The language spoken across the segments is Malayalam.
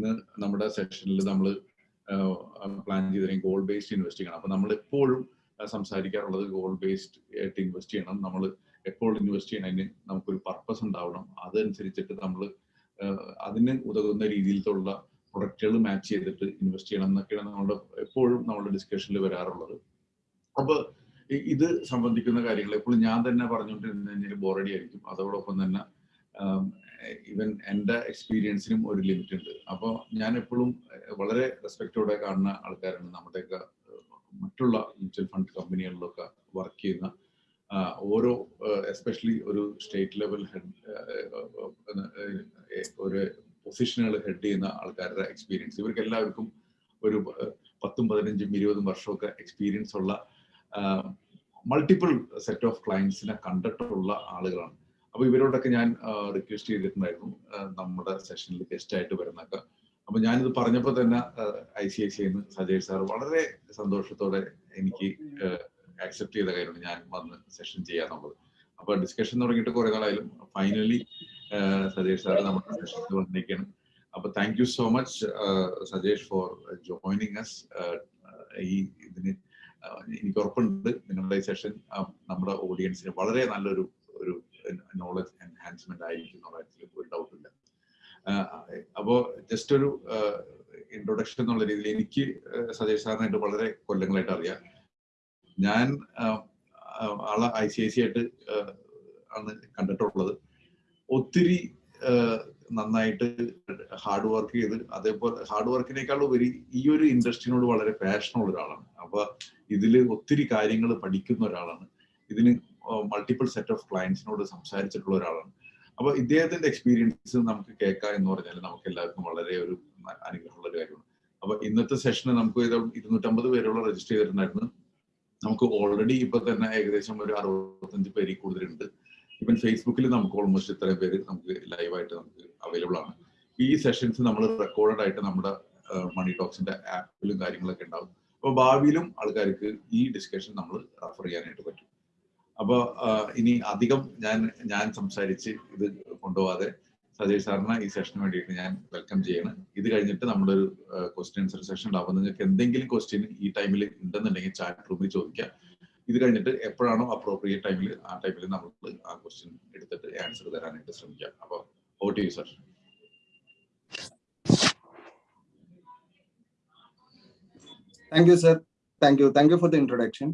ഇന്ന് നമ്മുടെ സെഷനിൽ നമ്മൾ പ്ലാൻ ചെയ്തിരിക്കും ഗോൾ ബേസ്ഡ് ഇൻവെസ്റ്റിംഗ് ആണ്. അപ്പൊ നമ്മൾ എപ്പോഴും സംസാരിക്കാറുള്ളത് ഗോൾ ബേസ്ഡ് ആയിട്ട് ഇൻവെസ്റ്റ് ചെയ്യണം. നമ്മൾ എപ്പോൾ ഇൻവെസ്റ്റ് ചെയ്യണതിന് നമുക്കൊരു പർപ്പസ് ഉണ്ടാവണം. അതനുസരിച്ചിട്ട് നമ്മൾ അതിന് ഉതകുന്ന രീതിയിലുള്ള പ്രൊഡക്റ്റുകൾ മാച്ച് ചെയ്തിട്ട് ഇൻവെസ്റ്റ് ചെയ്യണം എന്നൊക്കെയാണ് നമ്മുടെ എപ്പോഴും നമ്മുടെ ഡിസ്കഷനിൽ വരാറുള്ളത്. അപ്പൊ ഇത് സംബന്ധിക്കുന്ന കാര്യങ്ങൾ എപ്പോഴും ഞാൻ തന്നെ പറഞ്ഞുകൊണ്ടിരുന്ന ബോറടി ആയിരിക്കും അതോടൊപ്പം തന്നെ ഇവൻ എന്റെ എക്സ്പീരിയൻസിനും ഒരു ലിമിറ്റ് ഉണ്ട്. അപ്പോൾ ഞാൻ എപ്പോഴും വളരെ റെസ്പെക്റ്റോടെ കാണുന്ന ആൾക്കാരാണ് നമ്മുടെയൊക്കെ മറ്റുള്ള മ്യൂച്വൽ ഫണ്ട് കമ്പനികളിലൊക്കെ വർക്ക് ചെയ്യുന്ന ഓരോ എസ്പെഷ്യലി ഒരു സ്റ്റേറ്റ് ലെവൽ ഹെഡ് ഒരു പൊസിഷനുകൾ ഹെഡ് ചെയ്യുന്ന ആൾക്കാരുടെ എക്സ്പീരിയൻസ് ഇവർക്ക് എല്ലാവർക്കും ഒരു പത്തും പതിനഞ്ചും ഇരുപതും വർഷമൊക്കെ എക്സ്പീരിയൻസ് ഉള്ള മൾട്ടിപ്പിൾ സെറ്റ് ഓഫ് ക്ലയൻസിനെ കണ്ടിട്ടുള്ള ആളുകളാണ്. അപ്പൊ ഇവരോടൊക്കെ ഞാൻ റിക്വസ്റ്റ് ചെയ്തിട്ടുണ്ടായിരുന്നു. നമ്മുടെ സെഷനിൽ ഗസ്റ്റ് ആയിട്ട് വരുന്നൊക്കെ അപ്പൊ ഞാനിത് പറഞ്ഞപ്പോൾ തന്നെ ഐ സി ഐ സി എന്ന് സജയ് സാർ വളരെ സന്തോഷത്തോടെ എനിക്ക് ആക്സെപ്റ്റ് ചെയ്ത കാര്യമാണ് ഞാൻ വന്ന് സെഷൻ ചെയ്യാന്നുള്ളത്. അപ്പൊ ഡിസ്കഷൻ തുടങ്ങിയിട്ട് കുറെ നാളായാലും ഫൈനലി സജേഷ് സാർ നമ്മുടെ സെഷനിൽ വന്നിരിക്കുകയാണ്. അപ്പൊ thank you so much Sajesh for joining us ഈ ഇതിന് എനിക്ക് ഉറപ്പുണ്ട് നിങ്ങളുടെ ഈ സെഷൻ നമ്മുടെ ഓഡിയൻസിന് വളരെ നല്ലൊരു ഒരു നോളജ് എൻഹാൻസ്മെന്റ് ആയിരിക്കും എന്നുള്ള കാര്യത്തിൽ ഒരു ഡൗട്ട് ഇല്ല. അപ്പോ ജസ്റ്റ് ഒരു ഇൻട്രൊഡക്ഷൻ എന്നുള്ള രീതിയിൽ എനിക്ക് സജേഷ് സാറിനായിട്ട് വളരെ കൊല്ലങ്ങളായിട്ട് അറിയാം. ഞാൻ ആളെ ഐ സി ഐ സി ആയിട്ട് ആണ് കണ്ടിട്ടുള്ളത്. ഒത്തിരി നന്നായിട്ട് ഹാർഡ് വർക്ക് ചെയ്ത് അതേപോലെ ഹാർഡ് വർക്കിനേക്കാൾ ഉപരി ഈ ഒരു ഇൻഡസ്ട്രിനോട് വളരെ പാഷനുള്ള ഒരാളാണ്. അപ്പൊ ഇതിൽ ഒത്തിരി കാര്യങ്ങൾ പഠിക്കുന്ന ഒരാളാണ്. ഇതിന് മൾട്ടിപ്പിൾ സെറ്റ് ഓഫ് ക്ലയൻസിനോട് സംസാരിച്ചിട്ടുള്ള ഒരാളാണ്. അപ്പൊ ഇദ്ദേഹത്തിന്റെ എക്സ്പീരിയൻസ് നമുക്ക് കേൾക്കാം എന്ന് പറഞ്ഞാൽ നമുക്ക് എല്ലാവർക്കും വളരെ ഒരു അനുഗ്രഹമുള്ള ഒരു കാര്യമാണ്. അപ്പൊ ഇന്നത്തെ സെഷന് നമുക്ക് ഇരുന്നൂറ്റമ്പത് പേരോളം രജിസ്റ്റർ ചെയ്തിട്ടുണ്ടായിരുന്നു. നമുക്ക് ഓൾറെഡി ഇപ്പൊ തന്നെ ഏകദേശം ഒരു അറുപത്തഞ്ച് പേരിൽ കൂടുതലുണ്ട്. ഇപ്പം ഫേസ്ബുക്കിൽ നമുക്ക് ഓൾമോസ്റ്റ് ഇത്രയും പേര് നമുക്ക് ലൈവായിട്ട് നമുക്ക് അവൈലബിൾ ആണ്. ഈ സെഷൻസ് നമ്മൾ റെക്കോർഡഡ് ആയിട്ട് നമ്മുടെ മണി ടോക്സിന്റെ ആപ്പിലും കാര്യങ്ങളൊക്കെ ഉണ്ടാവും. അപ്പൊ ഭാവിയിലും ആൾക്കാർക്ക് ഈ ഡിസ്കഷൻ നമ്മൾ റെഫർ ചെയ്യാനായിട്ട് പറ്റും. അപ്പൊ ഇനി അധികം ഞാൻ ഞാൻ സംസാരിച്ച് ഇത് കൊണ്ടുപോവാതെ സജയ് സാറിന് ഈ സെഷന് വേണ്ടിയിട്ട് ഞാൻ വെൽക്കം ചെയ്യണം. ഇത് കഴിഞ്ഞിട്ട് നമ്മുടെ ഒരു ക്വസ്റ്റ്യൻ ആൻസർ സെഷൻ ഉണ്ടാവും. നിങ്ങൾക്ക് എന്തെങ്കിലും ക്വസ്റ്റ്യൻ ഈ ടൈമിൽ ഉണ്ടെന്നുണ്ടെങ്കിൽ ചാറ്റ് റൂമിൽ ചോദിക്കാം. ഇത് കഴിഞ്ഞിട്ട് എപ്പോഴാണോ അപ്രോപ്രിയറ്റ് ടൈമിൽ ആ ടൈമിൽ നമുക്ക് ആ ക്വസ്റ്റ്യൻ എടുത്തിട്ട് ആൻസർ തരാനായിട്ട് ശ്രമിക്കാം. അപ്പോൾ O T sir thank you sir thank you thank you for the introduction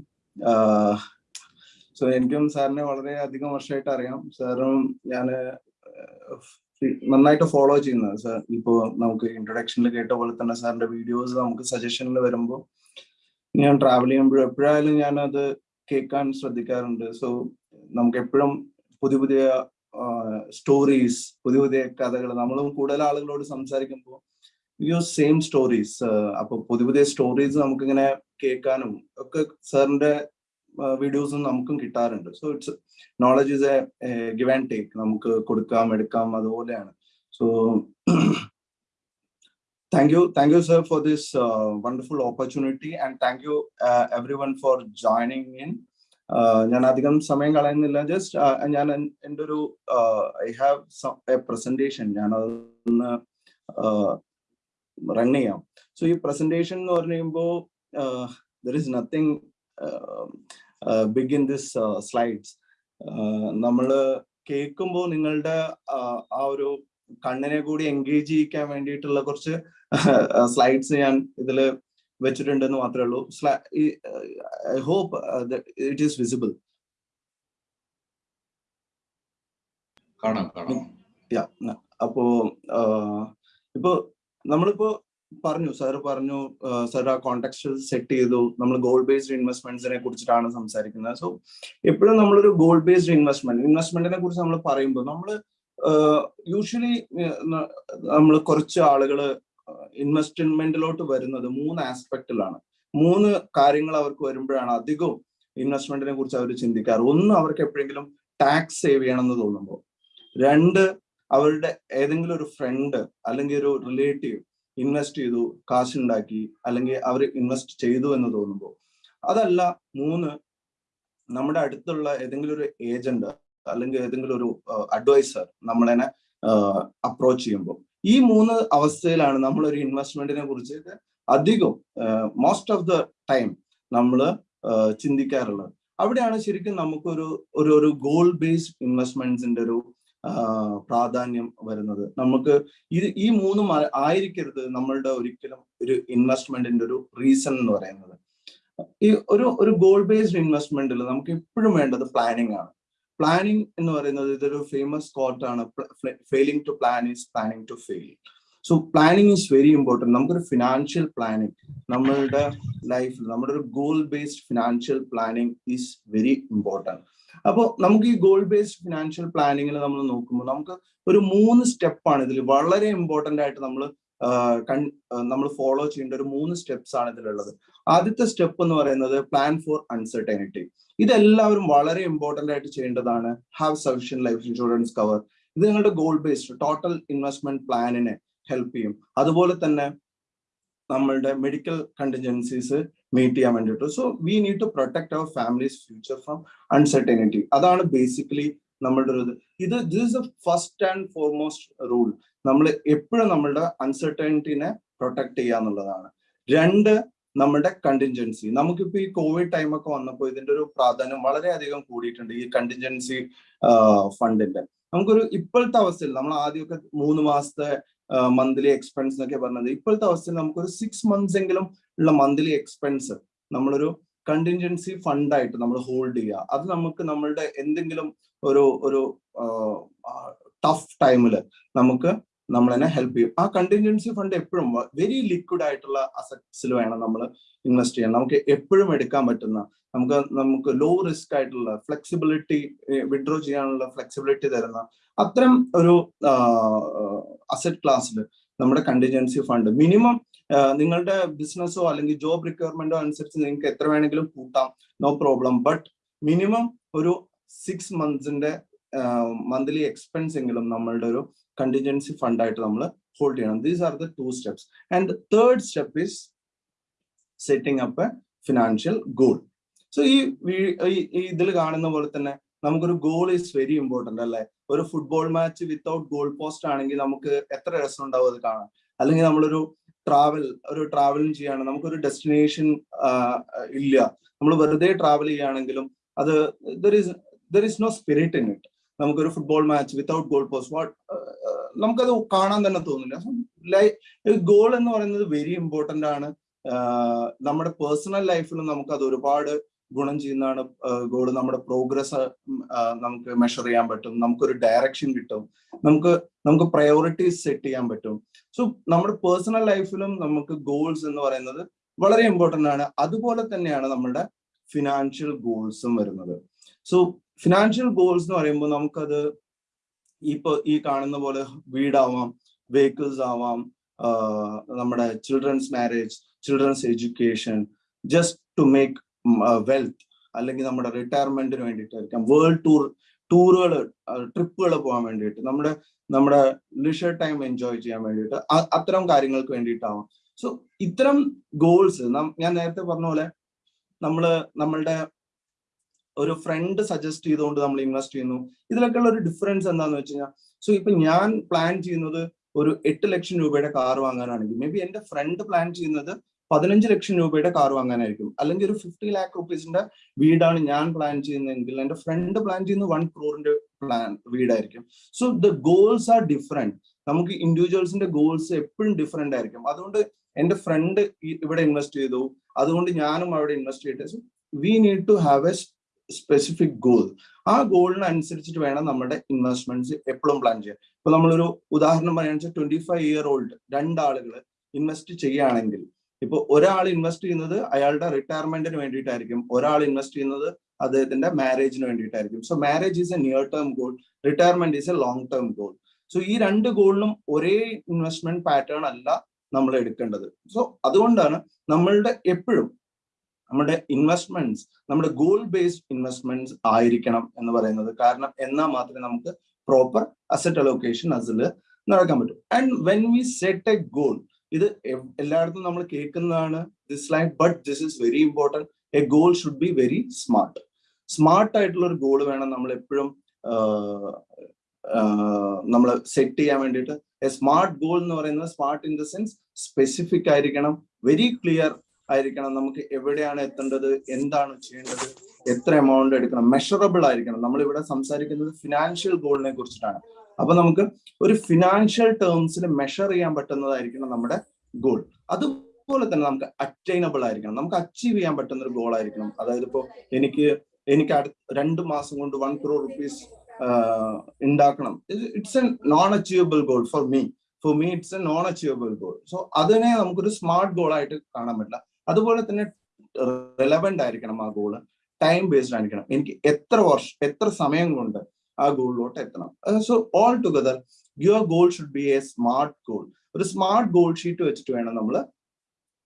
so എനിക്കും സാറിനെ വളരെ അധികം വർഷമായിട്ട് അറിയാം. സാറും ഞാൻ നന്നായിട്ട് ഫോളോ ചെയ്യുന്നത് സാർ ഇപ്പോ നമുക്ക് ഇൻട്രൊഡക്ഷനിൽ കേട്ട പോലെ തന്നെ സാറിന്റെ വീഡിയോസ് നമുക്ക് സജഷനിൽ വരുമ്പോൾ ഞാൻ ട്രാവൽ ചെയ്യുമ്പോഴും എപ്പോഴായാലും ഞാൻ അത് കേൾക്കാൻ ശ്രദ്ധിക്കാറുണ്ട്. സോ നമുക്ക് എപ്പോഴും പുതിയ പുതിയ സ്റ്റോറീസ് പുതിയ പുതിയ കഥകൾ നമ്മളും കൂടുതൽ ആളുകളോട് സംസാരിക്കുമ്പോൾ യു സെയിം സ്റ്റോറീസ് അപ്പൊ പുതിയ പുതിയ സ്റ്റോറീസ് നമുക്കിങ്ങനെ കേൾക്കാനും ഒക്കെ സാറിന്റെ വീഡിയോസും നമുക്കും കിട്ടാറുണ്ട്. So it's knowledge is a give and take നമുക്ക് കൊടുക്കാം എടുക്കാം അതുപോലെയാണ്. So thank you thank you sir for this wonderful opportunity and thank you everyone for joining in ഞാൻ അധികം സമയം കളയുന്നില്ല. ജസ്റ്റ് ഞാൻ എന്റെ ഒരു ഐ ഹാവ് എ പ്രസന്റേഷൻ ഞാൻ അതൊന്ന് റൺ ചെയ്യാം. സോ ഈ പ്രസന്റേഷൻ എന്ന് പറഞ്ഞു കഴിയുമ്പോൾ there is nothing big in this slides നമ്മൾ കേൾക്കുമ്പോൾ നിങ്ങളുടെ ആ ഒരു കണ്ണിനെ കൂടി എൻഗേജ് ചെയ്യിക്കാൻ വേണ്ടിയിട്ടുള്ള കുറച്ച് സ്ലൈഡ്സ് ഞാൻ ഇതിൽ വെച്ചിട്ടുണ്ടെന്ന് മാത്രമേ ഉള്ളൂ. I hope it is visible കാണാം കാണാം. അപ്പോ ഇപ്പോ നമ്മളിപ്പോ പറഞ്ഞു സർ പറഞ്ഞു സർ ആ കോണ്ടാക്ട് സെറ്റ് ചെയ്തു. നമ്മൾ ഗോൾ ബേസ്ഡ് ഇൻവെസ്റ്റ്മെന്റ്സിനെ കുറിച്ചിട്ടാണ് സംസാരിക്കുന്നത്. സോ എപ്പോഴും നമ്മളൊരു ഗോൾ ബേസ്ഡ് ഇൻവെസ്റ്റ്മെന്റ് ഇൻവെസ്റ്റ്മെന്റിനെ കുറിച്ച് നമ്മൾ പറയുമ്പോൾ നമ്മൾ യൂഷ്വലി നമ്മൾ കുറച്ച് ആളുകൾ ഇൻവെസ്റ്റ്മെന്റിലോട്ട് വരുന്നത് മൂന്ന് ആസ്പെക്റ്റിലാണ് മൂന്ന് കാര്യങ്ങൾ അവർക്ക് വരുമ്പോഴാണ് അധികവും ഇൻവെസ്റ്റ്മെന്റിനെ കുറിച്ച് അവർ ചിന്തിക്കാറ്. ഒന്ന് അവർക്ക് എപ്പോഴെങ്കിലും ടാക്സ് സേവ് ചെയ്യണമെന്ന് തോന്നുമ്പോൾ രണ്ട് അവരുടെ ഏതെങ്കിലും ഒരു ഫ്രണ്ട് അല്ലെങ്കിൽ ഒരു റിലേറ്റീവ് ഇൻവെസ്റ്റ് ചെയ്തു കാശുണ്ടാക്കി അല്ലെങ്കിൽ അവർ ഇൻവെസ്റ്റ് ചെയ്തു എന്ന് തോന്നുമ്പോൾ. അതല്ല മൂന്ന് നമ്മുടെ അടുത്തുള്ള ഏതെങ്കിലും ഒരു ഏജന്റ് അല്ലെങ്കിൽ ഏതെങ്കിലും ഒരു അഡ്വൈസർ നമ്മളെന്നെ അപ്രോച്ച് ചെയ്യുമ്പോൾ. ഈ മൂന്ന് അവസ്ഥയിലാണ് നമ്മൾ ഒരു ഇൻവെസ്റ്റ്മെന്റിനെ കുറിച്ച് അധികം മോസ്റ്റ് ഓഫ് ദ ടൈം നമ്മൾ ചിന്തിക്കാറുള്ളത്. അവിടെയാണ് ശരിക്കും നമുക്കൊരു ഒരു ഒരു ഗോൾ ബേസ്ഡ് ഇൻവെസ്റ്റ്മെന്റ്സിന്റെ ഒരു പ്രാധാന്യം വരുന്നത്. നമുക്ക് ഇത് ഈ മൂന്നും ആയിരിക്കരുത് നമ്മളുടെ ഒരിക്കലും ഒരു ഇൻവെസ്റ്റ്മെന്റിന്റെ ഒരു റീസൺ എന്ന് പറയുന്നത്. ഈ ഒരു ഒരു ഗോൾ ബേസ്ഡ് ഇൻവെസ്റ്റ്മെന്റിൽ നമുക്ക് എപ്പോഴും വേണ്ടത് പ്ലാനിങ് ആണ്. പ്ലാനിങ് എന്ന് പറയുന്നത് ഇതൊരു famous കോട്ടാണ് failing to plan is planning to fail so planning is very important നമുക്കൊരു ഫിനാൻഷ്യൽ പ്ലാനിങ് നമ്മളുടെ ലൈഫിൽ നമ്മുടെ ഒരു goal based financial planning is very important അപ്പോൾ നമുക്ക് ഈ ഗോൾ ബേസ്ഡ് ഫിനാൻഷ്യൽ പ്ലാനിങ്ങിൽ നമ്മൾ നോക്കുമ്പോൾ നമുക്ക് ഒരു മൂന്ന് സ്റ്റെപ്പാണ് ഇതിൽ വളരെ ഇമ്പോർട്ടന്റ് ആയിട്ട് നമ്മൾ നമ്മൾ ഫോളോ ചെയ്യേണ്ട ഒരു മൂന്ന് സ്റ്റെപ്സ് ആണ് ഇതിലുള്ളത്. ആദ്യത്തെ സ്റ്റെപ്പ് എന്ന് പറയുന്നത് പ്ലാൻ ഫോർ അൺസർട്ടനിറ്റി ഇതെല്ലാവരും വളരെ ഇമ്പോർട്ടന്റ് ആയിട്ട് ചെയ്യേണ്ടതാണ്. Have sufficient life insurance cover ഇത് നിങ്ങളുടെ ഗോൾ ബേസ്ഡ് ടോട്ടൽ ഇൻവെസ്റ്റ്മെന്റ് പ്ലാനിനെ ഹെൽപ്പ് ചെയ്യും. അതുപോലെ തന്നെ നമ്മളുടെ മെഡിക്കൽ കണ്ടിജൻസീസ് മീറ്റ് ചെയ്യാൻ വേണ്ടിയിട്ട്. So we need to protect our families future from uncertainty അതാണ് ബേസിക്കലി നമ്മളുടെ ഒരു ഇത്. This a first and foremost rule നമ്മൾ എപ്പോഴും നമ്മളുടെ അൺസർട്ടനിറ്റിനെ പ്രൊട്ടക്ട് ചെയ്യുക എന്നുള്ളതാണ്. രണ്ട് നമ്മുടെ കണ്ടിൻജൻസി നമുക്കിപ്പോ ഈ കോവിഡ് ടൈമൊക്കെ വന്നപ്പോൾ ഇതിന്റെ ഒരു പ്രാധാന്യം വളരെയധികം കൂടിയിട്ടുണ്ട് ഈ കണ്ടിൻജൻസി ഫണ്ടിന്റെ നമുക്കൊരു ഇപ്പോഴത്തെ അവസ്ഥയിൽ നമ്മൾ ആദ്യമൊക്കെ മൂന്ന് മാസത്തെ മന്ത്ലി എക്സ്പെൻസ് എന്നൊക്കെ പറഞ്ഞത് ഇപ്പോഴത്തെ അവസ്ഥയിൽ നമുക്കൊരു സിക്സ് മന്ത്സ് എങ്കിലും ഉള്ള മന്ത്ലി എക്സ്പെൻസ് നമ്മളൊരു കണ്ടിൻജൻസി ഫണ്ടായിട്ട് നമ്മൾ ഹോൾഡ് ചെയ്യുക. അത് നമുക്ക് നമ്മളുടെ എന്തെങ്കിലും ഒരു ഒരു ടഫ് ടൈമിൽ നമുക്ക് നമ്മളെന്നെ ഹെൽപ്പ് ചെയ്യും. ആ കണ്ടിൻജൻസി ഫണ്ട് എപ്പോഴും വെരി ലിക്വിഡ് ആയിട്ടുള്ള അസറ്റ്സിൽ വേണം നമ്മൾ ഇൻവെസ്റ്റ് ചെയ്യാൻ. നമുക്ക് എപ്പോഴും എടുക്കാൻ പറ്റുന്ന നമുക്ക് നമുക്ക് ലോ റിസ്ക് ആയിട്ടുള്ള ഫ്ലെക്സിബിലിറ്റി വിഡ്രോ ചെയ്യാനുള്ള ഫ്ലെക്സിബിലിറ്റി തരുന്ന അത്തരം ഒരു അസറ്റ് ക്ലാസ്സിൽ നമ്മുടെ കണ്ടിജൻസി ഫണ്ട് മിനിമം നിങ്ങളുടെ ബിസിനസ്സോ അല്ലെങ്കിൽ ജോബ് റിക്വയർമെന്റോ അനുസരിച്ച് നിങ്ങൾക്ക് എത്ര വേണമെങ്കിലും കൂട്ടാം. നോ പ്രോബ്ലം ബട്ട് മിനിമം ഒരു സിക്സ് മന്ത്സിന്റെ മന്ത്ലി എക്സ്പെൻസ് എങ്കിലും നമ്മളുടെ ഒരു കണ്ടിജൻസി ഫണ്ടായിട്ട് നമ്മൾ ഹോൾഡ് ചെയ്യണം. These are the two steps and third step is setting up a financial goal so ഈ ഇതിൽ കാണുന്ന പോലെ തന്നെ നമുക്കൊരു ഗോൾ ഈസ് വെരി ഇമ്പോർട്ടന്റ് അല്ലെ? ഒരു football match without goal post ആണെങ്കിൽ നമുക്ക് എത്ര രസം ഉണ്ടാവും അത് കാണാൻ? അല്ലെങ്കിൽ നമ്മളൊരു ട്രാവൽ ഒരു ട്രാവലിംഗ് ചെയ്യാണ് നമുക്കൊരു ഡെസ്റ്റിനേഷൻ ഇല്ല. നമ്മൾ വെറുതെ ട്രാവൽ ചെയ്യുകയാണെങ്കിലും അത് there is there is no spirit in it നമുക്കൊരു football match without goal post what നമുക്കത് കാണാൻ തന്നെ തോന്നില്ല. ലൈ ഗോൾ എന്ന് പറയുന്നത് വെരി ഇമ്പോർട്ടന്റ് ആണ്. നമ്മുടെ പേഴ്സണൽ ലൈഫിലും നമുക്ക് അത് ഒരുപാട് ഗുണം ചെയ്യുന്നതാണ് ഗോൾ നമ്മുടെ പ്രോഗ്രസ് നമുക്ക് മെഷർ ചെയ്യാൻ പറ്റും. നമുക്കൊരു ഡയറക്ഷൻ കിട്ടും. നമുക്ക് നമുക്ക് പ്രയോറിറ്റീസ് സെറ്റ് ചെയ്യാൻ പറ്റും. സോ നമ്മുടെ പേഴ്സണൽ ലൈഫിലും നമുക്ക് ഗോൾസ് എന്ന് പറയുന്നത് വളരെ ഇമ്പോർട്ടന്റ് ആണ്. അതുപോലെ തന്നെയാണ് നമ്മുടെ ഫിനാൻഷ്യൽ ഗോൾസും വരുന്നത്. സോ ഫിനാൻഷ്യൽ ഗോൾസ് എന്ന് പറയുമ്പോൾ നമുക്കത് ഇപ്പൊ ഈ കാണുന്ന പോലെ വീടാവാം വെഹിക്കിൾസ് ആവാം നമ്മുടെ children's marriage children's education just to make wealth അല്ലെങ്കിൽ നമ്മുടെ റിട്ടയർമെന്റിന് വേണ്ടിയിട്ടായിരിക്കാം. വേൾഡ് ടൂർ ടൂറുകൾ ട്രിപ്പുകൾ പോകാൻ വേണ്ടിയിട്ട് നമ്മുടെ നമ്മുടെ ലിഷർ ടൈം എൻജോയ് ചെയ്യാൻ വേണ്ടിയിട്ട് അത്തരം കാര്യങ്ങൾക്ക് വേണ്ടിയിട്ടാവാം. സോ ഇത്തരം ഗോൾസ് ഞാൻ നേരത്തെ പറഞ്ഞ പോലെ നമ്മൾ നമ്മളുടെ ഒരു ഫ്രണ്ട് സജസ്റ്റ് ചെയ്തുകൊണ്ട് നമ്മൾ ഇൻവെസ്റ്റ് ചെയ്യുന്നു. ഇതിലൊക്കെയുള്ള ഒരു ഡിഫറൻസ് എന്താണെന്ന് വെച്ച് കഴിഞ്ഞാൽ സോ ഇപ്പൊ ഞാൻ പ്ലാൻ ചെയ്യുന്നത് ഒരു എട്ട് ലക്ഷം രൂപയുടെ കാർ വാങ്ങാനാണെങ്കിൽ മേ ബി എന്റെ ഫ്രണ്ട് പ്ലാൻ ചെയ്യുന്നത് പതിനഞ്ച് ലക്ഷം രൂപയുടെ കാർ വാങ്ങാനായിരിക്കും. അല്ലെങ്കിൽ ഒരു ഫിഫ്റ്റി ലാക്ക് റുപ്പീസിന്റെ വീടാണ് ഞാൻ പ്ലാൻ ചെയ്യുന്നതെങ്കിൽ എന്റെ ഫ്രണ്ട് പ്ലാൻ ചെയ്യുന്ന വൺ ക്രോറിന്റെ plan വീടായിരിക്കും. So the goals are different നമുക്ക് ഇൻഡിവിജ്വൽസിന്റെ ഗോൾസ് എപ്പോഴും ഡിഫറെന്റ് ആയിരിക്കും. അതുകൊണ്ട് എന്റെ ഫ്രണ്ട് ഇവിടെ ഇൻവെസ്റ്റ് ചെയ്തു. അതുകൊണ്ട് ഞാനും അവിടെ ഇൻവെസ്റ്റ് ചെയ്തിട്ട് we need to have a specific goal ആ ഗോളിന് അനുസരിച്ചിട്ട് വേണം നമ്മുടെ ഇൻവെസ്റ്റ്മെന്റ്സ് എപ്പോഴും പ്ലാൻ ചെയ്യാൻ. ഇപ്പൊ നമ്മളൊരു ഉദാഹരണം പറയുകയാണെന്ന് വെച്ചാൽ ട്വന്റി ഫൈവ് ഇയർ ഓൾഡ് രണ്ടാളുകൾ ഇൻവെസ്റ്റ് ചെയ്യുകയാണെങ്കിൽ ഇപ്പൊ ഒരാൾ ഇൻവെസ്റ്റ് ചെയ്യുന്നത് അയാളുടെ റിട്ടയർമെന്റിന് വേണ്ടിയിട്ടായിരിക്കും. ഒരാൾ ഇൻവെസ്റ്റ് ചെയ്യുന്നത് അദ്ദേഹത്തിന്റെ മാരേജിന് വേണ്ടിയിട്ടായിരിക്കും. So marriage is a near term goal retirement is a long term goal so ഈ രണ്ട് ഗോളിനും ഒരേ ഇൻവെസ്റ്റ്മെന്റ് പാറ്റേൺ അല്ല നമ്മൾ എടുക്കേണ്ടത്. സോ അതുകൊണ്ടാണ് നമ്മളുടെ എപ്പോഴും നമ്മുടെ ഇൻവെസ്റ്റ്മെന്റ്സ് നമ്മുടെ ഗോൾ ബേസ്ഡ് ഇൻവെസ്റ്റ്മെന്റ്സ് ആയിരിക്കണം എന്ന് പറയുന്നത്. കാരണം എന്നാൽ മാത്രമേ നമുക്ക് പ്രോപ്പർ അസറ്റ് അലോക്കേഷൻ അതിൽ നടക്കാൻ പറ്റും. And when we set a goal ഇത് എല്ലായിടത്തും നമ്മൾ കേൾക്കുന്നതാണ് this line but this is very important a goal should be very smart smart ആയിട്ടുള്ള ഒരു ഗോൾ വേണം നമ്മൾ എപ്പോഴും നമ്മൾ സെറ്റ് ചെയ്യാൻ വേണ്ടിയിട്ട്. എ സ്മാർട്ട് ഗോൾ എന്ന് പറയുന്നത് smart in the sense specific ആയിരിക്കണം വെരി ക്ലിയർ ആയിരിക്കണം. നമുക്ക് എവിടെയാണ് എത്തേണ്ടത് എന്താണ് ചെയ്യേണ്ടത് എത്ര എമൗണ്ട് എടുക്കണം മെഷറബിൾ ആയിരിക്കണം. നമ്മൾ ഇവിടെ സംസാരിക്കുന്നത് ഫിനാൻഷ്യൽ ഗോളിനെ കുറിച്ചിട്ടാണ്. അപ്പൊ നമുക്ക് ഒരു ഫിനാൻഷ്യൽ ടേംസിൽ മെഷർ ചെയ്യാൻ പറ്റുന്നതായിരിക്കണം നമ്മുടെ ഗോൾ അതുപോലെ തന്നെ നമുക്ക് അറ്റൈനബിൾ ആയിരിക്കണം. നമുക്ക് അച്ചീവ് ചെയ്യാൻ പറ്റുന്ന ഒരു ഗോൾ ആയിരിക്കണം. അതായത് ഇപ്പോ എനിക്ക് എനിക്ക് അടുത്ത രണ്ട് മാസം കൊണ്ട് വൺ ക്രോർ റുപ്പീസ് ഉണ്ടാക്കണം it's a non achievable goal for me for me it's a non achievable goal so അതിനെ നമുക്കൊരു സ്മാർട്ട് ഗോൾ ആയിട്ട് കാണാൻ പറ്റില്ല. അതുപോലെ തന്നെ റെലവെന്റ് ആയിരിക്കണം ആ ഗോൾ ടൈം ബേസ്ഡ് ആയിരിക്കണം. എനിക്ക് എത്ര വർഷം എത്ര സമയം കൊണ്ട് ആ ഗോളിലോട്ട് എത്തണം. So all together your goal should be a smart goal ഒരു സ്മാർട്ട് ഗോൾ ഷീറ്റ് വെച്ചിട്ട് വേണം നമ്മൾ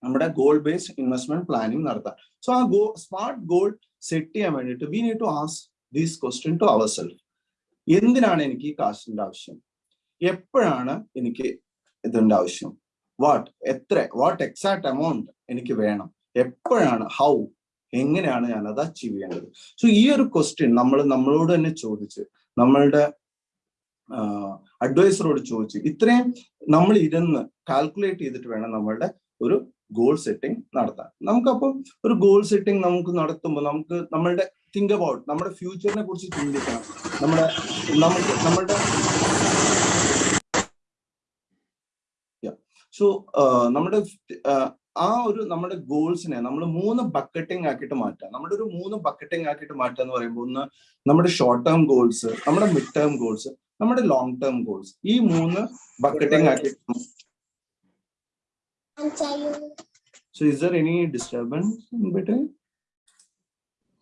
നമ്മുടെ ഗോൾ ബേസ്ഡ് ഇൻവെസ്റ്റ്മെന്റ് പ്ലാനിങ് നടത്താൻ. സോ ആ ഗോ സ്മാർട്ട് ഗോൾ സെറ്റ് ചെയ്യാൻ വേണ്ടിയിട്ട് we need to ask these question to our self എന്തിനാണ് എനിക്ക് ഈ കാശിന്റെ ആവശ്യം? എപ്പോഴാണ് എനിക്ക് ഇതിന്റെ ആവശ്യം? വാട്ട് എത്ര വാട്ട് എക്സാക്ട് എമൗണ്ട് എനിക്ക് വേണം? എപ്പോഴാണ് ഹൗ എങ്ങനെയാണ് ഞാൻ അത് അച്ചീവ് ചെയ്യേണ്ടത്? സോ ഈ ഒരു ക്വസ്റ്റ്യൻ നമ്മൾ നമ്മളോട് തന്നെ ചോദിച്ച് നമ്മളുടെ അഡ്വൈസറോട് ചോദിച്ച് ഇത്രയും നമ്മൾ ഇരുന്ന് കാൽക്കുലേറ്റ് ചെയ്തിട്ട് വേണം നമ്മളുടെ ഒരു ഗോൾ സെറ്റിംഗ് നടത്താൻ. നമുക്കപ്പം ഒരു ഗോൾ സെറ്റിംഗ് നമുക്ക് നടത്തുമ്പോൾ നമുക്ക് നമ്മളുടെ തിങ്ക് അബൌട്ട് നമ്മുടെ ഫ്യൂച്ചറിനെ കുറിച്ച് ചിന്തിക്കണം. നമ്മുടെ നമുക്ക് നമ്മളുടെ സോ നമ്മുടെ ആ ഒരു നമ്മുടെ ഗോൾസിനെ നമ്മൾ മൂന്ന് ബക്കറ്റിംഗ് ആക്കിയിട്ട് മാറ്റാം. നമ്മുടെ ഒരു മൂന്ന് ബക്കറ്റിംഗ് ആക്കിയിട്ട് മാറ്റുക എന്ന് പറയുമ്പോൾ ഒന്ന് നമ്മുടെ ഷോർട്ട് ടേം ഗോൾസ് നമ്മുടെ മിഡ് ടേം ഗോൾസ് നമ്മുടെ ലോങ് ടേം ഗോൾസ് ഈ മൂന്ന് ബക്കറ്റിംഗ് ആക്കിയിട്ട് so is there any disturbance in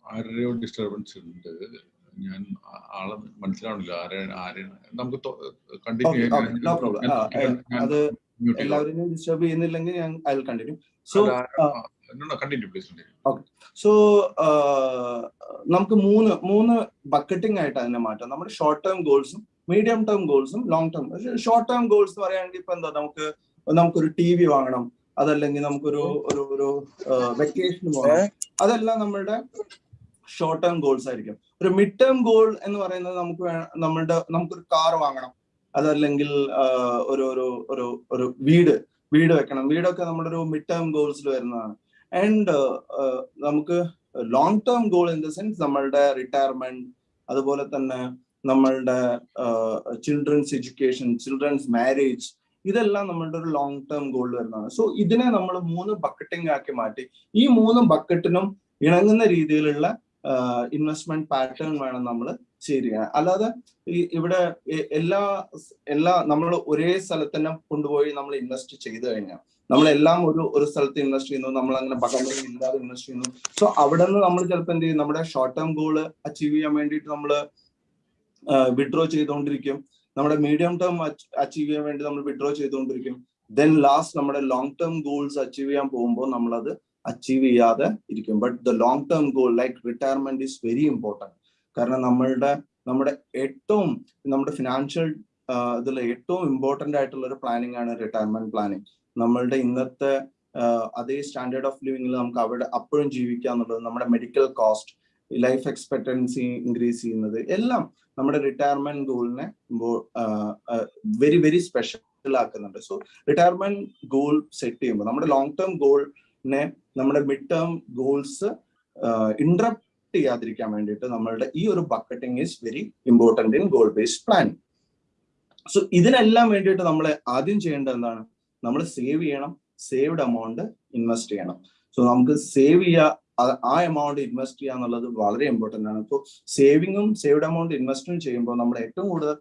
ആരുടെയോ ഡിസ്റ്റർബൻസ് ഉണ്ട്. ഞാൻ ആളെ മനസ്സിലാവണില്ല ആരെ ആരെ നമുക്ക് കണ്ടിന്യൂ അത് എല്ലാവരും ഡിസ്റ്റർബ് ചെയ്യുന്നില്ലെങ്കിൽ ഞാൻ I will continue so so നമുക്ക് മൂന്ന് മൂന്ന് ബക്കറ്റിംഗ് ആയിട്ട് അതിനെ മാറ്റാം. നമ്മുടെ ഷോർട്ട് ടേം ഗോൾസും medium term ഗോൾസും long term short term goals എന്ന് പറയുകയാണെങ്കിൽ ഇപ്പൊ എന്താ നമുക്ക് നമുക്കൊരു ടി വി വാങ്ങണം. അതല്ലെങ്കിൽ നമുക്കൊരു ഒരു ഒരു വെക്കേഷൻ പോകണം അതെല്ലാം നമ്മളുടെ ഷോർട്ട് ടേം ഗോൾസ് ആയിരിക്കും. ഒരു മിഡ് ടേം ഗോൾ എന്ന് പറയുന്നത് നമുക്ക് നമ്മളുടെ നമുക്കൊരു കാർ വാങ്ങണം. അതല്ലെങ്കിൽ ഒരു ഒരു ഒരു ഒരു വീട് വീട് വെക്കണം. വീടൊക്കെ നമ്മുടെ ഒരു മിഡ് ടേം ഗോൾസിൽ വരുന്നതാണ്. ആൻഡ് നമുക്ക് long term goal in the sense നമ്മളുടെ റിട്ടയർമെന്റ് അതുപോലെ തന്നെ നമ്മളുടെ ചിൽഡ്രൻസ് എഡ്യൂക്കേഷൻ ചിൽഡ്രൻസ് മാരേജ് ഇതെല്ലാം നമ്മളുടെ ഒരു ലോങ് ടേം ഗോൾ വരുന്നതാണ്. സോ ഇതിനെ നമ്മൾ മൂന്ന് ബക്കറ്റിംഗ് ആക്കി മാറ്റി. ഈ മൂന്ന് ബക്കറ്റിനും ഇണങ്ങുന്ന രീതിയിലുള്ള ഇൻവെസ്റ്റ്മെന്റ് പാറ്റേൺ വേണം നമ്മൾ ചെയ്യാൻ അല്ലാതെ ഈ ഇവിടെ എല്ലാ എല്ലാ നമ്മൾ ഒരേ സ്ഥലത്ത് തന്നെ കൊണ്ടുപോയി നമ്മൾ ഇൻവെസ്റ്റ് ചെയ്തു കഴിഞ്ഞാൽ നമ്മളെല്ലാം ഒരു ഒരു സ്ഥലത്ത് ഇൻവെസ്റ്റ് ചെയ്യുന്നു നമ്മൾ അങ്ങനെ പകർന്നു ഇല്ലാതെ ഇൻവെസ്റ്റ് ചെയ്യുന്നു. സോ അവിടെ നിന്ന് നമ്മൾ ചിലപ്പോൾ എന്ത് ചെയ്യും? നമ്മുടെ ഷോർട്ട് ടേം ഗോൾ അച്ചീവ് ചെയ്യാൻ വേണ്ടിയിട്ട് നമ്മൾ വിഡ്രോ ചെയ്തുകൊണ്ടിരിക്കും നമ്മുടെ മീഡിയം ടേം അച്ചീവ് ചെയ്യാൻ വേണ്ടി നമ്മൾ വിഡ്രോ ചെയ്തുകൊണ്ടിരിക്കും ദെൻ ലാസ്റ്റ് നമ്മുടെ ലോങ് ടേം ഗോൾസ് അച്ചീവ് ചെയ്യാൻ പോകുമ്പോൾ നമ്മളത് അച്ചീവ് ചെയ്യാതെ ഇരിക്കും. But the long term goal like retirement is very important കാരണം നമ്മളുടെ നമ്മുടെ ഏറ്റവും നമ്മുടെ ഫിനാൻഷ്യൽ ഇതിൽ ഏറ്റവും ഇമ്പോർട്ടന്റ് ആയിട്ടുള്ള ഒരു പ്ലാനിങ് ആണ് റിട്ടയർമെന്റ് പ്ലാനിങ് നമ്മളുടെ ഇന്നത്തെ അതേ സ്റ്റാൻഡേർഡ് ഓഫ് ലിവിങ്ങിൽ നമുക്ക് അവിടെ അപ്പോഴും ജീവിക്കുക എന്നുള്ളത് നമ്മുടെ medical cost life expectancy increase ചെയ്യുന്നത് എല്ലാം നമ്മുടെ റിട്ടയർമെന്റ് ഗോളിനെ വെരി വെരി സ്പെഷ്യൽ ആക്കുന്നുണ്ട്. സോ റിട്ടയർമെന്റ് ഗോൾ സെറ്റ് ചെയ്യുമ്പോൾ നമ്മുടെ ലോങ് ടേം ഗോളിനെ നമ്മുടെ മിഡ് ടേം ഗോൾസ് ഇന്ററപ്റ്റ് ചെയ്യാതിരിക്കാൻ വേണ്ടിയിട്ട് നമ്മളുടെ ഈ ഒരു bucketing is very important in goal based planning so ഇതിനെല്ലാം വേണ്ടിയിട്ട് നമ്മൾ ആദ്യം ചെയ്യേണ്ടത് എന്താണ്? നമ്മൾ സേവ് ചെയ്യണം സേവ്ഡ് എമൗണ്ട് ഇൻവെസ്റ്റ് ചെയ്യണം. സോ നമുക്ക് സേവ് ചെയ്യുക ആ എമൗണ്ട് ഇൻവെസ്റ്റ് ചെയ്യുക എന്നുള്ളത് വളരെ ഇമ്പോർട്ടന്റ് ആണ്. ഇപ്പോൾ സേവിങ്ങും സേവ്ഡ് എമൗണ്ട് ഇൻവെസ്റ്റും ചെയ്യുമ്പോൾ നമ്മൾ ഏറ്റവും കൂടുതൽ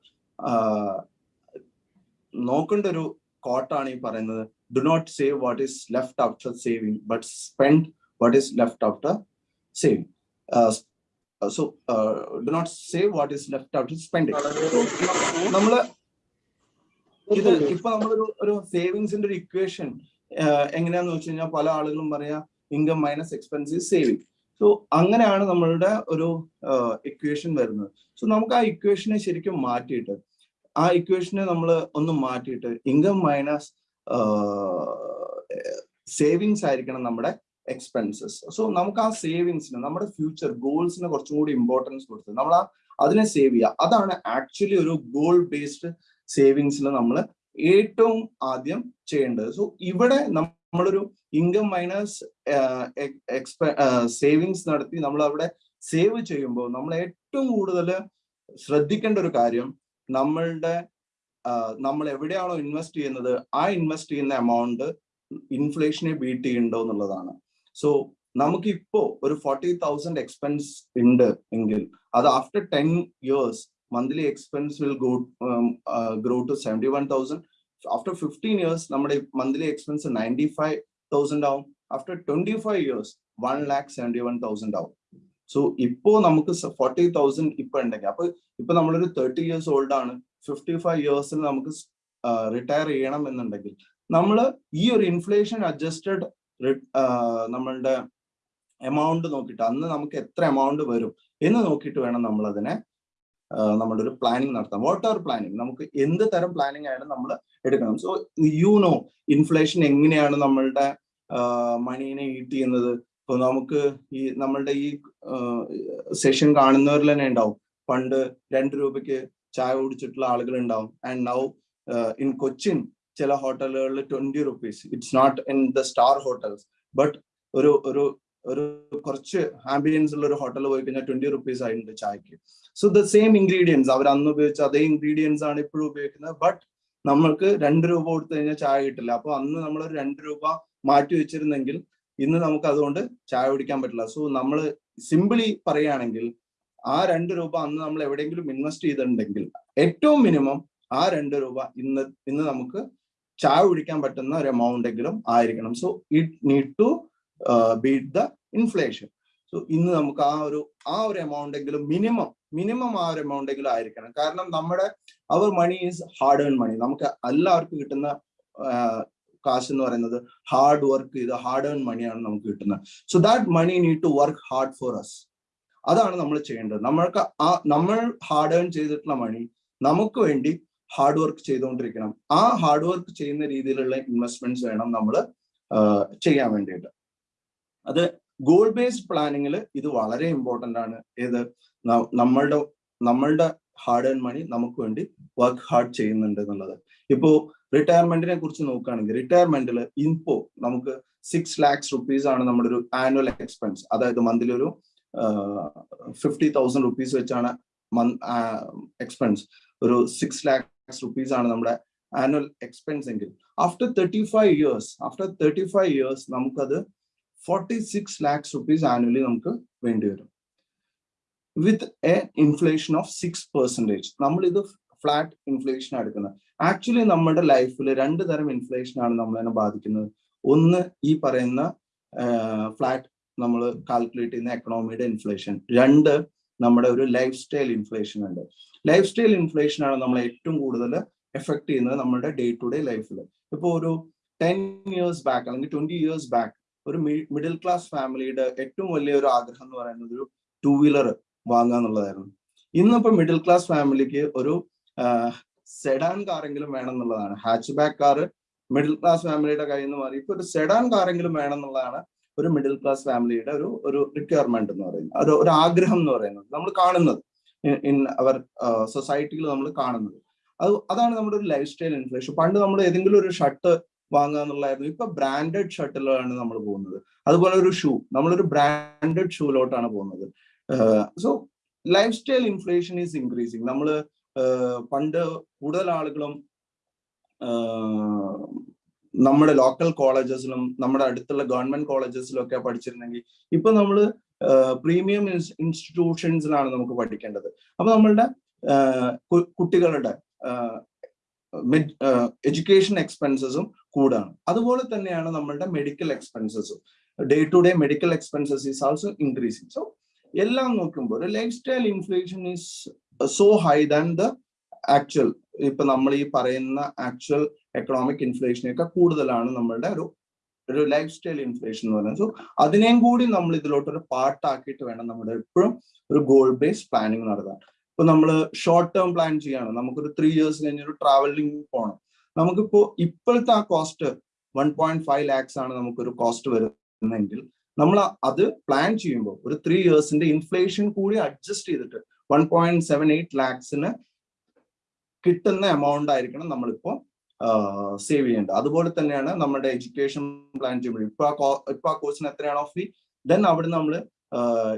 നോക്കേണ്ട ഒരു കോട്ടാണ് ഈ പറയുന്നത്. Do not save what is left after saving but spend what is left after saving so do not save what is left after spending നമ്മൾ ഇത് ഇപ്പൊ നമ്മളൊരു ഒരു സേവിങ്സിന്റെ ഒരു ഇക്വേഷൻ എങ്ങനെയാന്ന് വെച്ച് കഴിഞ്ഞാൽ പല ആളുകളും പറയാ income minus expensive saving so അങ്ങനെയാണ് നമ്മളുടെ ഒരു ഇക്വേഷൻ വരുന്നത്. സോ നമുക്ക് ആ ഇക്വേഷനെ ശരിക്കും മാറ്റിയിട്ട് ആ ഇക്വേഷനെ നമ്മൾ ഒന്ന് മാറ്റിയിട്ട് ഇൻകം മൈനസ് സേവിങ്സ് ആയിരിക്കണം നമ്മുടെ എക്സ്പെൻസസ് സോ നമുക്ക് ആ സേവിങ്സിന് നമ്മുടെ ഫ്യൂച്ചർ ഗോൾസിന് കുറച്ചും കൂടി ഇമ്പോർട്ടൻസ് കൊടുത്ത് നമ്മൾ അതിനെ സേവ് ചെയ്യുക. അതാണ് ആക്ച്വലി ഒരു ഗോൾ ബേസ്ഡ് സേവിങ്സിൽ നമ്മൾ ഏറ്റവും ആദ്യം ചെയ്യേണ്ടത്. സോ ഇവിടെ നമ്മളൊരു ഇൻകം മൈനസ് എക്സ്പെ സേവിങ്സ് നടത്തി നമ്മൾ അവിടെ സേവ് ചെയ്യുമ്പോൾ നമ്മൾ ഏറ്റവും കൂടുതൽ ശ്രദ്ധിക്കേണ്ട ഒരു കാര്യം നമ്മളുടെ നമ്മൾ എവിടെയാണോ ഇൻവെസ്റ്റ് ചെയ്യുന്നത് ആ ഇൻവെസ്റ്റ് ചെയ്യുന്ന എമൗണ്ട് ഇൻഫ്ലേഷനെ ബീറ്റ് ചെയ്യുന്നുണ്ടോ എന്നുള്ളതാണ്. സോ നമുക്ക് ഇപ്പോ ഒരു ഫോർട്ടി തൗസൻഡ് എക്സ്പെൻസ് ഉണ്ട് എങ്കിൽ അത് after ten years monthly expense will go grow to seventy one thousand after fifteen years നമ്മുടെ monthly expense ninety five thousand ആവും. After twenty five years one lakh seventy one thousand ആവും. സോ ഇപ്പോ നമുക്ക് ഫോർട്ടി തൗസൻഡ് ഇപ്പൊ ഉണ്ടെങ്കിൽ അപ്പൊ ഇപ്പൊ നമ്മളൊരു തേർട്ടി ഇയേഴ്സ് ഓൾഡ് ആണ്. ഫിഫ്റ്റി ഫൈവ് ഇയേഴ്സിൽ നമുക്ക് റിട്ടയർ ചെയ്യണം എന്നുണ്ടെങ്കിൽ നമ്മൾ ഈ ഒരു ഇൻഫ്ലേഷൻ അഡ്ജസ്റ്റഡ് നമ്മളുടെ എമൗണ്ട് നോക്കിയിട്ട് അന്ന് നമുക്ക് എത്ര എമൗണ്ട് വരും എന്ന് നോക്കിയിട്ട് വേണം നമ്മൾ അതിനെ നമ്മുടെ ഒരു പ്ലാനിങ് നടത്താം വാട്ട് ആർ പ്ലാനിങ് നമുക്ക് എന്ത് തരം പ്ലാനിങ് ആയാലും നമ്മൾ എടുക്കണം. സോ യു നോ ഇൻഫ്ലേഷൻ എങ്ങനെയാണ് നമ്മളുടെ മണീനെ ഈട്ട് ചെയ്യുന്നത്? ഇപ്പൊ നമുക്ക് ഈ നമ്മളുടെ ഈ സെഷൻ കാണുന്നവരിൽ തന്നെ ഉണ്ടാവും. പണ്ട് രണ്ട് രൂപയ്ക്ക് ചായ കുടിച്ചിട്ടുള്ള ആളുകൾ ഉണ്ടാവും. ആൻഡ് നൗ ഇൻ കൊച്ചിൻ ചില ഹോട്ടലുകളിൽ twenty rupees it's not in the star hotels but ഒരു ഒരു ഒരു കുറച്ച് ആംബിയൻസ് ഉള്ള ഒരു ഹോട്ടലിൽ പോയി കഴിഞ്ഞാൽ ട്വന്റി റുപ്പീസ് ആയിട്ടുണ്ട് ചായക്ക്. സോ ദ സെയിം ഇൻഗ്രീഡിയൻസ് അവർ അന്ന് ഉപയോഗിച്ച അതേ ഇൻഗ്രീഡിയൻസ് ആണ് ഇപ്പോഴും ഉപയോഗിക്കുന്നത്. ബട്ട് നമ്മൾക്ക് രണ്ട് രൂപ കൊടുത്തു കഴിഞ്ഞാൽ ചായ കിട്ടില്ല. അപ്പൊ അന്ന് നമ്മൾ രണ്ട് രൂപ മാറ്റി വെച്ചിരുന്നെങ്കിൽ ഇന്ന് നമുക്ക് അതുകൊണ്ട് ചായ കുടിക്കാൻ പറ്റില്ല. സോ നമ്മൾ സിമ്പിളി പറയുകയാണെങ്കിൽ ആ രണ്ട് രൂപ അന്ന് നമ്മൾ എവിടെയെങ്കിലും ഇൻവെസ്റ്റ് ചെയ്തിട്ടുണ്ടെങ്കിൽ ഏറ്റവും മിനിമം ആ രണ്ട് രൂപ ഇന്ന് ഇന്ന് നമുക്ക് ചായ കുടിക്കാൻ പറ്റുന്ന ഒരു എമൗണ്ട് എങ്കിലും ആയിരിക്കണം. So it need to beat the inflation so ഇന്ന് നമുക്ക് ആ ഒരു ആ ഒരു എമൗണ്ട് എങ്കിലും മിനിമം മിനിമം ആ ഒരു എമൗണ്ട് എങ്കിലും ആയിരിക്കണം. കാരണം നമ്മുടെ our money is hard earn money നമുക്ക് എല്ലാവർക്കും കിട്ടുന്ന കാശ് എന്ന് പറയുന്നത് ഹാർഡ് വർക്ക് ചെയ്ത് ഹാർഡ് ഏൺ മണിയാണ് നമുക്ക് കിട്ടുന്നത്. So that money need to work hard for us അതാണ് നമ്മൾ ചെയ്യേണ്ടത്. നമ്മൾക്ക് ആ നമ്മൾ ഹാർഡ് ഏൺ ചെയ്തിട്ടുള്ള മണി നമുക്ക് വേണ്ടി ഹാർഡ് വർക്ക് ചെയ്തുകൊണ്ടിരിക്കണം. ആ ഹാർഡ് വർക്ക് ചെയ്യുന്ന രീതിയിലുള്ള ഇൻവെസ്റ്റ്മെന്റ്സ് വേണം നമ്മൾ ചെയ്യാൻ വേണ്ടിയിട്ട്. അത് ഗോൾ ബേസ്ഡ് പ്ലാനിങ്ങിൽ ഇത് വളരെ ഇമ്പോർട്ടന്റ് ആണ്. ഏത്? നമ്മളുടെ നമ്മളുടെ ഹാർഡ് ഏൺ മണി നമുക്ക് വേണ്ടി വർക്ക് ഹാർഡ് ചെയ്യുന്നുണ്ട് എന്നുള്ളത്. ഇപ്പോൾ റിട്ടയർമെന്റിനെ കുറിച്ച് നോക്കുകയാണെങ്കിൽ റിട്ടയർമെന്റിൽ ഇപ്പോ നമുക്ക് സിക്സ് ലാക്സ് റുപ്പീസ് ആണ് നമ്മുടെ ഒരു ആനുവൽ എക്സ്പെൻസ് അതായത് മന്ത്ലി ഒരു ഫിഫ്റ്റി തൗസൻഡ് റുപ്പീസ് വെച്ചാണ് എക്സ്പെൻസ് ഒരു സിക്സ് ലാക്സ് റുപ്പീസ് ആണ് നമ്മുടെ ആനുവൽ എക്സ്പെൻസ് എങ്കിൽ. After thirty five years after thirty five years നമുക്കത് forty six lakhs rupees annually നമുക്ക് വേണ്ടി വരും. With a inflation of six percentage നമ്മൾ ഇത് ഫ്ലാറ്റ് ഇൻഫ്ലേഷൻ എടുക്കുന്നത്. ആക്ച്വലി നമ്മുടെ ലൈഫിൽ രണ്ട് തരം ഇൻഫ്ലേഷൻ ആണ് നമ്മളതിനെ ബാധിക്കുന്നത്. ഒന്ന് ഈ പറയുന്ന ഫ്ലാറ്റ് നമ്മൾ കാൽക്കുലേറ്റ് ചെയ്യുന്ന എക്കണോമിയുടെ ഇൻഫ്ലേഷൻ രണ്ട് നമ്മുടെ ഒരു ലൈഫ് സ്റ്റൈൽ ഇൻഫ്ലേഷൻ ഉണ്ട്. ലൈഫ് സ്റ്റൈൽ ഇൻഫ്ലേഷൻ ആണ് നമ്മൾ ഏറ്റവും കൂടുതൽ എഫക്ട് ചെയ്യുന്നത് നമ്മുടെ ഡേ ടു ഡേ ലൈഫിൽ ഇപ്പോൾ ഒരു ടെൻ ഇയേഴ്സ് ബാക്ക് അല്ലെങ്കിൽ ട്വന്റി ഇയേഴ്സ് ബാക്ക് ഒരു മിഡിൽ ക്ലാസ് ഫാമിലിയുടെ ഏറ്റവും വലിയ ഒരു ആഗ്രഹം എന്ന് പറയുന്നത് ഒരു ടൂ വീലർ വാങ്ങുക എന്നുള്ളതായിരുന്നു. ഇന്നിപ്പോ മിഡിൽ ക്ലാസ് ഫാമിലിക്ക് ഒരു സെഡാൻ കാറെങ്കിലും വേണം എന്നുള്ളതാണ്. Hatchback car middle class ഫാമിലിയുടെ കയ്യിൽ നിന്ന് മാറി. ഇപ്പൊ ഒരു സെഡാൻ കാറെങ്കിലും വേണം എന്നുള്ളതാണ് ഒരു മിഡിൽ ക്ലാസ് ഫാമിലിയുടെ ഒരു ഒരു റിക്വയർമെന്റ് എന്ന് പറയുന്നത്. ഒരു ഒരു ആഗ്രഹം എന്ന് പറയുന്നത്. നമ്മൾ കാണുന്നത്. ഇൻ അവർ സൊസൈറ്റിയിൽ നമ്മൾ കാണുന്നത്. അത് അതാണ് നമ്മുടെ ഒരു ലൈഫ് സ്റ്റൈൽ ഇൻഫ്ലേഷൻ പണ്ട് നമ്മൾ ഏതെങ്കിലും ഒരു ഷർട്ട് വാങ്ങുക എന്നുള്ളതായിരുന്നു. ഇപ്പൊ ബ്രാൻഡഡ് ഷർട്ടിലാണ് നമ്മൾ പോകുന്നത്. അതുപോലെ ഒരു ഷൂ നമ്മളൊരു ബ്രാൻഡഡ് ഷൂലോട്ടാണ് പോകുന്നത്. So life style inflation is increasing നമ്മൾ പണ്ട് കൂടുതൽ ആളുകളും നമ്മുടെ ലോക്കൽ കോളേജസിലും നമ്മുടെ അടുത്തുള്ള ഗവൺമെന്റ് കോളേജസിലും ഒക്കെ പഠിച്ചിരുന്നെങ്കിൽ ഇപ്പൊ നമ്മൾ പ്രീമിയം ഇൻസ്റ്റിറ്റ്യൂഷൻസിലാണ് നമുക്ക് പഠിക്കേണ്ടത്. അപ്പൊ നമ്മളുടെ കുട്ടികളുടെ എഡ്യൂക്കേഷൻ എക്സ്പെൻസസും കൂടാണ്. അതുപോലെ തന്നെയാണ് നമ്മളുടെ medical എക്സ്പെൻസസും day to day medical expenses is also increasing so എല്ലാം നോക്കുമ്പോൾ life style inflation is so high than the actual ഇപ്പൊ നമ്മൾ ഈ പറയുന്ന ആക്ച്വൽ എക്കണോമിക് ഇൻഫ്ലേഷനെയൊക്കെ കൂടുതലാണ് നമ്മളുടെ ഒരു ഒരു ലൈഫ് സ്റ്റൈൽ ഇൻഫ്ലേഷൻ എന്ന് പറയുന്നത്. സോ അതിനെയും കൂടി നമ്മൾ ഇതിലോട്ട് ഒരു പാർട്ടാക്കിയിട്ട് വേണം നമ്മുടെ എപ്പോഴും ഒരു ഗോൾ ബേസ്ഡ് പ്ലാനിങ് നടത്താൻ. ഇപ്പൊ നമ്മൾ ഷോർട്ട് ടേം പ്ലാൻ ചെയ്യണം നമുക്കൊരു ത്രീ ഇയേഴ്സ് കഴിഞ്ഞ് ഒരു ട്രാവലിംഗ് പോകണം നമുക്കിപ്പോ ഇപ്പോഴത്തെ ആ cost one point five lakhs ആണ് നമുക്കൊരു കോസ്റ്റ് വരുന്നതെങ്കിൽ നമ്മൾ അത് പ്ലാൻ ചെയ്യുമ്പോൾ ഒരു ത്രീ ഇയേഴ്സിന്റെ ഇൻഫ്ലേഷൻ കൂടി അഡ്ജസ്റ്റ് ചെയ്തിട്ട് വൺ പോയിന്റ് സെവൻ എയ്റ്റ് ലാക്സിന് കിട്ടുന്ന എമൗണ്ട് ആയിരിക്കണം നമ്മളിപ്പോ സേവ് ചെയ്യേണ്ടത്. അതുപോലെ തന്നെയാണ് നമ്മുടെ എഡ്യൂക്കേഷൻ പ്ലാൻ ചെയ്യുമ്പോൾ ഇപ്പൊ ഇപ്പൊ ആ കോഴ്സിന് എത്രയാണോ ഫീ ദെൻ അവിടെ നമ്മൾ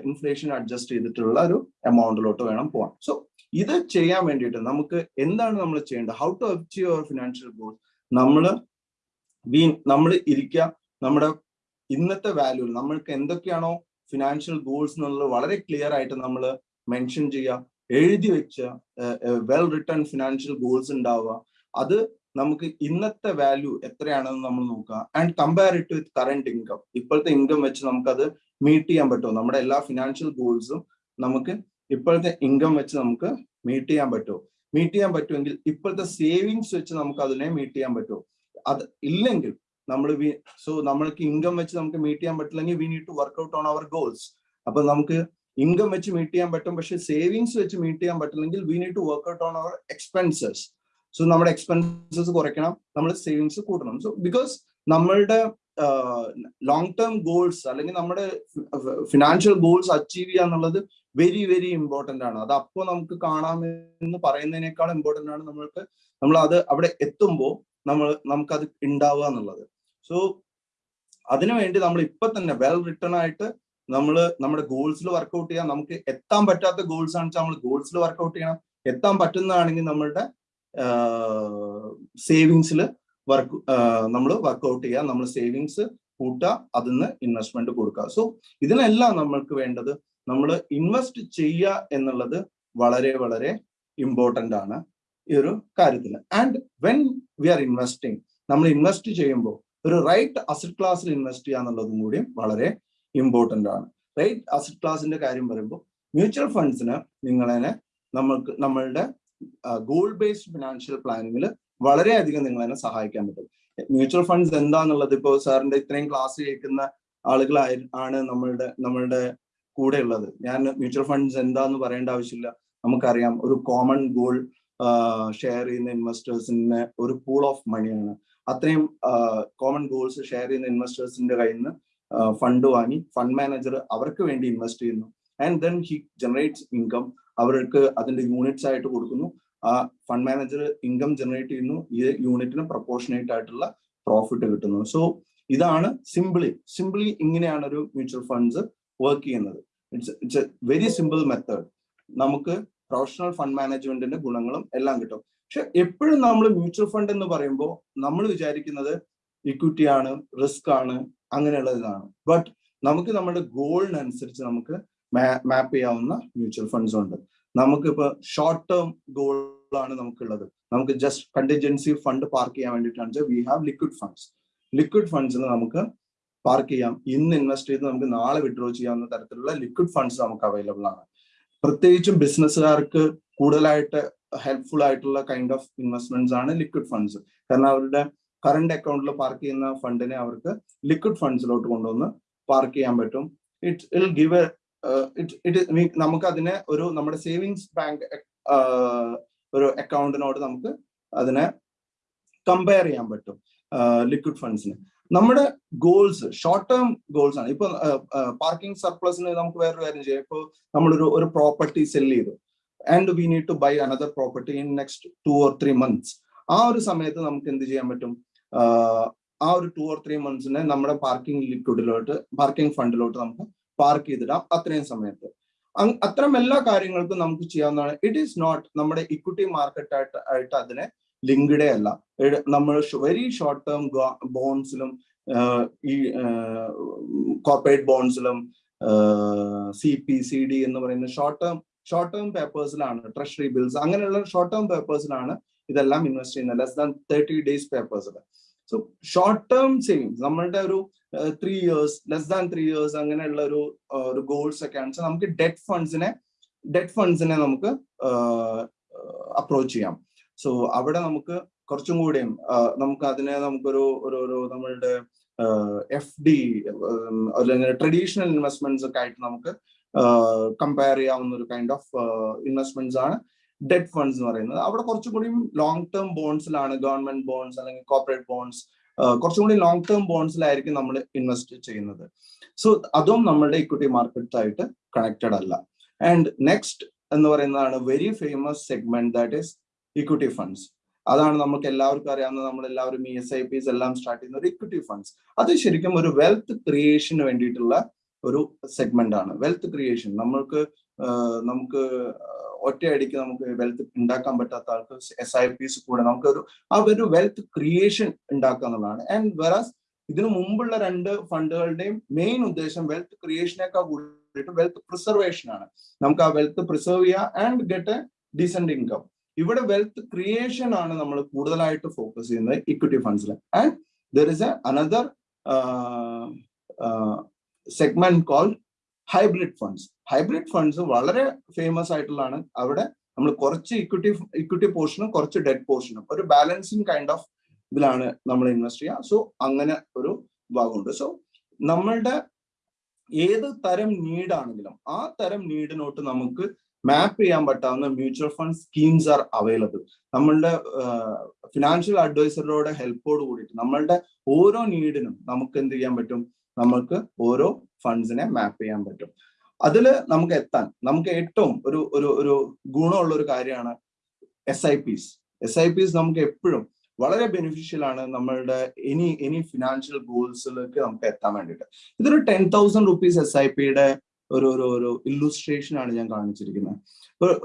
ഇൻഫ്ലേഷൻ അഡ്ജസ്റ്റ് ചെയ്തിട്ടുള്ള ഒരു എമൗണ്ടിലോട്ട് വേണം പോകാൻ സോ ഇത് ചെയ്യാൻ വേണ്ടിയിട്ട് നമുക്ക് എന്താണ് നമ്മൾ ചെയ്യേണ്ടത്? How to achieve our financial goal നമ്മൾ വീ നമ്മൾ ഇരിക്കുക നമ്മുടെ ഇന്നത്തെ വാല്യൂ നമ്മൾക്ക് എന്തൊക്കെയാണോ ഫിനാൻഷ്യൽ ഗോൾസ് എന്നുള്ളത് വളരെ ക്ലിയർ ആയിട്ട് നമ്മൾ മെൻഷൻ ചെയ്യുക. എഴുതി വെച്ച വെൽ റിട്ടേൺ ഫിനാൻഷ്യൽ ഗോൾസ് ഉണ്ടാവുക. അത് നമുക്ക് ഇന്നത്തെ വാല്യൂ എത്രയാണെന്ന് നമ്മൾ നോക്കുക. And compare it with current income ഇപ്പോഴത്തെ ഇൻകം വെച്ച് നമുക്കത് മീറ്റ് ചെയ്യാൻ പറ്റുമോ? നമ്മുടെ എല്ലാ ഫിനാൻഷ്യൽ ഗോൾസും നമുക്ക് ഇപ്പോഴത്തെ ഇൻകം വെച്ച് നമുക്ക് മീറ്റ് ചെയ്യാൻ പറ്റുമോ? മീറ്റ് ചെയ്യാൻ പറ്റുമെങ്കിൽ ഇപ്പോഴത്തെ സേവിങ്സ് വെച്ച് നമുക്ക് അതിനെ മീറ്റ് ചെയ്യാൻ പറ്റുമോ? അത് ഇല്ലെങ്കിൽ നമ്മൾ സോ നമ്മൾക്ക് ഇൻകം വെച്ച് നമുക്ക് മീറ്റ് ചെയ്യാൻ പറ്റില്ലെങ്കിൽ we need to work out on our goals അപ്പൊ നമുക്ക് ഇൻകം വെച്ച് മീറ്റ് ചെയ്യാൻ പറ്റും പക്ഷെ സേവിങ്സ് വെച്ച് മീറ്റ് ചെയ്യാൻ പറ്റില്ലെങ്കിൽ we need to work out on our expenses so നമ്മുടെ എക്സ്പെൻസസ് കുറയ്ക്കണം നമ്മൾ സേവിങ്സ് കൂട്ടണം. സോ ബിക്കോസ് നമ്മളുടെ ലോങ് ടേം ഗോൾസ് അല്ലെങ്കിൽ നമ്മുടെ ഫിനാൻഷ്യൽ ഗോൾസ് അച്ചീവ് ചെയ്യുക എന്നുള്ളത് വെരി വെരി ഇമ്പോർട്ടന്റ് ആണ്. അത് അപ്പോൾ നമുക്ക് കാണാമെന്ന് പറയുന്നതിനേക്കാൾ ഇമ്പോർട്ടന്റ് ആണ് നമ്മൾക്ക് നമ്മൾ അത് അവിടെ എത്തുമ്പോൾ നമ്മൾ നമുക്കത് ഉണ്ടാവുക എന്നുള്ളത്. സോ അതിനുവേണ്ടി നമ്മൾ ഇപ്പൊ തന്നെ വെൽ റിട്ടേൺ ആയിട്ട് നമ്മൾ നമ്മുടെ ഗോൾസിൽ വർക്ക്ഔട്ട് ചെയ്യാം നമുക്ക് എത്താൻ പറ്റാത്ത ഗോൾസ് ആണെന്ന് വെച്ചാൽ നമ്മൾ ഗോൾസിൽ വർക്ക്ഔട്ട് ചെയ്യണം. എത്താൻ പറ്റുന്നതാണെങ്കിൽ നമ്മളുടെ സേവിങ്സിൽ വർക്ക് നമ്മൾ വർക്ക്ഔട്ട് ചെയ്യുക നമ്മൾ സേവിങ്സ് കൂട്ടുക അതിൽ നിന്ന് ഇൻവെസ്റ്റ്മെന്റ് കൊടുക്കുക സോ ഇതിനെല്ലാം നമ്മൾക്ക് വേണ്ടത് നമ്മൾ ഇൻവെസ്റ്റ് ചെയ്യുക എന്നുള്ളത് വളരെ വളരെ ഇമ്പോർട്ടന്റ് ആണ് ഈ ഒരു കാര്യത്തിൽ and when we are investing നമ്മൾ ഇൻവെസ്റ്റ് ചെയ്യുമ്പോൾ ഒരു റൈറ്റ് അസറ്റ് ക്ലാസ്സിൽ ഇൻവെസ്റ്റ് ചെയ്യുക എന്നുള്ളതും കൂടി വളരെ ഇമ്പോർട്ടന്റ് ആണ്. റൈറ്റ് അസറ്റ് ക്ലാസിന്റെ കാര്യം പറയുമ്പോൾ മ്യൂച്വൽ ഫണ്ട്സിന് നിങ്ങളെ നമ്മൾക്ക് നമ്മളുടെ ഗോൾ ബേസ്ഡ് ഫിനാൻഷ്യൽ പ്ലാനിങ്ങിൽ വളരെയധികം നിങ്ങളെ സഹായിക്കാൻ പറ്റും. മ്യൂച്വൽ ഫണ്ട്സ് എന്താന്നുള്ളത് ഇപ്പോൾ സാറിന്റെ ഇത്രയും ക്ലാസ് കേൾക്കുന്ന ആളുകളായി ആണ് നമ്മളുടെ നമ്മളുടെ കൂടെ ഉള്ളത്. ഞാൻ മ്യൂച്വൽ ഫണ്ട്സ് എന്താന്ന് പറയേണ്ട ആവശ്യമില്ല. നമുക്കറിയാം ഒരു കോമൺ ഗോൾ ഷെയർ ചെയ്യുന്ന ഇൻവെസ്റ്റേഴ്സിന് ഒരു പൂൾ ഓഫ് മണിയാണ് അത്രയും കോമൺ ഗോൾസ് ഷെയർ ചെയ്യുന്ന ഇൻവെസ്റ്റേഴ്സിന്റെ കയ്യിൽ നിന്ന് ഫണ്ട് വാങ്ങി ഫണ്ട് മാനേജർ അവർക്ക് വേണ്ടി ഇൻവെസ്റ്റ് ചെയ്യുന്നു. And then he generates income അവർക്ക് അതിന്റെ യൂണിറ്റ്സ് ആയിട്ട് കൊടുക്കുന്നു. ആ ഫണ്ട് മാനേജർ ഇൻകം ജനറേറ്റ് ചെയ്യുന്നു. ഈ യൂണിറ്റിന് പ്രൊപ്പോർഷനേറ്റ് ആയിട്ടുള്ള പ്രോഫിറ്റ് കിട്ടുന്നു. സോ ഇതാണ് സിംപിളി സിംപിളി ഇങ്ങനെയാണ് ഒരു മ്യൂച്വൽ ഫണ്ട്സ് വർക്ക് ചെയ്യുന്നത്. It's it's a very simple method നമുക്ക് പ്രൊഫഷണൽ ഫണ്ട് മാനേജ്മെന്റിന്റെ ഗുണങ്ങളും എല്ലാം കിട്ടും. പക്ഷെ എപ്പോഴും നമ്മൾ മ്യൂച്വൽ ഫണ്ട് എന്ന് പറയുമ്പോൾ നമ്മൾ വിചാരിക്കുന്നത് ഇക്വിറ്റി ആണ് റിസ്ക് ആണ് അങ്ങനെയുള്ള ഇതാണ്. ബട്ട് നമുക്ക് നമ്മുടെ ഗോളിനനുസരിച്ച് നമുക്ക് മാപ്പ് ചെയ്യാവുന്ന മ്യൂച്വൽ ഫണ്ട്സ് ഉണ്ട്. നമുക്കിപ്പോ ഷോർട്ട് ടേം ഗോളാണ് നമുക്കുള്ളത്. നമുക്ക് ജസ്റ്റ് കണ്ടിജൻസി ഫണ്ട് പാർക്ക് ചെയ്യാൻ വേണ്ടിയിട്ടാണ് we have liquid funds liquid ഫണ്ട്സിന് നമുക്ക് പാർക്ക് ചെയ്യാം. ഇന്ന് ഇൻവെസ്റ്റ് ചെയ്ത് നമുക്ക് നാളെ വിഡ്രോ ചെയ്യാവുന്ന തരത്തിലുള്ള ലിക്വിഡ് ഫണ്ട്സ് നമുക്ക് അവൈലബിൾ ആണ്. പ്രത്യേകിച്ചും ബിസിനസ്സുകാർക്ക് കൂടുതലായിട്ട് ഹെൽപ്ഫുൾ ആയിട്ടുള്ള കൈൻഡ് ഓഫ് ഇൻവെസ്റ്റ്മെന്റ്സ് ആണ് ലിക്വിഡ് ഫണ്ട്സ് കാരണം അവരുടെ കറണ്ട് അക്കൗണ്ടിൽ പാർക്ക് ചെയ്യുന്ന ഫണ്ടിനെ അവർക്ക് ലിക്വിഡ് ഫണ്ട്സിലോട്ട് കൊണ്ടുവന്ന് പാർക്ക് ചെയ്യാൻ പറ്റും. ഇറ്റ് ഇൽ ഗിവ് എ ഇറ്റ് നമുക്ക് അതിനെ ഒരു നമ്മുടെ സേവിങ്സ് ബാങ്ക് ഒരു അക്കൗണ്ടിനോട് നമുക്ക് അതിനെ കമ്പയർ ചെയ്യാൻ പറ്റും ലിക്വിഡ് ഫണ്ട്സിന് നമ്മുടെ ഗോൾസ് ഷോർട്ട് ടേം ഗോൾസ് ആണ്. ഇപ്പൊ പാർക്കിംഗ് സർപ്ലസിന് നമുക്ക് വേറൊരു കാര്യം ചെയ്യാം. ഇപ്പൊ നമ്മളൊരു ഒരു പ്രോപ്പർട്ടി സെൽ ചെയ്തു. And we need to buy another property in next two or three months ആ ഒരു സമയത്ത് നമുക്ക് എന്ത് ചെയ്യാൻ പറ്റും? ആ ഒരു ടു ഓർ ത്രീ മന്ത്സിനെ നമ്മുടെ പാർക്കിംഗ് ലിക്വിഡിലോട്ട് പാർക്കിംഗ് ഫണ്ടിലോട്ട് നമുക്ക് പാർക്ക് ചെയ്തിടാം അത്രയും സമയത്ത്. അത്തരം എല്ലാ കാര്യങ്ങൾക്കും നമുക്ക് ചെയ്യാവുന്നതാണ്. ഇറ്റ് ഈസ് നോട്ട് നമ്മുടെ ഇക്വിറ്റി മാർക്കറ്റ് ആയിട്ട് ആയിട്ട് അതിനെ ലിങ്ക്ഡേ അല്ല. നമ്മൾ വെരി ഷോർട്ട് ടേം ബോൺസിലും ഈ കോർപ്പറേറ്റ് ബോൺസിലും സി പി സി ഡി എന്ന് പറയുന്ന ഷോർട്ട് ടേം ഷോർട്ട് ടേം പേപ്പേഴ്സിലാണ് ട്രഷറി ബിൽസ് അങ്ങനെയുള്ള ഷോർട്ട് ടേം പേപ്പേഴ്സിലാണ് ഇതെല്ലാം ഇൻവെസ്റ്റ് ചെയ്യുന്നത്. ലെസ് ദാൻ തേർട്ടി ഡേയ്സ് പേപ്പേഴ്സിൽ സോ ഷോർട്ട് ടേം സേവിങ്സ് നമ്മളുടെ ഒരു three years less than three years അങ്ങനെയുള്ള ഒരു ഒരു ഗോൾസ് ഒക്കെ ആണ് നമുക്ക് ഡെറ്റ് ഫണ്ട്സിനെ ഡെറ്റ് ഫണ്ട്സിനെ നമുക്ക് അപ്രോച്ച് ചെയ്യാം. സോ അവിടെ നമുക്ക് കുറച്ചും കൂടിയും നമുക്ക് അതിനെ നമുക്കൊരു ഒരു ഒരു നമ്മളുടെ എഫ് ഡി അല്ലെങ്കിൽ ട്രഡീഷണൽ ഇൻവെസ്റ്റ്മെന്റ്സ് ഒക്കെ ആയിട്ട് നമുക്ക് കമ്പയർ ചെയ്യാവുന്ന ഒരു കൈൻഡ് ഓഫ് ഇൻവെസ്റ്റ്മെന്റ്സ് ആണ്. ഡെറ്റ് ഫണ്ട്സ് എന്ന് പറയുന്നത്. അവിടെ കുറച്ചും കൂടി ലോങ് ടേം ബോൺസിലാണ് ഗവൺമെന്റ് ബോൺസ് അല്ലെങ്കിൽ കോർപ്പറേറ്റ് ബോൺസ് കുറച്ചും കൂടി ലോങ് ടേം ബോൺസിലായിരിക്കും നമ്മൾ ഇൻവെസ്റ്റ് ചെയ്യുന്നത്. സോ അതും നമ്മളുടെ ഇക്വിറ്റി മാർക്കറ്റായിട്ട് കണക്റ്റഡ് അല്ല. ആൻഡ് നെക്സ്റ്റ് എന്ന് പറയുന്നതാണ് very famous segment that is equity funds അതാണ് നമുക്ക് എല്ലാവർക്കും അറിയാവുന്ന നമ്മൾ എല്ലാവരും ഇ എസ് ഐ പിസ് എല്ലാം സ്റ്റാർട്ട് ചെയ്യുന്ന ഒരു ഇക്വിറ്റി ഫണ്ട്സ് അത് ശരിക്കും ഒരു വെൽത്ത് ക്രിയേഷന് വേണ്ടിയിട്ടുള്ള ഒരു സെഗ്മെന്റ് ആണ്. വെൽത്ത് ക്രിയേഷൻ നമ്മൾക്ക് നമുക്ക് ഒറ്റയടിക്ക് നമുക്ക് വെൽത്ത് ഉണ്ടാക്കാൻ പറ്റാത്ത ആൾക്ക് എസ് ഐ പിസ് കൂടെ നമുക്കൊരു ആ ഒരു വെൽത്ത് ക്രിയേഷൻ ഉണ്ടാക്കുക എന്നുള്ളതാണ് ആൻഡ് വെറാസ് ഇതിനു മുമ്പുള്ള രണ്ട് ഫണ്ടുകളുടെയും മെയിൻ ഉദ്ദേശം വെൽത്ത് ക്രിയേഷനേക്കാൾ കൂടിയിട്ട് വെൽത്ത് പ്രിസർവേഷൻ ആണ്. നമുക്ക് ആ വെൽത്ത് പ്രിസർവ് ചെയ്യുക and get a decent income ഇവിടെ വെൽത്ത് ക്രിയേഷൻ ആണ് നമ്മൾ കൂടുതലായിട്ട് ഫോക്കസ് ചെയ്യുന്നത് equity ഫണ്ട്സിൽ and there is a another segment call hybrid funds hybrid funds വളരെ ഫേമസ് ആയിട്ടുള്ളതാണ്. അവിടെ നമ്മൾ കുറച്ച് ഇക്വിറ്റി ഇക്വിറ്റി പോർഷനും കുറച്ച് ഡെറ്റ് പോർഷനും ഒരു ബാലൻസിങ് കൈൻഡ് ഓഫ് ഇതിലാണ് നമ്മൾ ഇൻവെസ്റ്റ് ചെയ്യുക. സോ അങ്ങനെ ഒരു ഭാഗമുണ്ട് സോ നമ്മളുടെ ഏത് തരം നീഡ് ആണെങ്കിലും ആ തരം നീഡിനോട്ട് നമുക്ക് മാപ്പ് ചെയ്യാൻ പറ്റാവുന്ന mutual fund schemes are available നമ്മളുടെ ഫിനാൻഷ്യൽ അഡ്വൈസറുടെ ഹെൽപ്പോട് കൂടിയിട്ട് നമ്മളുടെ ഓരോ നീഡിനും നമുക്ക് എന്ത് ചെയ്യാൻ പറ്റും? നമുക്ക് ഓരോ ഫണ്ട്സിനെ മാപ്പ് ചെയ്യാൻ പറ്റും. അതിൽ നമുക്ക് എത്താൻ നമുക്ക് ഏറ്റവും ഒരു ഒരു ഒരു ഗുണമുള്ള ഒരു കാര്യമാണ് S I Ps S I Ps നമുക്ക് എപ്പോഴും വളരെ ബെനിഫിഷ്യൽ ആണ് നമ്മളുടെ എനി എനി ഫിനാൻഷ്യൽ ഗോൾസിലേക്ക് നമുക്ക് എത്താൻ വേണ്ടിയിട്ട്. ഇതൊരു ten thousand rupees S I പിയുടെ ഒരു ഒരു ഒരു ഇല്ലുസ്ട്രേഷൻ ആണ് ഞാൻ കാണിച്ചിരിക്കുന്നത്.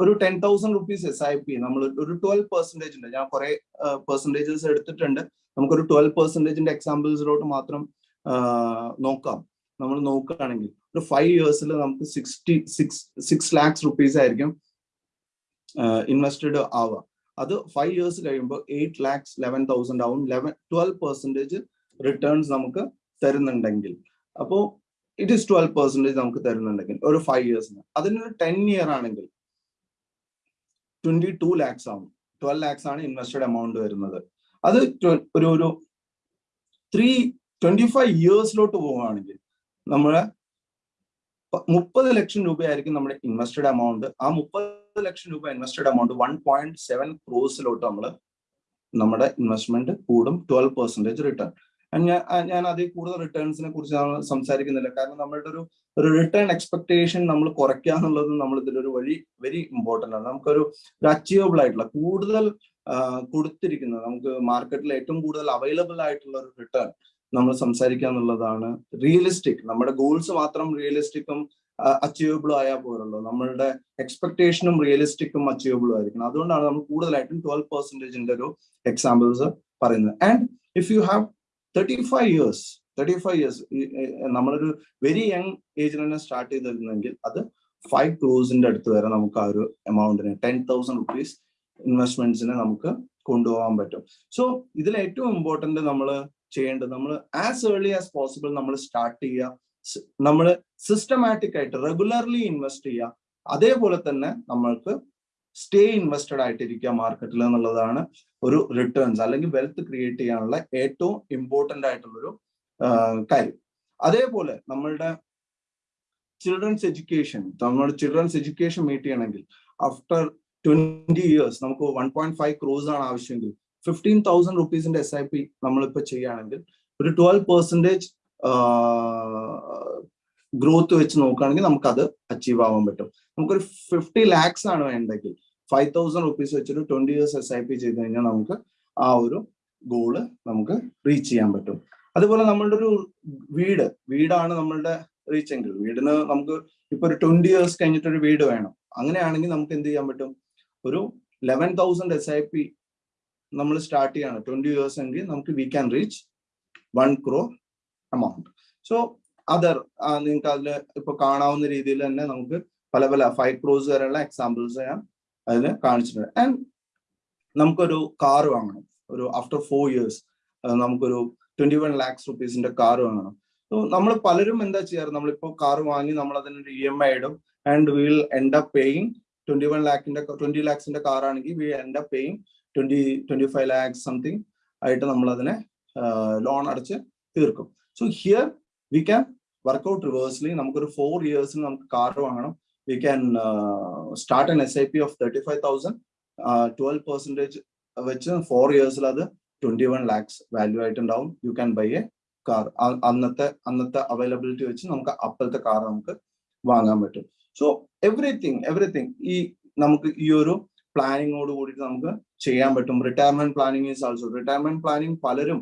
ഒരു ten thousand rupees S I P നമ്മൾ ഒരു ട്വൽവ് പെർസെന്റേജ് ഉണ്ട്. ഞാൻ കുറെ പെർസെന്റേജസ് എടുത്തിട്ടുണ്ട്. നമുക്കൊരു ട്വൽവ് പെർസെന്റേജിന്റെ എക്സാമ്പിൾസിലോട്ട് മാത്രം നോക്കാം. നമ്മൾ നോക്കുകയാണെങ്കിൽ ഒരു ഫൈവ് ഇയേഴ്സിൽ നമുക്ക് sixty six six lakhs rupees ആയിരിക്കും ഇൻവെസ്റ്റഡ് ആവുക. അത് ഫൈവ് ഇയേഴ്സ് കഴിയുമ്പോൾ എയ്റ്റ് ലാക്സ് ലെവൻ തൗസൻഡ് ആവും. ലെവൻ ട്വൽവ് പെർസെന്റേജ് റിട്ടേൺസ് നമുക്ക് തരുന്നുണ്ടെങ്കിൽ. അപ്പോൾ ഇറ്റ് ഈസ് ട്വൽവ് പെർസെന്റേജ് നമുക്ക് തരുന്നുണ്ടെങ്കിൽ ഒരു ഫൈവ് ഇയേഴ്സിന് അതിനൊരു ടെൻ ഇയർ ആണെങ്കിൽ ട്വന്റി ടു ലാക്സ് ആവും. ട്വൽവ് ലാക്സ് ആണ് ഇൻവെസ്റ്റഡ് എമൗണ്ട് വരുന്നത്. അത് ഒരു ഒരു ത്രീ ട്വന്റി ഫൈവ് ഇയേഴ്സിലോട്ട് പോവുകയാണെങ്കിൽ നമ്മുടെ മുപ്പത് ലക്ഷം രൂപയായിരിക്കും നമ്മുടെ ഇൻവെസ്റ്റഡ് എമൗണ്ട് ആ മുപ്പത് ലക്ഷം രൂപ invested amount one point seven ക്രോസിലോട്ട് നമ്മൾ നമ്മുടെ ഇൻവെസ്റ്റ്മെന്റ് കൂടും ട്വൽവ് പെർസെന്റേജ് റിട്ടേൺ ഞാൻ ഞാൻ അതിൽ കൂടുതൽ റിട്ടേൺസിനെ കുറിച്ച് സംസാരിക്കുന്നില്ല. കാരണം നമ്മളുടെ ഒരു ഒരു റിട്ടേൺ എക്സ്പെക്ടേഷൻ നമ്മൾ കുറയ്ക്കുക എന്നുള്ളത് നമ്മൾ ഇതിലൊരു വഴി വെരി ഇമ്പോർട്ടന്റ് ആണ്. നമുക്കൊരു ഒരു അച്ചീവബിൾ ആയിട്ടുള്ള കൂടുതൽ കൊടുത്തിരിക്കുന്നത് നമുക്ക് മാർക്കറ്റിൽ ഏറ്റവും കൂടുതൽ അവൈലബിൾ ആയിട്ടുള്ള ഒരു റിട്ടേൺ നമ്മൾ സംസാരിക്കുക എന്നുള്ളതാണ് റിയലിസ്റ്റിക് നമ്മുടെ ഗോൾസ് മാത്രം റിയലിസ്റ്റിക്കും അച്ചീവബിളും ആയാൽ പോലുള്ളൂ നമ്മളുടെ എക്സ്പെക്ടേഷനും റിയലിസ്റ്റിക്കും അച്ചീവബിളും ആയിരിക്കണം. അതുകൊണ്ടാണ് നമ്മൾ കൂടുതലായിട്ടും ട്വൽവ് പെർസെന്റേജിന്റെ ഒരു എക്സാമ്പിൾസ് പറയുന്നത്. And if you have thirty five years thirty five years നമ്മളൊരു വെരി യങ് ഏജിൽ തന്നെ സ്റ്റാർട്ട് ചെയ്തിരുന്നെങ്കിൽ അത് ഫൈവ് ക്രോസിന്റെ അടുത്ത് വരെ നമുക്ക് ആ ഒരു എമൗണ്ടിന് ടെൻ തൗസൻഡ് റുപ്പീസ് ഇൻവെസ്റ്റ്മെന്റ്സിനെ നമുക്ക് കൊണ്ടുപോകാൻ പറ്റും. സോ ഇതിൽ ഏറ്റവും ഇമ്പോർട്ടന്റ് നമ്മൾ ചെയ്യേണ്ടത്. നമ്മൾ ആസ് ഏർലി ആസ് പോസിബിൾ നമ്മൾ സ്റ്റാർട്ട് ചെയ്യുക. നമ്മൾ സിസ്റ്റമാറ്റിക് ആയിട്ട് റെഗുലർലി ഇൻവെസ്റ്റ് ചെയ്യുക. അതേപോലെ തന്നെ നമ്മൾക്ക് സ്റ്റേ ഇൻവെസ്റ്റഡ് ആയിട്ടിരിക്കുക മാർക്കറ്റിൽ എന്നുള്ളതാണ് ഒരു റിട്ടേൺസ് അല്ലെങ്കിൽ വെൽത്ത് ക്രിയേറ്റ് ചെയ്യാനുള്ള ഏറ്റവും ഇമ്പോർട്ടന്റ് ആയിട്ടുള്ളൊരു കാര്യം. അതേപോലെ നമ്മളുടെ ചിൽഡ്രൻസ് എഡ്യൂക്കേഷൻ നമ്മുടെ ചിൽഡ്രൻസ് എഡ്യൂക്കേഷൻ മീറ്റ് ചെയ്യണമെങ്കിൽ ആഫ്റ്റർ ട്വന്റി ഇയേഴ്സ് നമുക്ക് വൺ പോയിന്റ് ഫൈവ് ക്രോസ് ആണ് ആവശ്യമെങ്കിൽ ഫിഫ്റ്റീൻ തൗസൻഡ് റുപ്പീസിന്റെ എസ് ഐ പി നമ്മളിപ്പോ ചെയ്യുകയാണെങ്കിൽ ഒരു ട്വൽവ് പെർസെന്റേജ് ഗ്രോത്ത് വെച്ച് നോക്കുകയാണെങ്കിൽ നമുക്ക് അത് അച്ചീവ് ആവാൻ പറ്റും. നമുക്കൊരു ഫിഫ്റ്റി ലാക്സ് ആണ് വേണ്ടെങ്കിൽ ഫൈവ് തൗസൻഡ് റുപ്പീസ് വെച്ചൊരു twenty years S I P ചെയ്ത് കഴിഞ്ഞാൽ നമുക്ക് ആ ഒരു ഗോൾ നമുക്ക് റീച്ച് ചെയ്യാൻ പറ്റും. അതുപോലെ നമ്മളുടെ ഒരു വീട് വീടാണ് നമ്മളുടെ റീച്ച് എങ്കിൽ വീടിന് നമുക്ക് ഇപ്പൊ ഒരു ട്വന്റി ഇയേഴ്സ് കഴിഞ്ഞിട്ട് ഒരു വീട് വേണം. അങ്ങനെയാണെങ്കിൽ നമുക്ക് എന്ത് ചെയ്യാൻ പറ്റും? ഒരു eleven thousand S I P നമ്മൾ സ്റ്റാർട്ട് ചെയ്യാണ്. ട്വന്റി ഇയേഴ്സ് എങ്കിൽ നമുക്ക് we can reach one crore amount so other നിങ്ങൾക്ക് അതിൽ ഇപ്പൊ കാണാവുന്ന രീതിയിൽ തന്നെ നമുക്ക് പല പല ഫൈവ് ക്രോസ് വരെയുള്ള എക്സാമ്പിൾസ് ഞാൻ അതിൽ കാണിച്ചിട്ടുണ്ട്. ആൻഡ് നമുക്കൊരു കാർ വാങ്ങണം. ഒരു ആഫ്റ്റർ ഫോർ ഇയേഴ്സ് നമുക്കൊരു ട്വന്റി വൺ ലാക്സ് റുപ്പീസിന്റെ കാർ വാങ്ങണം. സോ നമ്മൾ പലരും എന്താ ചെയ്യാറ്? നമ്മളിപ്പോ കാർ വാങ്ങി നമ്മൾ അതിനൊരു ഇ എം ഐ ഇടും and will end up paying twenty one ലാക്കിന്റെ twenty ലാക്സിന്റെ car ആണെങ്കിൽ we end up paying twenty twenty five lakhs something ആയിട്ട് നമ്മൾ അതിനെ ലോൺ അടച്ച് തീർക്കും. So here we can work out reversely നമുക്കൊരു ഫോർ ഇയേഴ്സിന് നമുക്ക് കാർ വാങ്ങണം. We can start an S I P of thirty five thousand twelve percentage വെച്ച് ഫോർ ഇയേഴ്സിൽ അത് ട്വന്റി വൺ ലാക്സ് വാല്യൂ ആയിട്ടുണ്ടാവും you can buy a car അന്നത്തെ അന്നത്തെ അവൈലബിലിറ്റി വെച്ച് നമുക്ക് അപ്പോഴത്തെ കാർ നമുക്ക് വാങ്ങാൻ പറ്റും. സോ എവറിത്തിങ് എവറിത്തിങ് ഈ നമുക്ക് ഈ ഒരു പ്ലാനിങ്ങോട് കൂടിയിട്ട് നമുക്ക് ചെയ്യാൻ പറ്റും. Retirement planning is also retirement planning പലരും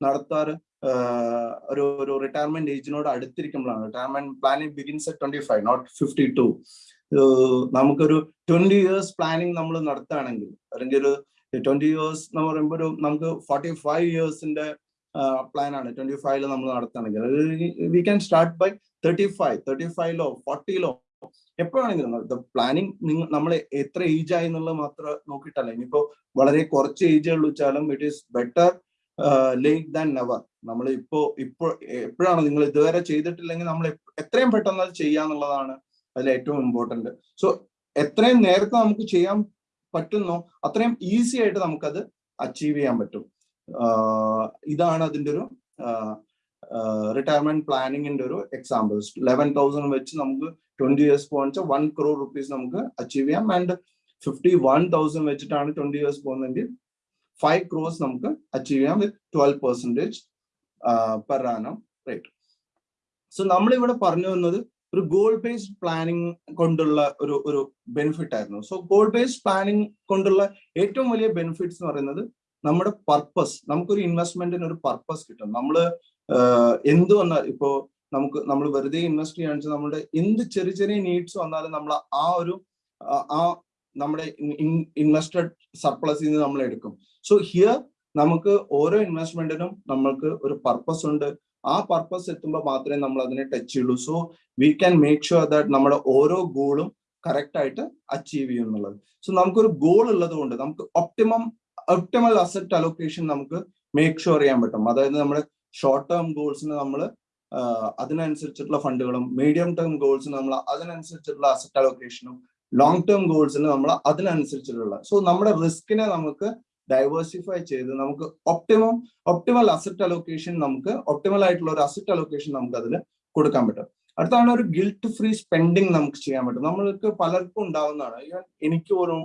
നടത്താറ് ഒരു ഒരു റിട്ടയർമെന്റ് ഏജിനോട് അടുത്തിരിക്കുമ്പോഴാണ്. Retirement planning begins at twenty five not fifty two നമുക്കൊരു ട്വന്റി ഇയേഴ്സ് പ്ലാനിങ് നമ്മൾ നടത്തുകയാണെങ്കിൽ അല്ലെങ്കിൽ ഒരു ട്വന്റി ഇയേഴ്സ് എന്ന് പറയുമ്പോൾ ഒരു നമുക്ക് ഫോർട്ടി ഫൈവ് ഇയേഴ്സിന്റെ പ്ലാനാണ് ട്വന്റി ഫൈവിൽ നമ്മൾ നടത്തുകയാണെങ്കിൽ. We can start by thirty five thirty ഫൈവിലോ ഫോർട്ടിയിലോ എപ്പോഴാണെങ്കിലും പ്ലാനിങ് നിങ്ങൾ നമ്മൾ എത്ര ഏജ് ആയി എന്നുള്ളത് മാത്രം നോക്കിയിട്ടല്ല. ഇനിയിപ്പോ വളരെ കുറച്ച് ഏജ് ഉള്ളൂ വെച്ചാലും it is better late than never നമ്മൾ ഇപ്പോ ഇപ്പോ എപ്പോഴാണ് നിങ്ങൾ ഇതുവരെ ചെയ്തിട്ടില്ലെങ്കിൽ നമ്മൾ എത്രയും പെട്ടെന്ന് അത് ചെയ്യാന്നുള്ളതാണ് അതിൽ ഏറ്റവും ഇമ്പോർട്ടന്റ് സോ എത്രയും നേരത്തെ നമുക്ക് ചെയ്യാൻ പറ്റുന്നോ അത്രയും ഈസി ആയിട്ട് നമുക്കത് അച്ചീവ് ചെയ്യാൻ പറ്റും. ഇതാണ് അതിന്റെ ഒരു റിട്ടയർമെന്റ് പ്ലാനിങ്ങിന്റെ ഒരു എക്സാമ്പിൾസ് ലെവൻ തൗസൻഡ് വെച്ച് നമുക്ക് twenty years point one crore rupees നമുക്ക് അച്ചീവ് ചെയ്യാം. ആൻഡ് ഫിഫ്റ്റി വൺ തൗസൻഡ് വെച്ചിട്ടാണ് ട്വന്റി ഇയേഴ്സ് പോകുന്നതെങ്കിൽ ഫൈവ് ക്രോസ് നമുക്ക് അച്ചീവ് ചെയ്യാം with twelve percentage per annum rate so നമ്മളിവിടെ പറഞ്ഞു വന്നത് ഒരു ഗോൾ ബേസ്ഡ് പ്ലാനിങ് കൊണ്ടുള്ള ഒരു ഒരു ബെനിഫിറ്റ് ആയിരുന്നു. സോ ഗോൾ ബേസ്ഡ് പ്ലാനിങ് കൊണ്ടുള്ള ഏറ്റവും വലിയ ബെനിഫിറ്റ്സ് എന്ന് പറയുന്നത് നമ്മുടെ പർപ്പസ് നമുക്കൊരു ഇൻവെസ്റ്റ്മെന്റിന് ഒരു പർപ്പസ് കിട്ടും. നമ്മൾ എന്ത് വന്നാൽ ഇപ്പോ നമുക്ക് നമ്മൾ വെറുതെ ഇൻവെസ്റ്റ് ചെയ്യാന്ന് വെച്ചാൽ നമ്മുടെ എന്ത് ചെറിയ ചെറിയ നീഡ്സ് വന്നാലും നമ്മൾ ആ ഒരു ആ നമ്മുടെ ഇൻവെസ്റ്റഡ് സർപ്ലസിൽ നിന്ന് നമ്മൾ എടുക്കും. സോ ഹിയർ നമുക്ക് ഓരോ ഇൻവെസ്റ്റ്മെന്റിനും നമ്മൾക്ക് ഒരു പർപ്പസ് ഉണ്ട്. ആ പർപ്പസ് എത്തുമ്പോൾ മാത്രമേ നമ്മൾ അതിനെ ടച്ച് ചെയ്യുള്ളൂ. So we can make sure that നമ്മുടെ ഓരോ ഗോളും കറക്റ്റ് ആയിട്ട് അച്ചീവ് ചെയ്യും എന്നുള്ളത്. സോ നമുക്കൊരു ഗോൾ ഉള്ളത് കൊണ്ട് നമുക്ക് ഒപ്റ്റിമം ഒപ്റ്റിമൽ അസറ്റ് അലോക്കേഷൻ നമുക്ക് മേക്ക് ഷുവർ ചെയ്യാൻ പറ്റും. അതായത് നമ്മുടെ ഷോർട്ട് ടേം ഗോൾസിന് നമ്മൾ അതിനനുസരിച്ചിട്ടുള്ള ഫണ്ടുകളും മീഡിയം ടേം ഗോൾസിന് നമ്മൾ അതിനനുസരിച്ചിട്ടുള്ള അസറ്റ് അലോക്കേഷനും ലോങ് ടേം ഗോൾസിന് നമ്മൾ അതിനനുസരിച്ചിട്ടുള്ള. സോ നമ്മുടെ റിസ്കിനെ നമുക്ക് ഡൈവേഴ്സിഫൈ ചെയ്ത് നമുക്ക് ഒപ്റ്റിമം ഒപ്റ്റിമൽ അസറ്റ് അലോക്കേഷൻ നമുക്ക് ഒപ്റ്റിമൽ ആയിട്ടുള്ള ഒരു അസറ്റ് അലോക്കേഷൻ നമുക്ക് അതിൽ കൊടുക്കാൻ പറ്റും. അടുത്താണ് ഒരു ഗിൽറ്റ് ഫ്രീ സ്പെൻഡിങ് നമുക്ക് ചെയ്യാൻ പറ്റും. നമ്മൾക്ക് പലർക്കും ഉണ്ടാവുന്നതാണ്. ഈവൻ എനിക്ക് പോലും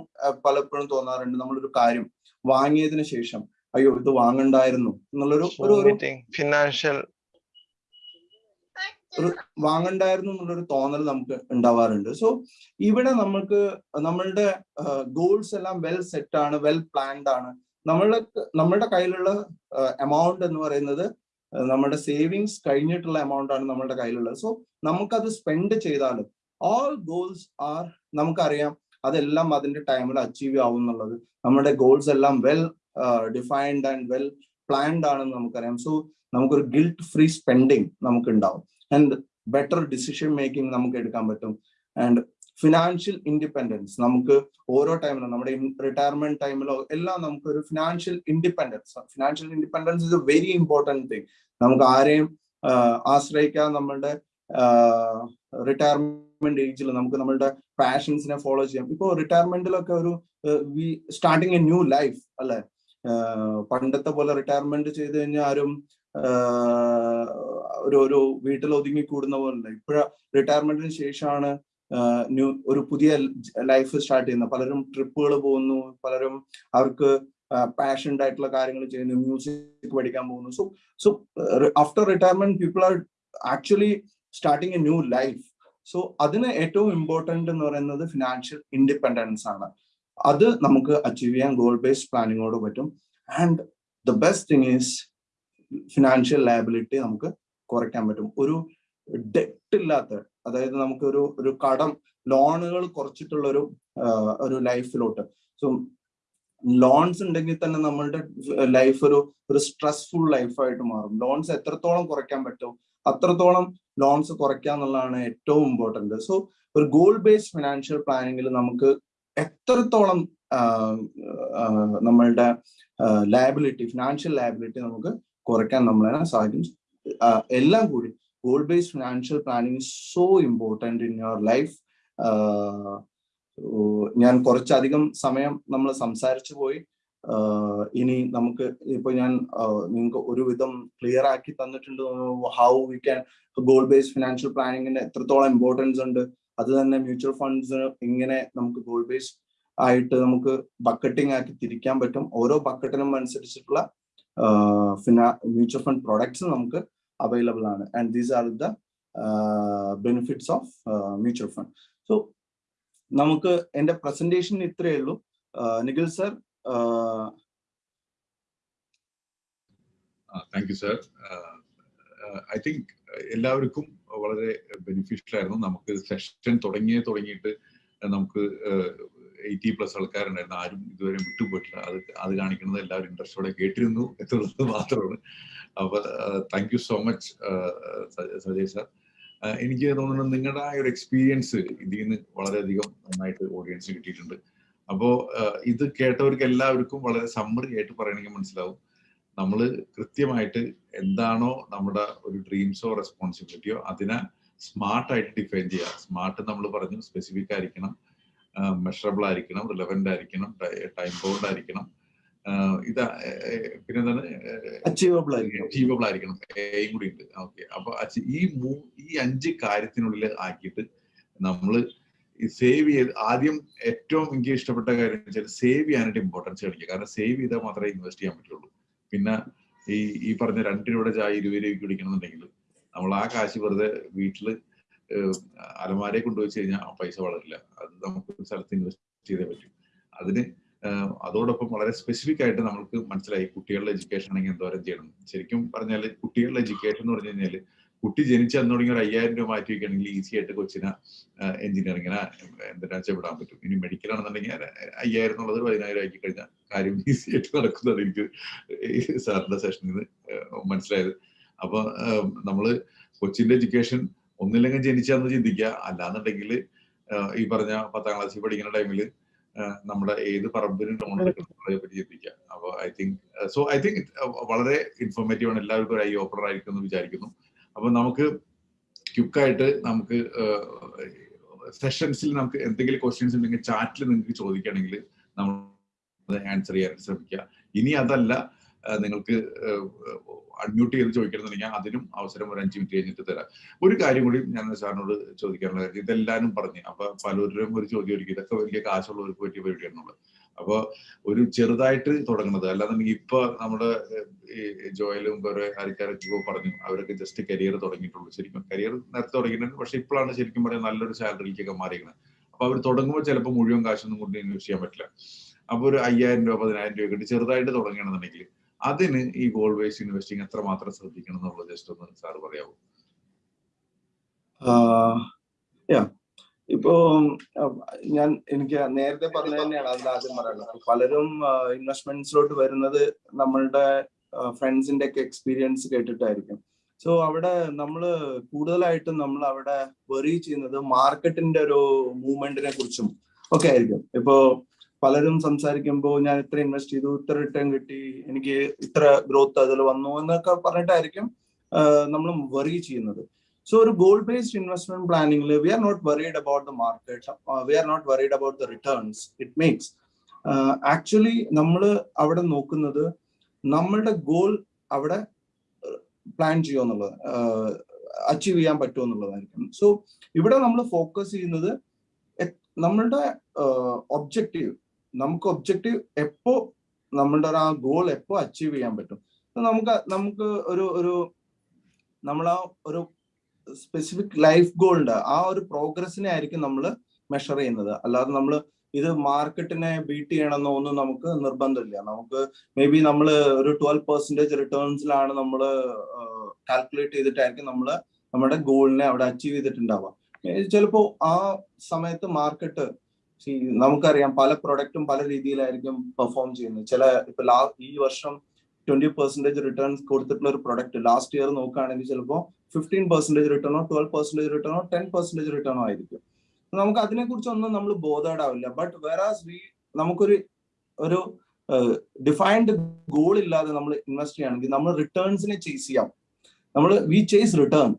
പലപ്പോഴും തോന്നാറുണ്ട് നമ്മളൊരു കാര്യം വാങ്ങിയതിന് ശേഷം അയ്യോ ഇത് വാങ്ങണ്ടായിരുന്നു എന്നുള്ളൊരു ഒരു ഫിനാൻഷ്യൽ വാങ്ങണ്ടായിരുന്നു എന്നുള്ളൊരു തോന്നൽ നമുക്ക് ഉണ്ടാവാറുണ്ട്. സോ ഇവിടെ നമുക്ക് നമ്മളുടെ ഗോൾസ് എല്ലാം വെൽ സെറ്റ് ആണ് വെൽ പ്ലാൻഡ് ആണ്. നമ്മളുടെ നമ്മളുടെ കയ്യിലുള്ള എമൗണ്ട് എന്ന് പറയുന്നത് നമ്മുടെ സേവിങ്സ് കഴിഞ്ഞിട്ടുള്ള എമൗണ്ട് ആണ് നമ്മളുടെ കയ്യിലുള്ളത്. സോ നമുക്കത് സ്പെൻഡ് ചെയ്താലും ഓൾ ഗോൾസ് ആർ നമുക്കറിയാം അതെല്ലാം അതിന്റെ ടൈമിൽ അച്ചീവ് ആവും എന്നുള്ളത്. നമ്മുടെ ഗോൾസ് എല്ലാം well defined and well planned ആണെന്ന് നമുക്കറിയാം. സോ നമുക്കൊരു ഗിൽറ്റ് ഫ്രീ സ്പെൻഡിങ് നമുക്ക് ഉണ്ടാവും ആൻഡ് ബെറ്റർ ഡിസിഷൻ മേക്കിംഗ് നമുക്ക് എടുക്കാൻ പറ്റും. ആൻഡ് ഫിനാൻഷ്യൽ ഇൻഡിപെൻഡൻസ് നമുക്ക് ഓരോ ടൈമിലും നമ്മുടെ റിട്ടയർമെന്റ് ടൈമിലോ എല്ലാം നമുക്ക് ഒരു financial independence financial independence is a very important thing നമുക്ക് ആരെയും ആശ്രയിക്കാതെ നമ്മളുടെ റിട്ടയർമെന്റ് ഏജിൽ നമുക്ക് നമ്മളുടെ പാഷൻസിനെ ഫോളോ ചെയ്യാം. ഇപ്പോൾ റിട്ടയർമെന്റിലൊക്കെ ഒരു we starting a new life അല്ലെ? പണ്ടത്തെ പോലെ റിട്ടയർമെന്റ് ചെയ്ത് കഴിഞ്ഞാൽ ആരും ഒരു ഒരു വീട്ടിൽ ഒതുങ്ങി കൂടുന്ന പോലല്ല ഇപ്പോഴ റിട്ടയർമെന്റിന് ശേഷമാണ് ന്യൂ ഒരു പുതിയ ലൈഫ് സ്റ്റാർട്ട് ചെയ്യുന്നത്. പലരും ട്രിപ്പുകൾ പോകുന്നു പലരും അവർക്ക് പാഷൻഡ് ആയിട്ടുള്ള കാര്യങ്ങൾ ചെയ്യുന്നു മ്യൂസിക് പഠിക്കാൻ പോകുന്നു. So so after retirement people are actually starting a new life so അതിന് ഏറ്റവും ഇമ്പോർട്ടന്റ് എന്ന് പറയുന്നത് ഫിനാൻഷ്യൽ ഇൻഡിപെൻഡൻസ് ആണ്. അത് നമുക്ക് അച്ചീവ് ചെയ്യാൻ ഗോൾ ബേസ്ഡ് പ്ലാനിങ്ങോട് പറ്റും. And the best thing is financial liability നമുക്ക് കുറയ്ക്കാൻ പറ്റും. ഒരു ഡെറ്റ് ഇല്ലാത്ത അതായത് നമുക്ക് ഒരു ഒരു കടം ലോണുകൾ കുറച്ചിട്ടുള്ള ഒരു ഒരു ലൈഫിലോട്ട് സോ ലോൺസ് ഉണ്ടെങ്കിൽ തന്നെ നമ്മളുടെ ലൈഫ് ഒരു ഒരു സ്ട്രെസ്ഫുൾ ലൈഫായിട്ട് മാറും. ലോൺസ് എത്രത്തോളം കുറയ്ക്കാൻ പറ്റും അത്രത്തോളം ലോൺസ് കുറയ്ക്കുക എന്നുള്ളതാണ് ഏറ്റവും ഇമ്പോർട്ടന്റ് സോ ഒരു ഗോൾ ബേസ്ഡ് ഫിനാൻഷ്യൽ പ്ലാനിങ്ങിൽ നമുക്ക് എത്രത്തോളം നമ്മളുടെ ലയബിലിറ്റി ഫിനാൻഷ്യൽ ലയബിലിറ്റി നമുക്ക് കുറയ്ക്കാൻ നമ്മളെ സാധിക്കും എല്ലാം കൂടി goal based financial planning so important in your life ഞാൻ കുറച്ചധികം സമയം നമ്മൾ സംസാരിച്ചു പോയി. ഇനി നമുക്ക് ഇപ്പൊ ഞാൻ നിങ്ങൾക്ക് ഒരുവിധം ക്ലിയർ ആക്കി തന്നിട്ടുണ്ട്. How we can goal based financial പ്ലാനിങ്ങിന് എത്രത്തോളം ഇമ്പോർട്ടൻസ് ഉണ്ട്. അത് തന്നെ മ്യൂച്വൽ ഫണ്ട്സ് ഇങ്ങനെ നമുക്ക് ഗോൾ ബേസ്ഡ് ആയിട്ട് നമുക്ക് ബക്കറ്റിംഗ് ആക്കി തിരിക്കാൻ പറ്റും. ഓരോ ബക്കറ്റിനും അനുസരിച്ചിട്ടുള്ള മ്യൂച്വൽ ഫണ്ട് പ്രോഡക്ട്സ് നമുക്ക് അവൈലബിൾ ആണ്. And these are the benefits of mutual fund. So നമുക്ക് എന്റെ പ്രസന്റേഷൻ ഇത്രയേ ഉള്ളൂ. Nikhil sir thank you sir I think എല്ലാവർക്കും വളരെ ബെനിഫിഷ്യൽ ആയിരുന്നു. നമുക്ക് സെഷൻ തുടങ്ങിയേ തുടങ്ങിയിട്ട് നമുക്ക് എയ്റ്റി പ്ലസ് ആൾക്കാരുണ്ടായിരുന്നു. ആരും ഇതുവരെ വിട്ടുപോയിട്ടില്ല. അത് അത് കാണിക്കുന്നത് എല്ലാവരും ഇൻട്രസ്റ്റോടെ കേട്ടിരുന്നു എന്നുള്ളത് മാത്രമാണ്. അപ്പൊ thank you so much Sajay sir എനിക്ക് തോന്നുന്നു നിങ്ങളുടെ ആ ഒരു എക്സ്പീരിയൻസ് ഇതിൽ നിന്ന് വളരെയധികം നന്നായിട്ട് ഓഡിയൻസ് കിട്ടിയിട്ടുണ്ട്. അപ്പോ ഇത് കേട്ടവർക്ക് എല്ലാവർക്കും വളരെ സമ്മറി ആയിട്ട് പറയണമെങ്കിൽ മനസ്സിലാവും. നമ്മൾ കൃത്യമായിട്ട് എന്താണോ നമ്മുടെ ഒരു ഡ്രീംസോ റെസ്പോൺസിബിലിറ്റിയോ അതിനെ സ്മാർട്ടായിട്ട് ഡിഫൈൻ ചെയ്യുക. സ്മാർട്ട് നമ്മൾ പറഞ്ഞു സ്പെസിഫിക് ആയിരിക്കണം. മെഷറബിൾ ആയിരിക്കണം റിലവന്റ് ആയിരിക്കണം ടൈം ബൗണ്ട് ആയിരിക്കണം. ഇതാ പിന്നെന്താണ്? അച്ചീവബിൾ ആയിരിക്കണം. അച്ചീവബിൾ ആയിരിക്കണം. എയും കൂടി ഉണ്ട്. ഓക്കെ അപ്പൊ ഈ മൂ ഈ അഞ്ച് കാര്യത്തിനുള്ളിൽ ആക്കിയിട്ട് നമ്മൾ സേവ് ചെയ്ത് ആദ്യം ഏറ്റവും എനിക്ക് ഇഷ്ടപ്പെട്ട കാര്യം വെച്ചാൽ സേവ് ചെയ്യാനായിട്ട് ഇമ്പോർട്ടൻസ് കാണിക്കുക. കാരണം സേവ് ചെയ്താൽ മാത്രമേ ഇൻവെസ്റ്റ് ചെയ്യാൻ പറ്റുള്ളൂ. പിന്നെ ഈ ഈ പറഞ്ഞ രണ്ട് രൂപയുടെ ചായ ഇരുപത് രൂപയ്ക്ക് കുടിക്കണമെന്നുണ്ടെങ്കിൽ നമ്മൾ ആ കാശ് വെറുതെ വീട്ടിൽ അലമാരെ കൊണ്ടുപോയി കഴിഞ്ഞാൽ പൈസ വളരില്ല. അത് നമുക്ക് ഒരു സ്ഥലത്ത് ഇൻവെസ്റ്റ് ചെയ്തേ പറ്റും. അതിന് അതോടൊപ്പം വളരെ സ്പെസിഫിക് ആയിട്ട് നമുക്ക് മനസ്സിലായി കുട്ടികളുടെ എഡ്യൂക്കേഷൻ ആണെങ്കിൽ എന്തോരം ചെയ്യണം. ശരിക്കും പറഞ്ഞാൽ കുട്ടികളുടെ എഡ്യൂക്കേഷൻ എന്ന് പറഞ്ഞു കഴിഞ്ഞാൽ കുട്ടി ജനിച്ച അന്ന് തുടങ്ങി ഒരു അയ്യായിരം രൂപ മാറ്റി വെക്കുകയാണെങ്കിൽ ഈസി ആയിട്ട് കൊച്ചിനെ എഞ്ചിനീയറിങ്ങിനെ എന്തിനാ വിടാൻ പറ്റും. ഇനി മെഡിക്കൽ ആണെന്നുണ്ടെങ്കിൽ അയ്യായിരം എന്നുള്ളത് പതിനായിരം ആക്കി കഴിഞ്ഞാൽ കാര്യം ഈസി ആയിട്ട് നടക്കുന്നത് എനിക്ക് സാറിന്റെ സെഷനിൽ നിന്ന് മനസ്സിലായത്. അപ്പൊ നമ്മൾ കൊച്ചിന്റെ എഡ്യൂക്കേഷൻ ഒന്നില്ലെങ്കിൽ ജനിച്ചാന്ന് ചിന്തിക്കുക അല്ലാന്നുണ്ടെങ്കിൽ ഈ പറഞ്ഞ പത്താം ക്ലാസ്സിൽ പഠിക്കുന്ന ടൈമിൽ നമ്മുടെ ഏത് പറമ്പിനും ലോൺ എടുക്കുന്നതിനെ പറ്റി ചിന്തിക്കുക അപ്പൊ I think so I think വളരെ ഇൻഫോർമേറ്റീവ് ആണ്. എല്ലാവർക്കും ഒരു ഐ ഓപ്പണർ ആയിരിക്കും എന്ന് വിചാരിക്കുന്നു. അപ്പൊ നമുക്ക് ക്യുക്കായിട്ട് നമുക്ക് സെഷൻസിൽ നമുക്ക് എന്തെങ്കിലും ക്വസ്റ്റ്യൻസ് ഉണ്ടെങ്കിൽ ചാറ്റിൽ നിങ്ങൾക്ക് ചോദിക്കുകയാണെങ്കിൽ നമ്മൾ ആൻസർ ചെയ്യാൻ ശ്രമിക്കുക. ഇനി അതല്ല നിങ്ങൾക്ക് അൺമ്യൂട്ട് ചെയ്ത് ചോദിക്കണമെന്നുണ്ടെങ്കിൽ അതിനും അവസരം ഒരു അഞ്ച് മിനിറ്റ് കഴിഞ്ഞിട്ട് തരാം. ഒരു കാര്യം കൂടി ഞാൻ സാറിനോട് ചോദിക്കാനുള്ള കാര്യം ഇതെല്ലാവരും പറഞ്ഞു. അപ്പൊ പലരും ഒരു ചോദ്യം ഒരുക്കി ഇതൊക്കെ വലിയ കാശുള്ളവർക്ക് പറ്റിയ പരിപാടിയാണുള്ളത് അപ്പൊ ഒരു ചെറുതായിട്ട് തുടങ്ങുന്നത് അല്ലാന്നുണ്ടെങ്കിൽ ഇപ്പൊ നമ്മുടെ ജോയലും കുറെ ആൾക്കാരൊക്കെ പറഞ്ഞു അവരൊക്കെ ജസ്റ്റ് കരിയർ തുടങ്ങിയിട്ടുള്ളൂ. ശരിക്കും കരിയർ നേരത്തെ തുടങ്ങിയിട്ടുണ്ട് പക്ഷെ ഇപ്പോഴാണ് ശരിക്കും പറയാൻ നല്ലൊരു സാലറിയിലേക്കൊക്കെ മാറിയിരിക്കുന്നത്. അപ്പൊ അവർ തുടങ്ങുമ്പോൾ ചിലപ്പോൾ മുഴുവൻ കാശൊന്നും കൊണ്ട് ഇൻവെസ്റ്റ് ചെയ്യാൻ പറ്റില്ല. അപ്പൊ ഒരു അയ്യായിരം രൂപ പതിനായിരം രൂപ കിട്ടി ചെറുതായിട്ട് തുടങ്ങണമെന്നുണ്ടെങ്കിൽ അതിന് ഈ ഗോൾഡ് വേസ് ഇൻവെസ്റ്റിംഗ് എത്രമാത്രം ശ്രദ്ധിക്കണം എന്നുള്ളത് ജസ്റ്റ് ഒന്ന് സാർ പറയാവൂ? ഇപ്പോ ഞാൻ എനിക്ക് നേരത്തെ പറഞ്ഞ തന്നെയാണ് അതിൽ ആദ്യം പറയുന്നത് പലരും ഇൻവെസ്റ്റ്മെന്റ്സിലോട്ട് വരുന്നത് നമ്മളുടെ ഫ്രണ്ട്സിന്റെ ഒക്കെ എക്സ്പീരിയൻസ് കേട്ടിട്ടായിരിക്കും. സോ അവിടെ നമ്മൾ കൂടുതലായിട്ടും നമ്മൾ അവിടെ വെറി ചെയ്യുന്നത് മാർക്കറ്റിന്റെ ഒരു മൂവ്മെന്റിനെ കുറിച്ചും ഒക്കെ ആയിരിക്കും. ഇപ്പോ പലരും സംസാരിക്കുമ്പോൾ ഞാൻ ഇത്ര ഇൻവെസ്റ്റ് ചെയ്തു ഇത്ര റിട്ടേൺ കിട്ടി എനിക്ക് ഇത്ര ഗ്രോത്ത് അതിൽ വന്നു എന്നൊക്കെ പറഞ്ഞിട്ടായിരിക്കും നമ്മൾ വറി ചെയ്യുന്നത്. സോ ഒരു goal based investment പ്ലാനിംഗിൽ we are not worried about the market we are not worried about the returns it makes actually നമ്മൾ അവിടെ നോക്കുന്നത് നമ്മളുടെ ഗോൾ അവിടെ പ്ലാൻ ചെയ്യുക എന്നുള്ളത് അച്ചീവ് ചെയ്യാൻ പറ്റുമോ എന്നുള്ളതായിരിക്കും. സോ ഇവിടെ നമ്മൾ ഫോക്കസ് ചെയ്യുന്നത് നമ്മളുടെ ഒബ്ജക്റ്റീവ് നമുക്ക് ഒബ്ജക്റ്റീവ് എപ്പോ നമ്മളുടെ ആ ഗോൾ എപ്പോ അച്ചീവ് ചെയ്യാൻ പറ്റും? നമുക്ക് നമുക്ക് ഒരു ഒരു നമ്മൾ ആ ഒരു സ്പെസിഫിക് ലൈഫ് ഗോളിന്റെ ആ ഒരു പ്രോഗ്രസിനെ ആയിരിക്കും നമ്മൾ മെഷർ ചെയ്യുന്നത്. അല്ലാതെ നമ്മൾ ഇത് മാർക്കറ്റിനെ ബീറ്റ് ചെയ്യണമെന്നോ ഒന്നും നമുക്ക് നിർബന്ധമില്ല. നമുക്ക് മേ ബി നമ്മൾ ഒരു ട്വൽവ് പെർസെന്റേജ് റിട്ടേൺസിലാണ് നമ്മൾ കാൽക്കുലേറ്റ് ചെയ്തിട്ടായിരിക്കും നമ്മൾ നമ്മുടെ ഗോളിനെ അവിടെ അച്ചീവ് ചെയ്തിട്ടുണ്ടാവുക. ചിലപ്പോ ആ സമയത്ത് മാർക്കറ്റ് നമുക്കറിയാം പല പ്രൊഡക്റ്റും പല രീതിയിലായിരിക്കും പെർഫോം ചെയ്യുന്നത്. ചില ഇപ്പൊ ലാ ഈ വർഷം ട്വന്റി പെർസെന്റേജ് റിട്ടേൺസ് കൊടുത്തിട്ടുള്ള ഒരു പ്രൊഡക്റ്റ് ലാസ്റ്റ് ഇയർ നോക്കുകയാണെങ്കിൽ ചിലപ്പോൾ ഫിഫ്റ്റീൻ പെർസെന്റേജ് റിട്ടേണോ ട്വൽവ് പെർസെന്റേജ് റിട്ടേണോ ടെൻ പെർസെന്റേജ് റിട്ടേണോ ആയിരിക്കും. നമുക്ക് അതിനെ കുറിച്ചൊന്നും നമ്മൾ ബോധേഡാവില്ല ബട്ട് വേറാസ് വി നമുക്കൊരു ഒരു ഡിഫൈൻഡ് ഗോൾ ഇല്ലാതെ നമ്മൾ ഇൻവെസ്റ്റ് ചെയ്യുകയാണെങ്കിൽ നമ്മൾ റിട്ടേൺസിനെ ചേസ് ചെയ്യാം. നമ്മൾ വി ചേസ് റിട്ടേൺ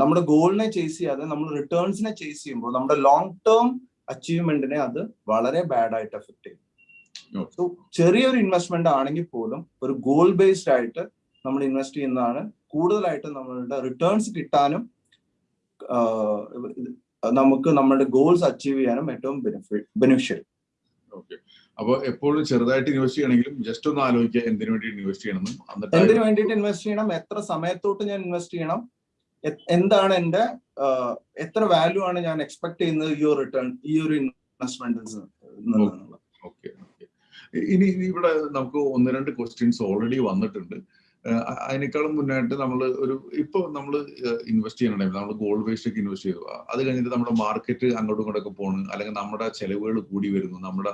നമ്മുടെ ഗോളിനെ ചേസ് ചെയ്യാതെ നമ്മൾ റിട്ടേൺസിനെ ചേസ് ചെയ്യുമ്പോൾ നമ്മുടെ ലോങ് ടേം അച്ചീവ്മെന്റിനെ അത് വളരെ ബാഡ് ആയിട്ട് എഫക്ട് ചെയ്യും. സോ ചെറിയൊരു ഇൻവെസ്റ്റ്മെന്റ് ആണെങ്കിൽ പോലും ഒരു ഗോൾ ബേസ്ഡ് ആയിട്ട് നമ്മൾ ഇൻവെസ്റ്റ് ചെയ്യുന്നതാണ്. കൂടുതലായിട്ട് നമ്മളുടെ റിട്ടേൺസ് കിട്ടാനും നമുക്ക് നമ്മുടെ ഗോൾസ് അച്ചീവ് ചെയ്യാനും ഏറ്റവും ബെനിഫിഷ്യൽ ഓക്കെ അപ്പൊ എപ്പോഴും ചെറുതായിട്ട് ഇൻവെസ്റ്റ് ചെയ്യണമെങ്കിലും ജസ്റ്റ് ഒന്ന് ആലോചിക്കുക എന്തിനു വേണ്ടി ഇൻവെസ്റ്റ് ചെയ്യണം എന്തിനു വേണ്ടിയിട്ട് ഇൻവെസ്റ്റ് ചെയ്യണം? എത്ര സമയത്തോട്ട് ഞാൻ ഇൻവെസ്റ്റ് ചെയ്യണം? എന്താണ് എന്റെ എത്ര വാല്യൂ ആണ് ഞാൻ എക്സ്പെക്ട് ചെയ്യുന്നത് ഈ ഒരു റിട്ടേൺ ഈ ഒരു ഇൻവെസ്റ്റ്മെന്റ് നിന്നാണ് ഓക്കെ ഓക്കെ ഇനി ഇവിടെ നമുക്ക് ഒന്ന് രണ്ട് ക്വസ്റ്റ്യൻസ് ഓൾറെഡി വന്നിട്ടുണ്ട്. അതിനേക്കാളും മുന്നായിട്ട് നമ്മൾ ഒരു ഇപ്പൊ നമ്മൾ ഇൻവെസ്റ്റ് ചെയ്യണമെങ്കിൽ നമ്മൾ ഗോൾഡ് ബേസ്ഡ് ഒക്കെ ഇൻവെസ്റ്റ് ചെയ്തു. അത് കഴിഞ്ഞിട്ട് നമ്മുടെ മാർക്കറ്റ് അങ്ങോട്ടും ഇങ്ങോട്ടൊക്കെ പോണ് അല്ലെങ്കിൽ നമ്മുടെ ചെലവുകൾ കൂടി വരുന്നു നമ്മുടെ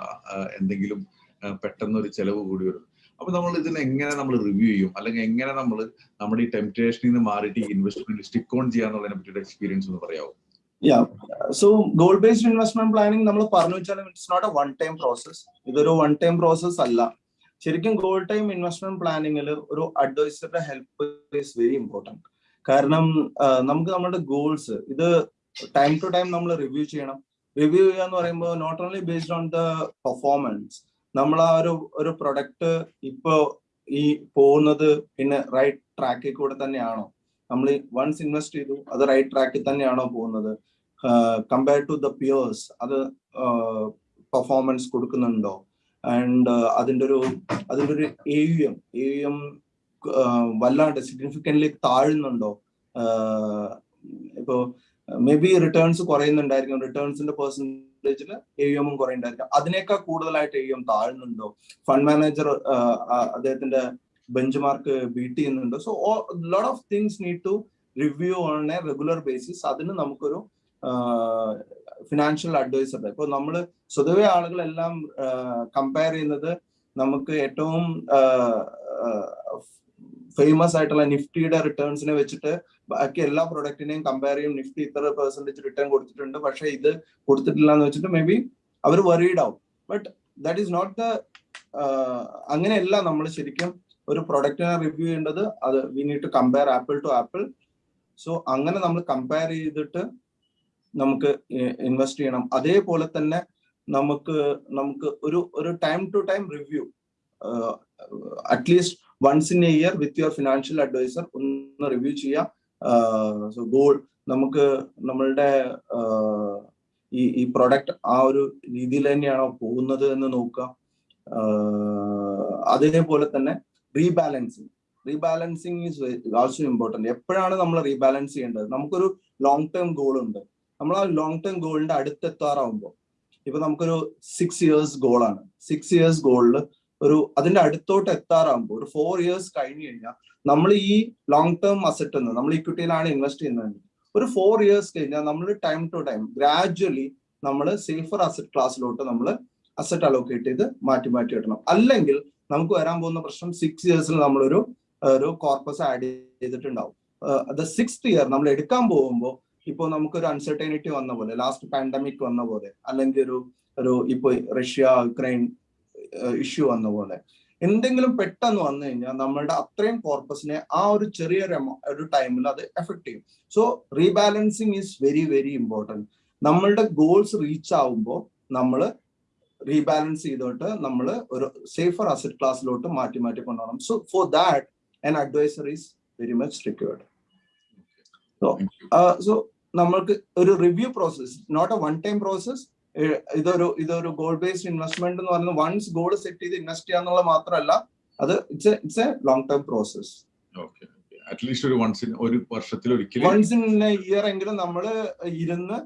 എന്തെങ്കിലും പെട്ടെന്നൊരു പെട്ടെന്ന് ഒരു ചെലവ് കൂടി വരുന്നു അപ്പൊ നമ്മൾ ഇതിനെ എങ്ങനെ നമ്മൾ റിവ്യൂ ചെയ്യും? അല്ലെങ്കിൽ എങ്ങനെ നമ്മൾ നമ്മുടെ ഈ ടെംപ്റ്റേഷനിൽ നിന്ന് മാറിയിട്ട് ഈ ഇൻവെസ്റ്റ്മെന്റ് സ്റ്റിക്ക് ഓൺ ചെയ്യാന്നുള്ളതിനെ പറ്റിയിട്ട് എക്സ്പീരിയൻസ് ഒന്ന് പറയാമോ yeah so goal based investment planning നമ്മൾ പറഞ്ഞു വെച്ചാൽ it's not a one time process ഇതൊരു വൺ ടൈം പ്രോസസ് അല്ല. ശരിക്കും ഗോൾ ടൈം ഇൻവെസ്റ്റ്മെന്റ് പ്ലാനിങ്ങിൽ ഒരു അഡ്വൈസറുടെ ഹെൽപ്പ് ഈസ് വെരി ഇമ്പോർട്ടന്റ് കാരണം നമുക്ക് നമ്മുടെ ഗോൾസ് ഇത് ടൈം ടു ടൈം നമ്മൾ റിവ്യൂ ചെയ്യണം. റിവ്യൂ ചെയ്യുക എന്ന് പറയുമ്പോൾ not only based on the performance നമ്മൾ ആ ഒരു ഒരു പ്രൊഡക്റ്റ് ഇപ്പോ ഈ പോകുന്നത് പിന്നെ റൈറ്റ് ട്രാക്കിൽ കൂടെ തന്നെയാണോ? നമ്മൾ വൺസ് ഇൻവെസ്റ്റ് ചെയ്തു അത് റൈറ്റ് ട്രാക്കിൽ തന്നെയാണോ പോകുന്നത്? കമ്പയർ ടു ദ പിയേഴ്സ് അത് പെർഫോമൻസ് കൊടുക്കുന്നുണ്ടോ? ആൻഡ് അതിന്റെ ഒരു അതിന്റെ ഒരു A U M A U M വല്ലാണ്ട് സിഗ്നിഫിക്കന്റ്ലി താഴുന്നുണ്ടോ? ഇപ്പോ മേ ബി റിട്ടേൺസ് കുറയുന്നുണ്ടായിരിക്കും റിട്ടേൺസിന്റെ പെർസെന്റേജിൽ എ എമ്മും കുറയുണ്ടായിരിക്കും അതിനേക്കാൾ കൂടുതലായിട്ട് എ എം താഴുന്നുണ്ടോ? ഫണ്ട് മാനേജർ അദ്ദേഹത്തിന്റെ ബെഞ്ച് മാർക്ക് ബീറ്റ് ചെയ്യുന്നുണ്ടോ? So lot of things need to review on a regular basis അതിന് നമുക്കൊരു ഫിനാൻഷ്യൽ അഡ്വൈസർ ഇപ്പൊ നമ്മൾ സ്വതവേ ആളുകളെല്ലാം കമ്പയർ ചെയ്യുന്നത് നമുക്ക് ഏറ്റവും ഫേമസ് ആയിട്ടുള്ള നിഫ്റ്റിയുടെ റിട്ടേൺസിനെ വെച്ചിട്ട് ബാക്കി എല്ലാ പ്രൊഡക്റ്റിനെയും കമ്പയർ ചെയ്യും. നിഫ്റ്റി ഇത്ര പെർസെന്റേജ് റിട്ടേൺ കൊടുത്തിട്ടുണ്ട്. പക്ഷെ ഇത് കൊടുത്തിട്ടില്ല എന്ന് വെച്ചിട്ട് മേ ബി അവർ വറീഡ് ആവും but that is not the അങ്ങനെയല്ല നമ്മൾ ശരിക്കും ഒരു പ്രൊഡക്റ്റിനെ റിവ്യൂ ചെയ്യേണ്ടത്. അത് we need to compare apple to apple so അങ്ങനെ നമ്മൾ കമ്പയർ ചെയ്തിട്ട് നമുക്ക് ഇൻവെസ്റ്റ് ചെയ്യണം. അതേപോലെ തന്നെ നമുക്ക് നമുക്ക് ഒരു ഒരു time to time review at least once in a year with your financial adviser ഒന്ന് റിവ്യൂ ചെയ്യാം. സോ ഗോൾ നമുക്ക് നമ്മളുടെ ഈ ഈ പ്രൊഡക്റ്റ് ആ ഒരു രീതിയിൽ തന്നെയാണോ പോകുന്നത് എന്ന് നോക്കുക. അതേപോലെ തന്നെ rebalancing rebalancing is also important എപ്പോഴാണ് നമ്മൾ റീബാലൻസ് ചെയ്യേണ്ടത്? നമുക്കൊരു ലോങ് ടേം ഗോൾ ഉണ്ട്. നമ്മൾ ആ ലോങ് ടേം ഗോളിന്റെ അടുത്തെത്താറാവുമ്പോൾ. ഇപ്പൊ നമുക്കൊരു സിക്സ് ഇയേഴ്സ് ഗോളാണ് സിക്സ് ഇയേഴ്സ് ഗോളിൽ ഒരു അതിന്റെ അടുത്തോട്ട് എത്താറാകുമ്പോൾ ഒരു ഫോർ ഇയേഴ്സ് കഴിഞ്ഞു കഴിഞ്ഞാൽ നമ്മൾ ഈ ലോങ് ടേം അസറ്റ് എന്ന് നമ്മൾ ഇക്വിറ്റിയിലാണ് ഇൻവെസ്റ്റ് ചെയ്യുന്നത്. ഒരു ഫോർ ഇയേഴ്സ് കഴിഞ്ഞാൽ നമ്മൾ ടൈം ടു ടൈം ഗ്രാജ്വലി നമ്മൾ സേഫർ അസറ്റ് ക്ലാസ്സിലോട്ട് നമ്മൾ അസറ്റ് അലോക്കേറ്റ് ചെയ്ത് മാറ്റി മാറ്റി ഇടണം. അല്ലെങ്കിൽ നമുക്ക് വരാൻ പോകുന്ന പ്രശ്നം സിക്സ് ഇയേഴ്സിൽ നമ്മളൊരു ഒരു കോർപ്പസ് ആഡ് ചെയ്തിട്ടുണ്ടാവും. ദ സിക്സ് ഇയർ നമ്മൾ എടുക്കാൻ പോകുമ്പോൾ ഇപ്പോൾ നമുക്കൊരു അൺസർട്ടനിറ്റി വന്ന പോലെ ലാസ്റ്റ് പാൻഡമിക് വന്ന പോലെ അല്ലെങ്കിൽ ഒരു ഒരു ഇപ്പോൾ റഷ്യ യുക്രൈൻ ഇഷ്യൂ വന്ന പോലെ എന്തെങ്കിലും പെട്ടെന്ന് വന്നു കഴിഞ്ഞാൽ നമ്മളുടെ അത്രയും കോർപ്പസിനെ ആ ഒരു ചെറിയൊരു ഒരു ടൈമിൽ അത് എഫക്ട് ചെയ്യും. So rebalancing is very very important നമ്മളുടെ ഗോൾസ് റീച്ച് ആവുമ്പോൾ നമ്മൾ റീബാലൻസ് ചെയ്തോട്ട് നമ്മൾ ഒരു സേഫർ അസറ്റ് ക്ലാസ്സിലോട്ട് മാറ്റി മാറ്റി കൊണ്ടുപോകണം so for that an adviser is very much required so so നമ്മൾക്ക് ഒരു review process not a one time process ഇതൊരു ഇതൊരു ഗോൾഡ് ബേസ്ഡ് ഇൻവെസ്റ്റ്മെന്റ് എന്ന് പറയുന്നത് വൺസ് ഗോൾഡ് സെറ്റ് ചെയ്ത് ഇൻവെസ്റ്റ് ചെയ്യാന്നുള്ളത് മാത്രമല്ല അത് it's it's a long term process at least ഒരു വൺസ് ഒരു വർഷത്തിൽ ഒരിക്കലും വൺസ് ഇൻ ഇയർ എങ്കിലും നമ്മൾ ഇരുന്ന്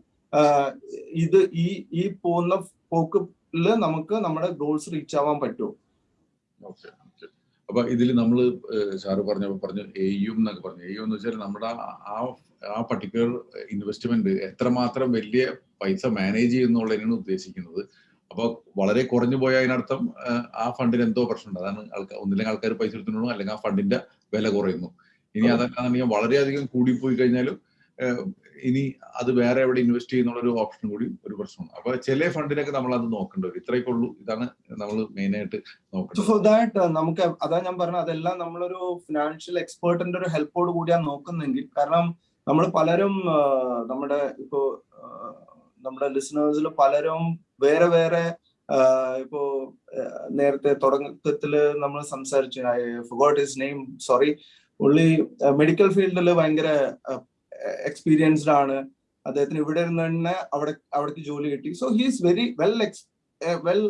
ഇത് ഈ ഈ പോകുന്ന പോക്കിൽ നമുക്ക് നമ്മുടെ ഗോൾസ് റീച്ച് ആവാൻ പറ്റുമോ ഓക്കെ അപ്പൊ ഇതിൽ നമ്മൾ സാറ് പറഞ്ഞപ്പോ പറഞ്ഞു എയും എന്നൊക്കെ പറഞ്ഞു. എയും എന്ന് വെച്ചാൽ നമ്മുടെ ആ ആ പർട്ടിക്കുലർ ഇൻവെസ്റ്റ്മെന്റ് എത്രമാത്രം വലിയ പൈസ മാനേജ് ചെയ്യുന്നുള്ളതിനാണ് ഉദ്ദേശിക്കുന്നത്. അപ്പോൾ വളരെ കുറഞ്ഞു പോയ അതിനർത്ഥം ആ ഫണ്ടിന് എന്തോ പ്രശ്നമുണ്ട്. അതാണ് ആൾക്കാർ ഒന്നില്ലെങ്കിൽ ആൾക്കാർ പൈസ എടുത്തിട്ടുണ്ടോ അല്ലെങ്കിൽ ആ ഫണ്ടിന്റെ വില കുറയുന്നു. ഇനി അതല്ലാന്നുണ്ടെങ്കിൽ വളരെയധികം കൂടിപ്പോയി കഴിഞ്ഞാലും ഇനി അത് വേറെ എവിടെ ഇൻവെസ്റ്റ് ചെയ്യുന്നുള്ള ഒരു ഓപ്ഷൻ കൂടി ഒരു പ്രശ്നമാണ് അപ്പൊ ചില ഫണ്ടിനൊക്കെ നമ്മൾ അത് നോക്കേണ്ടി വരും. ഇത്രയൊക്കെ ഉള്ളൂ. ഇതാണ് നമ്മൾ മെയിൻ ആയിട്ട് നോക്കുന്നത് ദാറ്റ് നമുക്ക് അതാ ഞാൻ പറഞ്ഞത് അതെല്ലാം നമ്മളൊരു ഫിനാൻഷ്യൽ എക്സ്പേർട്ടിന്റെ ഒരു ഹെൽപ്പോട് കൂടിയാണ് നോക്കുന്നെങ്കിൽ കാരണം നമ്മൾ പലരും നമ്മുടെ ഇപ്പോ നമ്മുടെ ലിസണേഴ്സിൽ പലരും വേറെ വേറെ ഇപ്പോ നേരത്തെ തുടക്കത്തിൽ നമ്മൾ സംസാരിച്ചു. I forgot his name sorry പുള്ളി മെഡിക്കൽ ഫീൽഡിൽ ഭയങ്കര എക്സ്പീരിയൻസ്ഡ് ആണ്. അദ്ദേഹത്തിന് ഇവിടെ ഇരുന്ന് തന്നെ അവിടെ അവിടേക്ക് ജോലി കിട്ടി. So he's very well ex well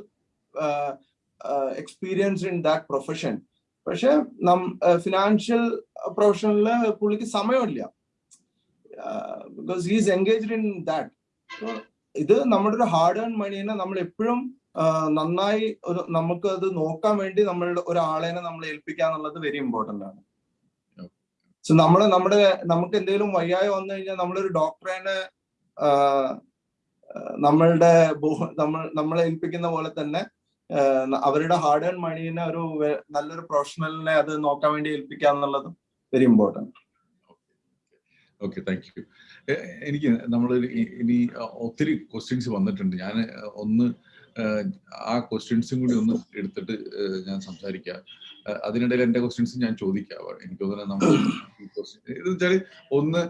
experienced in that profession പക്ഷെ നം ഫിനാൻഷ്യൽ പ്രൊഫഷനിൽ പുള്ളിക്ക് സമയമില്ല. Because he's engaged in that ഇത് നമ്മുടെ ഒരു ഹാർഡ് ഏൺ മണീനെ നമ്മൾ എപ്പോഴും നന്നായി ഒരു നമുക്ക് അത് നോക്കാൻ വേണ്ടി നമ്മളുടെ ഒരാളെ നമ്മൾ ഏൽപ്പിക്കുക എന്നുള്ളത് വെരി ഇമ്പോർട്ടന്റ് ആണ്. സോ നമ്മൾ നമ്മുടെ നമുക്ക് എന്തെങ്കിലും വയ്യായ വന്നു കഴിഞ്ഞാൽ നമ്മളൊരു ഡോക്ടറേനെ നമ്മളുടെ നമ്മൾ നമ്മളെ ഏൽപ്പിക്കുന്ന പോലെ തന്നെ അവരുടെ ഹാർഡ് ഏൺ മണീനെ ഒരു നല്ലൊരു പ്രൊഫഷണലിനെ അത് നോക്കാൻ വേണ്ടി ഏൽപ്പിക്കുക എന്നുള്ളതും very important okay thank you എനിക്ക് നമ്മൾ ഇനി ഒത്തിരി ക്വസ്റ്റ്യൻസ് വന്നിട്ടുണ്ട്. ഞാൻ ഒന്ന് ആ ക്വസ്റ്റ്യൻസും കൂടി ഒന്ന് എടുത്തിട്ട് ഞാൻ സംസാരിക്കാം. അതിനിടയിൽ എന്റെ ക്വസ്റ്റ്യൻസ് ഞാൻ ചോദിക്കാം. എനിക്ക് തോന്നുന്നത് നമ്മൾ ഇത് വെച്ചാൽ ഒന്ന്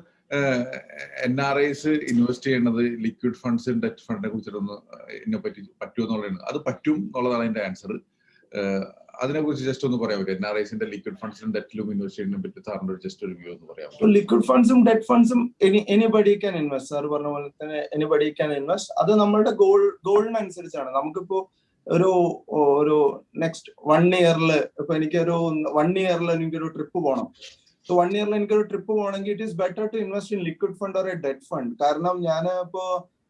എൻ ആർ ഐസ് ഇൻവെസ്റ്റ് ചെയ്യേണ്ടത് ലിക്വിഡ് ഫണ്ട്സ് ഡെറ്റ് ഫണ്ടിനെ കുറിച്ചിട്ടൊന്ന് ഇതിനെ പറ്റി പറ്റുമോ എന്നുള്ളതാണ് അത് പറ്റും എന്നുള്ളതാണ് എന്റെ ആൻസർ അതിനെ കുറിച്ച് ജസ്റ്റ് ഒന്ന് പറയാൻ പറ്റും എൻ ആർ ഐസിന്റെ ലിക്വിഡ് ഫണ്ട്സും ഡെറ്റിലും ഇൻവെസ്റ്റ് പറ്റി സാറിന്റെ ജസ്റ്റ് ഒരു വ്യൂ ഒന്ന് പറയാം ലിക്വിഡ് ഫണ്ട്സും ഡെറ്റ് ഫണ്ട്സും എനിബഡി ക്യാൻ ഇൻവെസ്റ്റ് സാർ പറഞ്ഞ പോലെ തന്നെ എനിബഡി ക്യാൻ ഇൻവെസ്റ്റ് അത് നമ്മളുടെ ഗോൾ ഗോളിനനുസരിച്ചാണ് നമുക്കിപ്പോ ഒരു ഒരു നെക്സ്റ്റ് വൺ ഇയറിൽ ഇപ്പൊ എനിക്കൊരു വൺ ഇയറിൽ എനിക്കൊരു ട്രിപ്പ് പോകണം സോ വൺ ഇയറിൽ എനിക്കൊരു ട്രിപ്പ് പോകണമെങ്കിൽ it is better to invest in liquid fund or a debt fund കാരണം ഞാൻ ഇപ്പോ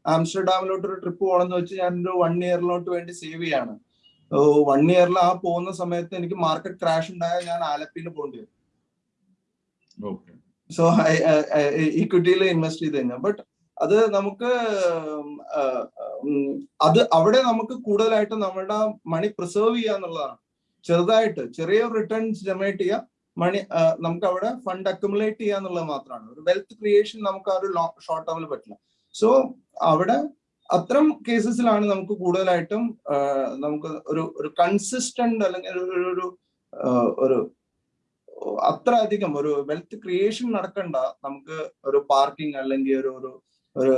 ആംസ്റ്റർഡാമിലോട്ട് ഒരു ട്രിപ്പ് പോകണമെന്ന് വെച്ച് ഞാൻ ഒരു വൺ ഇയറിലോട്ട് വേണ്ടി സേവ് ചെയ്യാണ്. വൺ ഇയറിൽ ആ പോകുന്ന സമയത്ത് എനിക്ക് മാർക്കറ്റ് ക്രാഷ് ഉണ്ടായാൽ ഞാൻ ആലപ്പിയിൽ പോകേണ്ടി വരും. സോ ഇക്വിറ്റിയിൽ ഇൻവെസ്റ്റ് ചെയ്ത് കഴിഞ്ഞാൽ ബട്ട് അത് നമുക്ക് അത് അവിടെ നമുക്ക് കൂടുതലായിട്ട് നമ്മളുടെ മണി പ്രിസർവ് ചെയ്യുക എന്നുള്ളതാണ്. ചെറുതായിട്ട് ചെറിയ റിട്ടേൺസ് ജനറേറ്റ് ചെയ്യുക മണി നമുക്ക് അവിടെ ഫണ്ട് അക്യുമുലേറ്റ് ചെയ്യുക എന്നുള്ളത് മാത്രമാണ്. ഒരു വെൽത്ത് ക്രിയേഷൻ നമുക്ക് ആ ഒരു ഷോർട്ട് ടേമിൽ പറ്റില്ല. സോ അവിടെ അത്തരം കേസസിലാണ് നമുക്ക് കൂടുതലായിട്ടും നമുക്ക് ഒരു ഒരു കൺസിസ്റ്റന്റ് അല്ലെങ്കിൽ ഒരു ഒരു അത്ര അധികം ഒരു വെൽത്ത് ക്രിയേഷൻ നടക്കണ്ട നമുക്ക് ഒരു പാർക്കിംഗ് അല്ലെങ്കിൽ ഒരു ഒരു ഒരു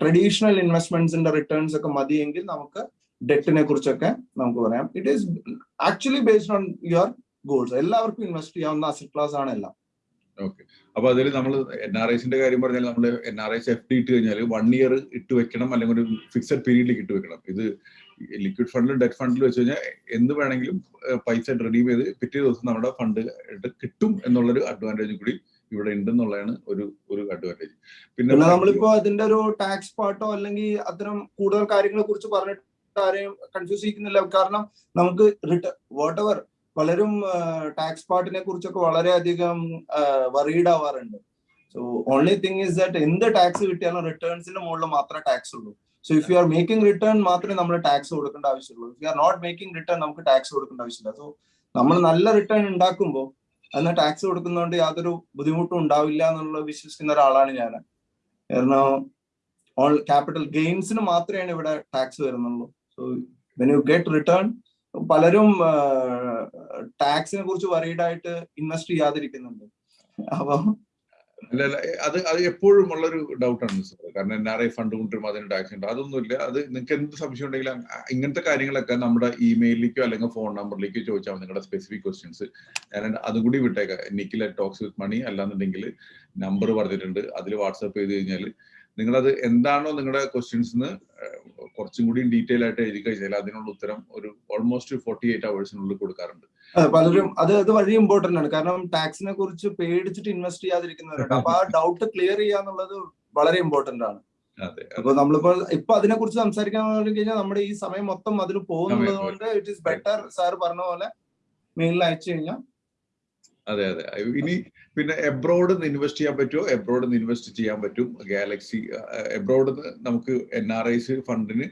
ട്രഡീഷണൽ ഇൻവെസ്റ്റ്മെന്റ്സിന്റെ റിട്ടേൺസ് ഒക്കെ മതിയെങ്കിൽ നമുക്ക് ഡെറ്റിനെ കുറിച്ചൊക്കെ നമുക്ക് പറയാം. It is actually based on your goals എല്ലാവർക്കും ഇൻവെസ്റ്റ് ചെയ്യാവുന്ന അസറ്റ് ക്ലാസ് ആണ് എല്ലാം. ഓക്കെ അപ്പൊ അതിൽ നമ്മൾ എൻ ആർ ഐസിന്റെ കാര്യം പറഞ്ഞാൽ നമ്മൾ N R Is F D ഇട്ട് കഴിഞ്ഞാൽ വൺ ഇയർ ഇട്ട് വെക്കണം അല്ലെങ്കിൽ ഒരു ഫിക്സഡ് പീരീഡിലേക്ക് ഇട്ട് വെക്കണം. ഇത് ലിക്വിഡ് ഫണ്ടിലും ഡെറ്റ് ഫണ്ടിലും വെച്ച് കഴിഞ്ഞാൽ എന്ത് വേണമെങ്കിലും പൈസ റെഡീം ചെയ്ത് പിറ്റേ ദിവസം നമ്മുടെ ഫണ്ട് കിട്ടും എന്നുള്ളൊരു അഡ്വാന്റേജ് കൂടി ഇവിടെ ഉണ്ടെന്നുള്ളതാണ് ഒരു ഒരു അഡ്വാന്റേജ് പിന്നെ നമ്മളിപ്പോ അതിന്റെ ഒരു ടാക്സ് പാർട്ടോ അല്ലെങ്കിൽ അത്തരം കൂടുതൽ കാര്യങ്ങളെ കുറിച്ച് പറഞ്ഞിട്ട് ആരെയും കൺഫ്യൂസ് ചെയ്യിക്കുന്നില്ല. കാരണം നമുക്ക് റിട്ടേൺ വാട്ട് എവർ പലരും ടാക്സ് പാർട്ടിനെ കുറിച്ചൊക്കെ വളരെയധികം worried ആവാറുണ്ട്. So only thing is that എന്ത് ടാക്സ് കിട്ടിയാലും റിട്ടേൺസിന്റെ മുകളിൽ മാത്രമേ ടാക്സ് ഉള്ളൂ. So if you are making return മാത്രമേ നമ്മൾ ടാക്സ് കൊടുക്കേണ്ട ആവശ്യമുള്ളൂ. If you are not making return നമുക്ക് ടാക്സ് കൊടുക്കേണ്ട ആവശ്യമില്ല. സോ നമ്മൾ നല്ല റിട്ടേൺ ഉണ്ടാക്കുമ്പോൾ അന്ന് ടാക്സ് കൊടുക്കുന്നതുകൊണ്ട് യാതൊരു ബുദ്ധിമുട്ടും ഉണ്ടാവില്ല എന്നുള്ളത് വിശ്വസിക്കുന്ന ഒരാളാണ് ഞാൻ. കാരണം ഓൾ ക്യാപിറ്റൽ ഗെയിംസിന് മാത്രമേ ഇവിടെ ടാക്സ് വരുന്നുള്ളൂ. So when you get return പലരും ടാക്സിനെ കുറിച്ച് വറീഡ് ആയിട്ട് ഇൻവെസ്റ്റ് ചെയ്യാതിരിക്കുന്നുണ്ട്. അപ്പൊ അല്ല അത് അത് എപ്പോഴും ഉള്ളൊരു ഡൗട്ടാണ് സാർ കാരണം എൻ ആർ ഐ ഫണ്ട് കൊണ്ടുവരുമ്പോൾ അതിന് ടാക്സ് ഉണ്ട്. അതൊന്നുമില്ല. അത് നിങ്ങൾക്ക് എന്ത് സംശയം ഉണ്ടെങ്കിലും ഇങ്ങനത്തെ കാര്യങ്ങളൊക്കെ നമ്മുടെ ഇമെയിലിലേക്കോ അല്ലെങ്കിൽ ഫോൺ നമ്പറിലേക്കോ ചോദിച്ചാൽ നിങ്ങളുടെ സ്പെസിഫിക് ക്വസ്റ്റ്യൻസ് ഞാൻ അതും കൂടി വിട്ടേക്കാം. നിക്കിൽ ടോക്സ് വിത്ത് മണി അല്ലാന്നുണ്ടെങ്കിൽ നമ്പർ പറഞ്ഞിട്ടുണ്ട്. അതിൽ വാട്സാപ്പ് ചെയ്ത് കഴിഞ്ഞാൽ നിങ്ങളത് എന്താണോ നിങ്ങളുടെ ക്വസ്റ്റ്യൻസ് കുറച്ചും കൂടി ഡീറ്റെയിൽ ആയിട്ട് എഴുതി കഴിഞ്ഞാൽ അതിനുള്ള ഉത്തരം ഒരു ഓൾമോസ്റ്റ് ഫോർട്ടി എയ്റ്റ് അവേഴ്സിനുള്ളിൽ കൊടുക്കാറുണ്ട്. പലരും അത് അത് വളരെ ഇമ്പോർട്ടന്റ് ആണ്. കാരണം ടാക്സിനെ കുറിച്ച് പേടിച്ചിട്ട് ഇൻവെസ്റ്റ് ചെയ്യാതിരിക്കുന്നവരുണ്ട് അപ്പൊ ആ ഡൗട്ട് ക്ലിയർ ചെയ്യാന്നുള്ളത് വളരെ ഇമ്പോർട്ടന്റ് ആണ്. അപ്പൊ നമ്മളിപ്പോ ഇപ്പൊ അതിനെ കുറിച്ച് സംസാരിക്കാൻ കഴിഞ്ഞാൽ നമ്മുടെ ഈ സമയം മൊത്തം അതിൽ പോകുന്നത് കൊണ്ട് ഇറ്റ് ഈസ് ബെറ്റർ സാർ പറഞ്ഞ പോലെ മെയിലിൽ അയച്ചു കഴിഞ്ഞാൽ അതെ അതെ. ഇനി പിന്നെ എബ്രോഡ് നിന്ന് ഇൻവെസ്റ്റ് ചെയ്യാൻ പറ്റുമോ? എബ്രോഡ് നിന്ന് ഇൻവെസ്റ്റ് ചെയ്യാൻ പറ്റും. ഗാലക്സി എബ്രോഡ് നമുക്ക് എൻ ആർ ഐസ് ഫണ്ടിന്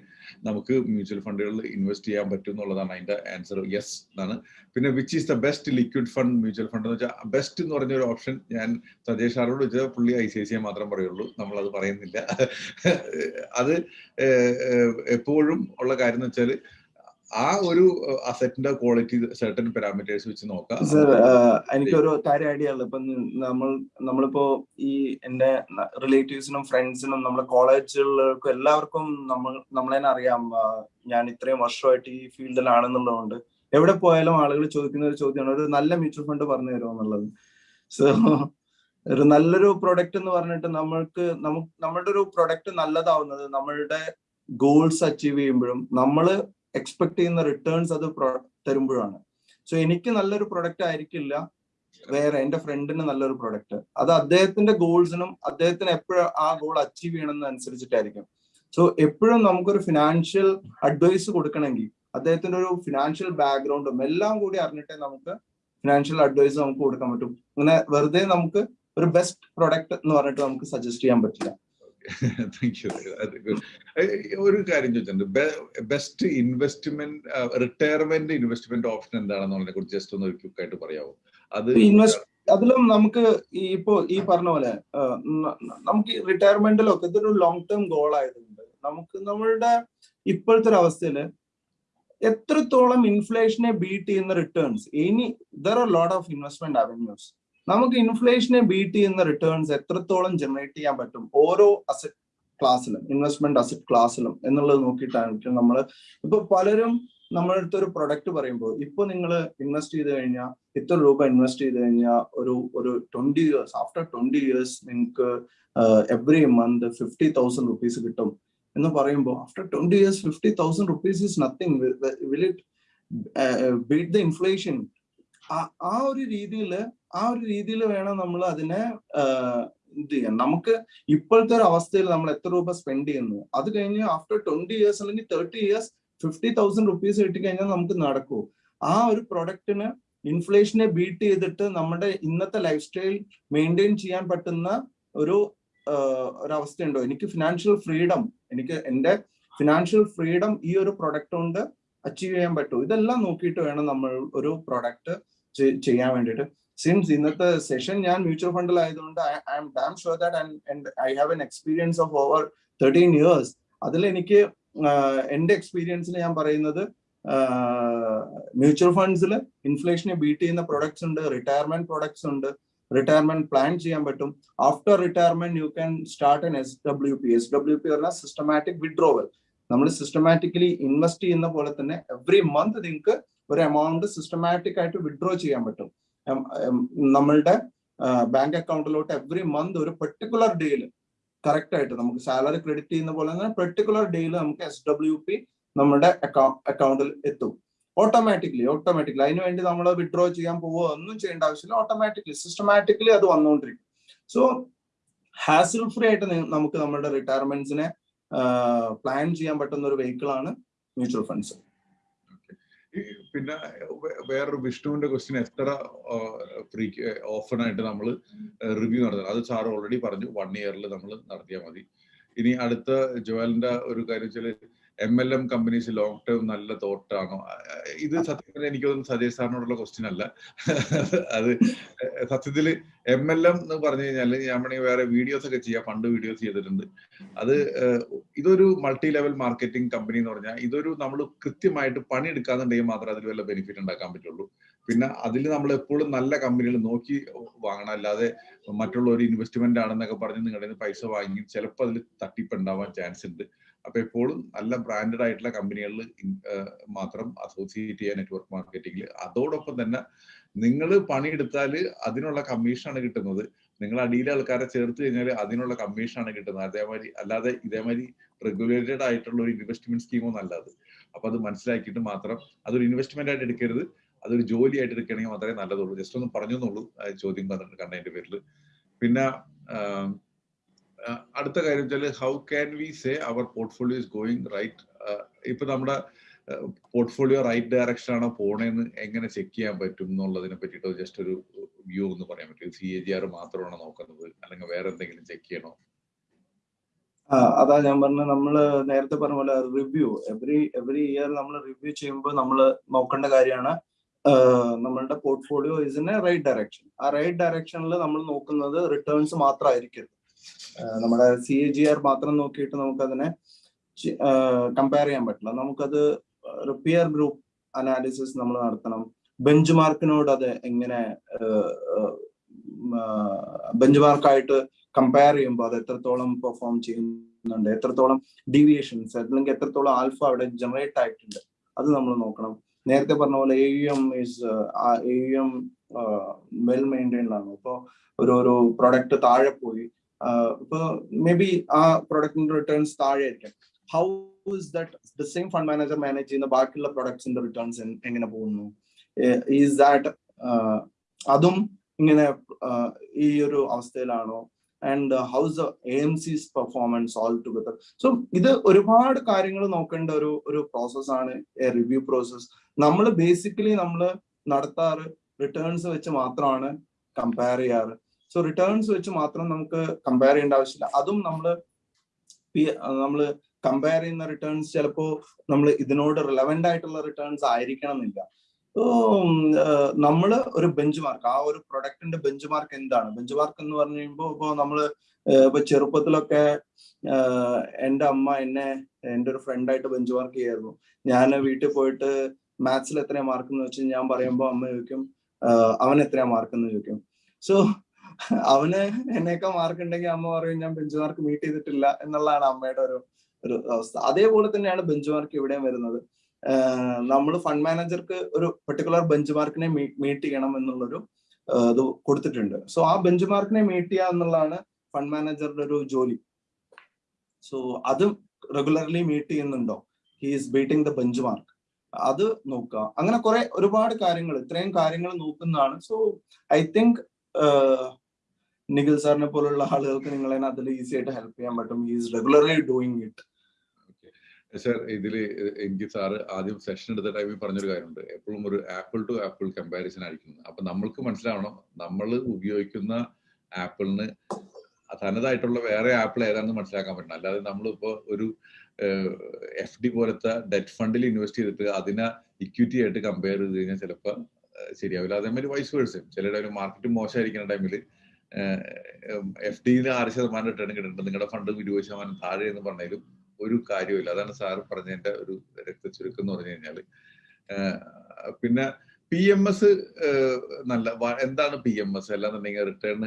നമുക്ക് മ്യൂച്വൽ ഫണ്ടുകളിൽ ഇൻവെസ്റ്റ് ചെയ്യാൻ പറ്റും എന്നുള്ളതാണ് അതിന്റെ ആൻസർ. യെസ് എന്നാണ്. പിന്നെ which is the best liquid fund mutual fund എന്ന് വെച്ചാൽ ബെസ്റ്റ് എന്ന് പറഞ്ഞ ഒരു ഓപ്ഷൻ ഞാൻ സജേഷ് സാറോട് വെച്ചാൽ പുള്ളി I C I C I മാത്രം പറയുള്ളൂ. നമ്മൾ അത് പറയുന്നില്ല അത് എപ്പോഴും ഉള്ള കാര്യം എന്ന് വെച്ചാൽ ആ ഒരു അസറ്റിന്റെ ക്വാളിറ്റി സർട്ടൻ പാരാമീറ്റേഴ്സ് വെച്ച് നോക്കാം. സർ എനിക്കൊരു കാര്യം ഐഡിയ ഉള്ളത്. ഇപ്പൊ നമ്മൾ നമ്മളിപ്പോ ഈ എന്റെ റിലേറ്റീവ്സിനും ഫ്രണ്ട്സിനും നമ്മുടെ കോളേജുകൾക്കും എല്ലാവർക്കും നമ്മൾ നമ്മളെ അറിയാം. ഞാൻ ഇത്രയും വർഷമായിട്ട് ഈ ഫീൽഡിലാണെന്നുള്ളതുകൊണ്ട് എവിടെ പോയാലും ആളുകൾ ചോദിക്കുന്ന ഒരു ചോദ്യമാണ്. ഒരു നല്ല മ്യൂച്വൽ ഫണ്ട് പറഞ്ഞു തരുമോ എന്നുള്ളത്. സോ ഒരു നല്ലൊരു പ്രൊഡക്റ്റ് എന്ന് പറഞ്ഞിട്ട് നമ്മൾക്ക് നമുക്ക് നമ്മളുടെ ഒരു പ്രൊഡക്റ്റ് നല്ലതാവുന്നത് നമ്മളുടെ ഗോൾസ് അച്ചീവ് ചെയ്യുമ്പോഴും നമ്മൾ എക്സ്പെക്ട് ചെയ്യുന്ന റിട്ടേൺസ് അത് തരുമ്പോഴാണ്. സോ എനിക്ക് നല്ലൊരു പ്രൊഡക്റ്റ് ആയിരിക്കില്ല. വേറെ എന്റെ ഫ്രണ്ടിന് നല്ലൊരു പ്രൊഡക്റ്റ് അത് അദ്ദേഹത്തിന്റെ ഗോൾസിനും അദ്ദേഹത്തിന് എപ്പോഴും ആ ഗോൾ അച്ചീവ് ചെയ്യണമെന്ന് അനുസരിച്ചിട്ടായിരിക്കും സോ എപ്പോഴും നമുക്കൊരു ഫിനാൻഷ്യൽ അഡ്വൈസ് കൊടുക്കണമെങ്കിൽ അദ്ദേഹത്തിന്റെ ഒരു ഫിനാൻഷ്യൽ ബാക്ക്ഗ്രൗണ്ടും എല്ലാം കൂടി അറിഞ്ഞിട്ടേ നമുക്ക് ഫിനാൻഷ്യൽ അഡ്വൈസ് നമുക്ക് കൊടുക്കാൻ പറ്റും. അങ്ങനെ വെറുതെ നമുക്ക് ഒരു ബെസ്റ്റ് പ്രൊഡക്റ്റ് എന്ന് പറഞ്ഞിട്ട് നമുക്ക് സജസ്റ്റ് ചെയ്യാൻ പറ്റില്ല. താങ്ക് യു ഒരു കാര്യം ചോദിച്ചിട്ടുണ്ട്. Best investment retirement investment option എന്താണെന്നുള്ളതിനെ കുറിച്ച് ജസ്റ്റ് ഒന്ന് ക്വിക്ക് ആയിട്ട് പറയാമോ അത് അതിലും നമുക്ക് ഇപ്പോ ഈ പറഞ്ഞ പോലെ നമുക്ക് റിട്ടയർമെന്റിലൊക്കെ ഇതൊരു ലോങ് ടേം ഗോൾ ആയതുകൊണ്ട് നമുക്ക് നമ്മളുടെ ഇപ്പോഴത്തെ ഒരു അവസ്ഥയിൽ എത്രത്തോളം ഇൻഫ്ലേഷനെ ബീറ്റ് ചെയ്യുന്ന റിട്ടേൺസ് ഇനി there are lot of investment avenues നമുക്ക് ഇൻഫ്ലേഷനെ ബീറ്റ് ചെയ്യുന്ന റിട്ടേൺസ് എത്രത്തോളം ജനറേറ്റ് ചെയ്യാൻ പറ്റും? ഓരോ അസറ്റ് ക്ലാസ്സിലും ഇൻവെസ്റ്റ്മെന്റ് അസറ്റ് ക്ലാസ്സിലും എന്നുള്ളത് നോക്കിയിട്ടാണ് നമ്മൾ ഇപ്പൊ പലരും നമ്മളുടെ അടുത്ത് ഒരു പ്രൊഡക്റ്റ് പറയുമ്പോൾ ഇപ്പൊ നിങ്ങൾ ഇൻവെസ്റ്റ് ചെയ്ത് കഴിഞ്ഞാൽ ഇത്ര രൂപ ഇൻവെസ്റ്റ് ചെയ്ത് കഴിഞ്ഞാൽ ഒരു ഒരു twenty years after twenty years നിങ്ങൾക്ക് every month fifty thousand rupees കിട്ടും എന്ന് പറയുമ്പോൾ after twenty years fifty thousand rupees is nothing will it beat the inflation ആ ഒരു രീതിയിൽ ആ ഒരു രീതിയിൽ വേണം നമ്മൾ അതിനെ ഇത് ചെയ്യാൻ. നമുക്ക് ഇപ്പോഴത്തെ ഒരു അവസ്ഥയിൽ നമ്മൾ എത്ര രൂപ സ്പെൻഡ് ചെയ്യുന്നു? അത് കഴിഞ്ഞ് ആഫ്റ്റർ ട്വന്റി ഇയേഴ്സ് അല്ലെങ്കിൽ thirty years fifty thousand rupees കിട്ടിക്കഴിഞ്ഞാൽ നമുക്ക് നടക്കൂ. ആ ഒരു പ്രൊഡക്റ്റിന് ഇൻഫ്ലേഷനെ ബീറ്റ് ചെയ്തിട്ട് നമ്മുടെ ഇന്നത്തെ ലൈഫ് സ്റ്റൈൽ മെയിന്റെയിൻ ചെയ്യാൻ പറ്റുന്ന ഒരു ഒരവസ്ഥയുണ്ടോ? എനിക്ക് ഫിനാൻഷ്യൽ ഫ്രീഡം എനിക്ക് എന്റെ ഫിനാൻഷ്യൽ ഫ്രീഡം ഈ ഒരു പ്രൊഡക്റ്റ് കൊണ്ട് അച്ചീവ് ചെയ്യാൻ പറ്റുമോ ഇതെല്ലാം നോക്കിയിട്ട് വേണം നമ്മൾ ഒരു പ്രൊഡക്റ്റ് ചെയ്യാൻ വേണ്ടിയിട്ട്. സിൻസ് ഇന്നത്തെ സെഷൻ ഞാൻ മ്യൂച്വൽ ഫണ്ടിൽ ആയതുകൊണ്ട് I am damn sure that I have an experience of over thirteen years അതിൽ എനിക്ക് എന്റെ എക്സ്പീരിയൻസിൽ ഞാൻ പറയുന്നത് മ്യൂച്വൽ ഫണ്ട്സിൽ ഇൻഫ്ലേഷനെ ബീറ്റ് ചെയ്യുന്ന പ്രൊഡക്ട്സ് ഉണ്ട് റിട്ടയർമെന്റ് പ്രൊഡക്ട്സ് ഉണ്ട് റിട്ടയർമെന്റ് പ്ലാൻ ചെയ്യാൻ പറ്റും. After retirement you can start an S W P S W P പറഞ്ഞാൽ സിസ്റ്റമാറ്റിക് വിഡ്രോവൽ നമ്മൾ സിസ്റ്റമാറ്റിക്കലി ഇൻവെസ്റ്റ് ചെയ്യുന്ന പോലെ തന്നെ എവറി മന്ത് നിങ്ങൾക്ക് ഒരു എമൗണ്ട് സിസ്റ്റമാറ്റിക് ആയിട്ട് വിഡ്രോ ചെയ്യാൻ പറ്റും. നമ്മളുടെ ബാങ്ക് അക്കൗണ്ടിലോട്ട് എവറി മന്ത് ഒരു പെർട്ടിക്കുലർ ഡേയിൽ കറക്റ്റ് ആയിട്ട് നമുക്ക് സാലറി ക്രെഡിറ്റ് ചെയ്യുന്ന പോലെ തന്നെ പെർട്ടിക്കുലർ ഡേയിൽ നമുക്ക് എസ് ഡബ്ല്യു പി നമ്മുടെ അക്കൗണ്ടിൽ എത്തും. ഓട്ടോമാറ്റിക്കലി ഓട്ടോമാറ്റിക്കലി അതിന് വേണ്ടി നമ്മൾ വിഡ്രോ ചെയ്യാൻ പോവുക ഒന്നും ചെയ്യേണ്ട ആവശ്യമില്ല. ഓട്ടോമാറ്റിക്കലി സിസ്റ്റമാറ്റിക്കലി അത് വന്നുകൊണ്ടിരിക്കും. സോ ഹാസിൽ ഫ്രീ ആയിട്ട് നമുക്ക് നമ്മുടെ റിട്ടയർമെന്റ്സിനെ പ്ലാൻ ചെയ്യാൻ പറ്റുന്ന ഒരു വെഹിക്കിൾ ആണ് മ്യൂച്വൽ ഫണ്ട്സ് പിന്നെ വേറൊരു വിഷ്ണുവിന്റെ ക്വസ്റ്റ്യൻ എത്ര ഫ്രീ ഓഫൺ ആയിട്ട് നമ്മൾ റിവ്യൂ നടത്തണം അത് സാർ ഓൾറെഡി പറഞ്ഞു. വൺ ഇയറിൽ നമ്മൾ നടത്തിയാൽ മതി. ഇനി അടുത്ത ജോയലിന്റെ ഒരു കാര്യം വെച്ചാൽ M L M companies long term നല്ല തോട്ടാണോ? ഇത് സത്യത്തിൽ എനിക്കൊന്നും സജയ് സാറിനോടുള്ള ക്വസ്റ്റ്യൻ അല്ല. അത് സത്യത്തിൽ എം എൽ എം എന്ന് പറഞ്ഞു കഴിഞ്ഞാൽ ഞാൻ വേറെ വീഡിയോസ് ഒക്കെ ചെയ്യാം. പണ്ട് വീഡിയോസ് ചെയ്തിട്ടുണ്ട്. അത് ഇതൊരു മൾട്ടി ലെവൽ മാർക്കറ്റിംഗ് കമ്പനി എന്ന് പറഞ്ഞാൽ ഇതൊരു നമ്മൾ കൃത്യമായിട്ട് പണിയെടുക്കാന്നുണ്ടെങ്കിൽ മാത്രമേ അതിൽ വല്ല ബെനിഫിറ്റ് ഉണ്ടാക്കാൻ പറ്റുള്ളൂ. പിന്നെ അതിൽ നമ്മൾ എപ്പോഴും നല്ല കമ്പനികൾ നോക്കി വാങ്ങണം. അല്ലാതെ മറ്റുള്ള ഒരു ഇൻവെസ്റ്റ്മെന്റ് ആണെന്നൊക്കെ പറഞ്ഞ് നിങ്ങളുടെ പൈസ വാങ്ങി ചിലപ്പോൾ അതിൽ തട്ടിപ്പുണ്ടാവാൻ ചാൻസ് ഉണ്ട്. അപ്പൊ എപ്പോഴും നല്ല ബ്രാൻഡഡ് ആയിട്ടുള്ള കമ്പനികളിൽ മാത്രം അസോസിയേറ്റ് ചെയ്യുക നെറ്റ്വർക്ക് മാർക്കറ്റിംഗിൽ അതോടൊപ്പം തന്നെ നിങ്ങൾ പണിയെടുത്താൽ അതിനുള്ള കമ്മീഷനാണ് കിട്ടുന്നത്. നിങ്ങൾ അടിയിലെ ആൾക്കാരെ ചേർത്ത് കഴിഞ്ഞാൽ അതിനുള്ള കമ്മീഷനാണ് കിട്ടുന്നത്. അതേമാതിരി അല്ലാതെ ഇതേമാതിരി റെഗുലേറ്റഡ് ആയിട്ടുള്ള ഒരു ഇൻവെസ്റ്റ്മെന്റ് സ്കീമോ അല്ല അത്. അപ്പൊ അത് മനസ്സിലാക്കിയിട്ട് മാത്രം അതൊരു ഇൻവെസ്റ്റ്മെന്റ് ആയിട്ട് എടുക്കരുത്. അതൊരു ജോലി ആയിട്ട് എടുക്കുകയാണെങ്കിൽ മാത്രമേ നല്ലതുള്ളൂ. ജസ്റ്റ് ഒന്ന് പറഞ്ഞു എന്നുള്ളൂ ചോദ്യം കണ്ടതിന്റെ പേരിൽ പിന്നെ അടുത്ത കാര്യം വെച്ചാൽ how can we say our portfolio is going right ഇപ്പൊ നമ്മുടെ പോർട്ട്ഫോളിയോ റൈറ്റ് ഡയറക്ഷൻ ആണോ പോണേന്ന് എങ്ങനെ ചെക്ക് ചെയ്യാൻ പറ്റും എന്നുള്ളതിനെ പറ്റിയിട്ട് ജസ്റ്റ് ഒരു വ്യൂ ഒന്ന് പറയാൻ പറ്റും. സി എ ജി ആർ മാത്രമാണോ നോക്കുന്നത്? അല്ലെങ്കിൽ വേറെ എന്തെങ്കിലും ചെക്ക് ചെയ്യണോ? അതാ ഞാൻ പറഞ്ഞ നമ്മൾ നേരത്തെ പറഞ്ഞ പോലെ റിവ്യൂ എവറി എവറി ഇയർ നമ്മൾ റിവ്യൂ ചെയ്യുമ്പോൾ നമ്മൾ നോക്കേണ്ട കാര്യമാണ് നമ്മളുടെ portfolio is in a right direction ആ റൈറ്റ് ഡയറക്ഷനിൽ നമ്മൾ നോക്കുന്നത് റിട്ടേൺസ് മാത്രമായിരിക്കരുത് നമ്മുടെ സി എ ജി ആർ മാത്രം നോക്കിയിട്ട് നമുക്കതിനെ കമ്പയർ ചെയ്യാൻ പറ്റില്ല. നമുക്കത് റിപ്പയർ ഗ്രൂപ്പ് അനാലിസിസ് നമ്മൾ നടത്തണം. ബെഞ്ച് മാർക്കിനോട് അത് എങ്ങനെ ബെഞ്ച് മാർക്കായിട്ട് കമ്പയർ ചെയ്യുമ്പോൾ അത് എത്രത്തോളം പെർഫോം ചെയ്യുന്നുണ്ട് എത്രത്തോളം ഡീവിയേഷൻസ് അല്ലെങ്കിൽ എത്രത്തോളം ആൽഫ അവിടെ ജനറേറ്റ് ആയിട്ടുണ്ട് അത് നമ്മൾ നോക്കണം. നേരത്തെ പറഞ്ഞ പോലെ A U M is A U M well maintained ആണ്. ഇപ്പോൾ ഒരു ഒരു പ്രൊഡക്റ്റ് താഴെ പോയി ഇപ്പൊ മേ ബി ആ പ്രൊഡക്റ്റിന്റെ റിട്ടേൺസ് താഴെ ആയിരിക്കും how is that the same fund manager manage ചെയ്യുന്ന ബാക്കിയുള്ള പ്രൊഡക്ട്സിന്റെ റിട്ടേൺസ് എങ്ങനെ പോകുന്നു? ഈസ് ദാറ്റ് അതും ഇങ്ങനെ ഈ ഒരു അവസ്ഥയിലാണോ? And how's the A M Cs performance all together so ഇത് ഒരുപാട് കാര്യങ്ങൾ നോക്കേണ്ട ഒരു ഒരു പ്രോസസ്സാണ് റിവ്യൂ പ്രോസസ് നമ്മൾ ബേസിക്കലി നമ്മൾ നടത്താറ് റിട്ടേൺസ് വെച്ച് മാത്രമാണ് കമ്പയർ ചെയ്യാറ്. സോ റിട്ടേൺസ് വെച്ച് മാത്രം നമുക്ക് കമ്പയർ ചെയ്യേണ്ട ആവശ്യമില്ല. അതും നമ്മൾ നമ്മൾ കമ്പയർ ചെയ്യുന്ന റിട്ടേൺസ് ചിലപ്പോ നമ്മൾ ഇതിനോട് റിലവന്റ് ആയിട്ടുള്ള റിട്ടേൺസ് ആയിരിക്കണം എന്നില്ല നമ്മൾ ഒരു ബെഞ്ച് മാർക്ക് ആ ഒരു പ്രൊഡക്റ്റിന്റെ ബെഞ്ച് മാർക്ക് എന്താണ്? ബെഞ്ച് മാർക്ക് എന്ന് പറഞ്ഞു കഴിയുമ്പോൾ ഇപ്പൊ നമ്മൾ ഇപ്പൊ ചെറുപ്പത്തിലൊക്കെ എന്റെ അമ്മ എന്നെ എന്റെ ഒരു ഫ്രണ്ടായിട്ട് ബെഞ്ച് മാർക്ക് ചെയ്യായിരുന്നു. ഞാൻ വീട്ടിൽ പോയിട്ട് മാത്സിൽ എത്രയാ മാർക്ക് എന്ന് വെച്ച് ഞാൻ പറയുമ്പോൾ അമ്മ ചോദിക്കും അവൻ എത്രയാ മാർക്ക് എന്ന് ചോദിക്കും. സോ അവന് എന്നെയൊക്കെ മാർക്ക് ഉണ്ടെങ്കിൽ അമ്മ പറയും ഞാൻ ബെഞ്ച് മാർക്ക് മീറ്റ് ചെയ്തിട്ടില്ല എന്നുള്ളതാണ് അമ്മയുടെ ഒരു ഒരു അവസ്ഥ. അതേപോലെ തന്നെയാണ് ബെഞ്ച് മാർക്ക് ഇവിടെയും വരുന്നത്. നമ്മൾ ഫണ്ട് മാനേജർക്ക് ഒരു പെർട്ടിക്കുലർ ബെഞ്ച് മാർക്കിനെ മീറ്റ് ചെയ്യണം എന്നുള്ളൊരു ഇത് കൊടുത്തിട്ടുണ്ട്. സോ ആ ബെഞ്ച് മാർക്കിനെ മീറ്റ് ചെയ്യുക എന്നുള്ളതാണ് ഫണ്ട് മാനേജറുടെ ഒരു ജോലി. സോ അത് റെഗുലർലി മീറ്റ് ചെയ്യുന്നുണ്ടോ? He is beating the benchmark അത് നോക്കുക അങ്ങനെ കുറെ ഒരുപാട് കാര്യങ്ങൾ ഇത്രയും കാര്യങ്ങൾ നോക്കുന്നതാണ്. സോ ഐ തിങ്ക് നിഖിൽ സാറിനെ പോലുള്ള ആളുകൾക്ക് നിങ്ങളെ അതിൽ ഈസി ആയിട്ട് ഹെൽപ്പ് ചെയ്യാൻ പറ്റും. Is regularly doing it sir ഇതിൽ എനിക്ക് സാറ് ആദ്യം സെഷൻ എടുത്ത ടൈമിൽ പറഞ്ഞൊരു കാര്യമുണ്ട്. എപ്പോഴും ഒരു ആപ്പിൾ ടു ആപ്പിൾ കമ്പാരിസൺ ആയിരിക്കും. അപ്പൊ നമ്മൾക്ക് മനസ്സിലാവണം നമ്മൾ ഉപയോഗിക്കുന്ന ആപ്പിളിന് തനതായിട്ടുള്ള വേറെ ആപ്പിൾ ഏതാണെന്ന് മനസ്സിലാക്കാൻ പറ്റണം. അല്ലാതെ നമ്മളിപ്പോ ഒരു എഫ് ഡി പോലത്തെ ഡെറ്റ് ഫണ്ടിൽ ഇൻവെസ്റ്റ് ചെയ്തിട്ട് അതിനെ ഇക്വിറ്റി ആയിട്ട് കമ്പയർ ചെയ്ത് കഴിഞ്ഞാൽ ചിലപ്പോൾ ശരിയാവില്ല. അതേമാതിരി വൈസ് വേഴ്സും ടൈമിൽ മാർക്കറ്റ് മോശമായിരിക്കുന്ന ടൈമിൽ എഫ് ഡിയിൽ ആറ് ശതമാനം റിട്ടേൺ കിട്ടുന്നുണ്ട്. നിങ്ങളുടെ ഫണ്ട് ഇരുപത് ശതമാനം താഴെ എന്ന് പറഞ്ഞാലും ഒരു കാര്യമില്ല അതാണ് സാർ പറഞ്ഞതിന്റെ ഒരു രക്തചുരുക്കം എന്ന് പറഞ്ഞു കഴിഞ്ഞാൽ പിന്നെ പി എം എസ് നല്ല എന്താണ് പി എം എസ് അല്ലാന്നുണ്ടെങ്കിൽ റിട്ടേൺ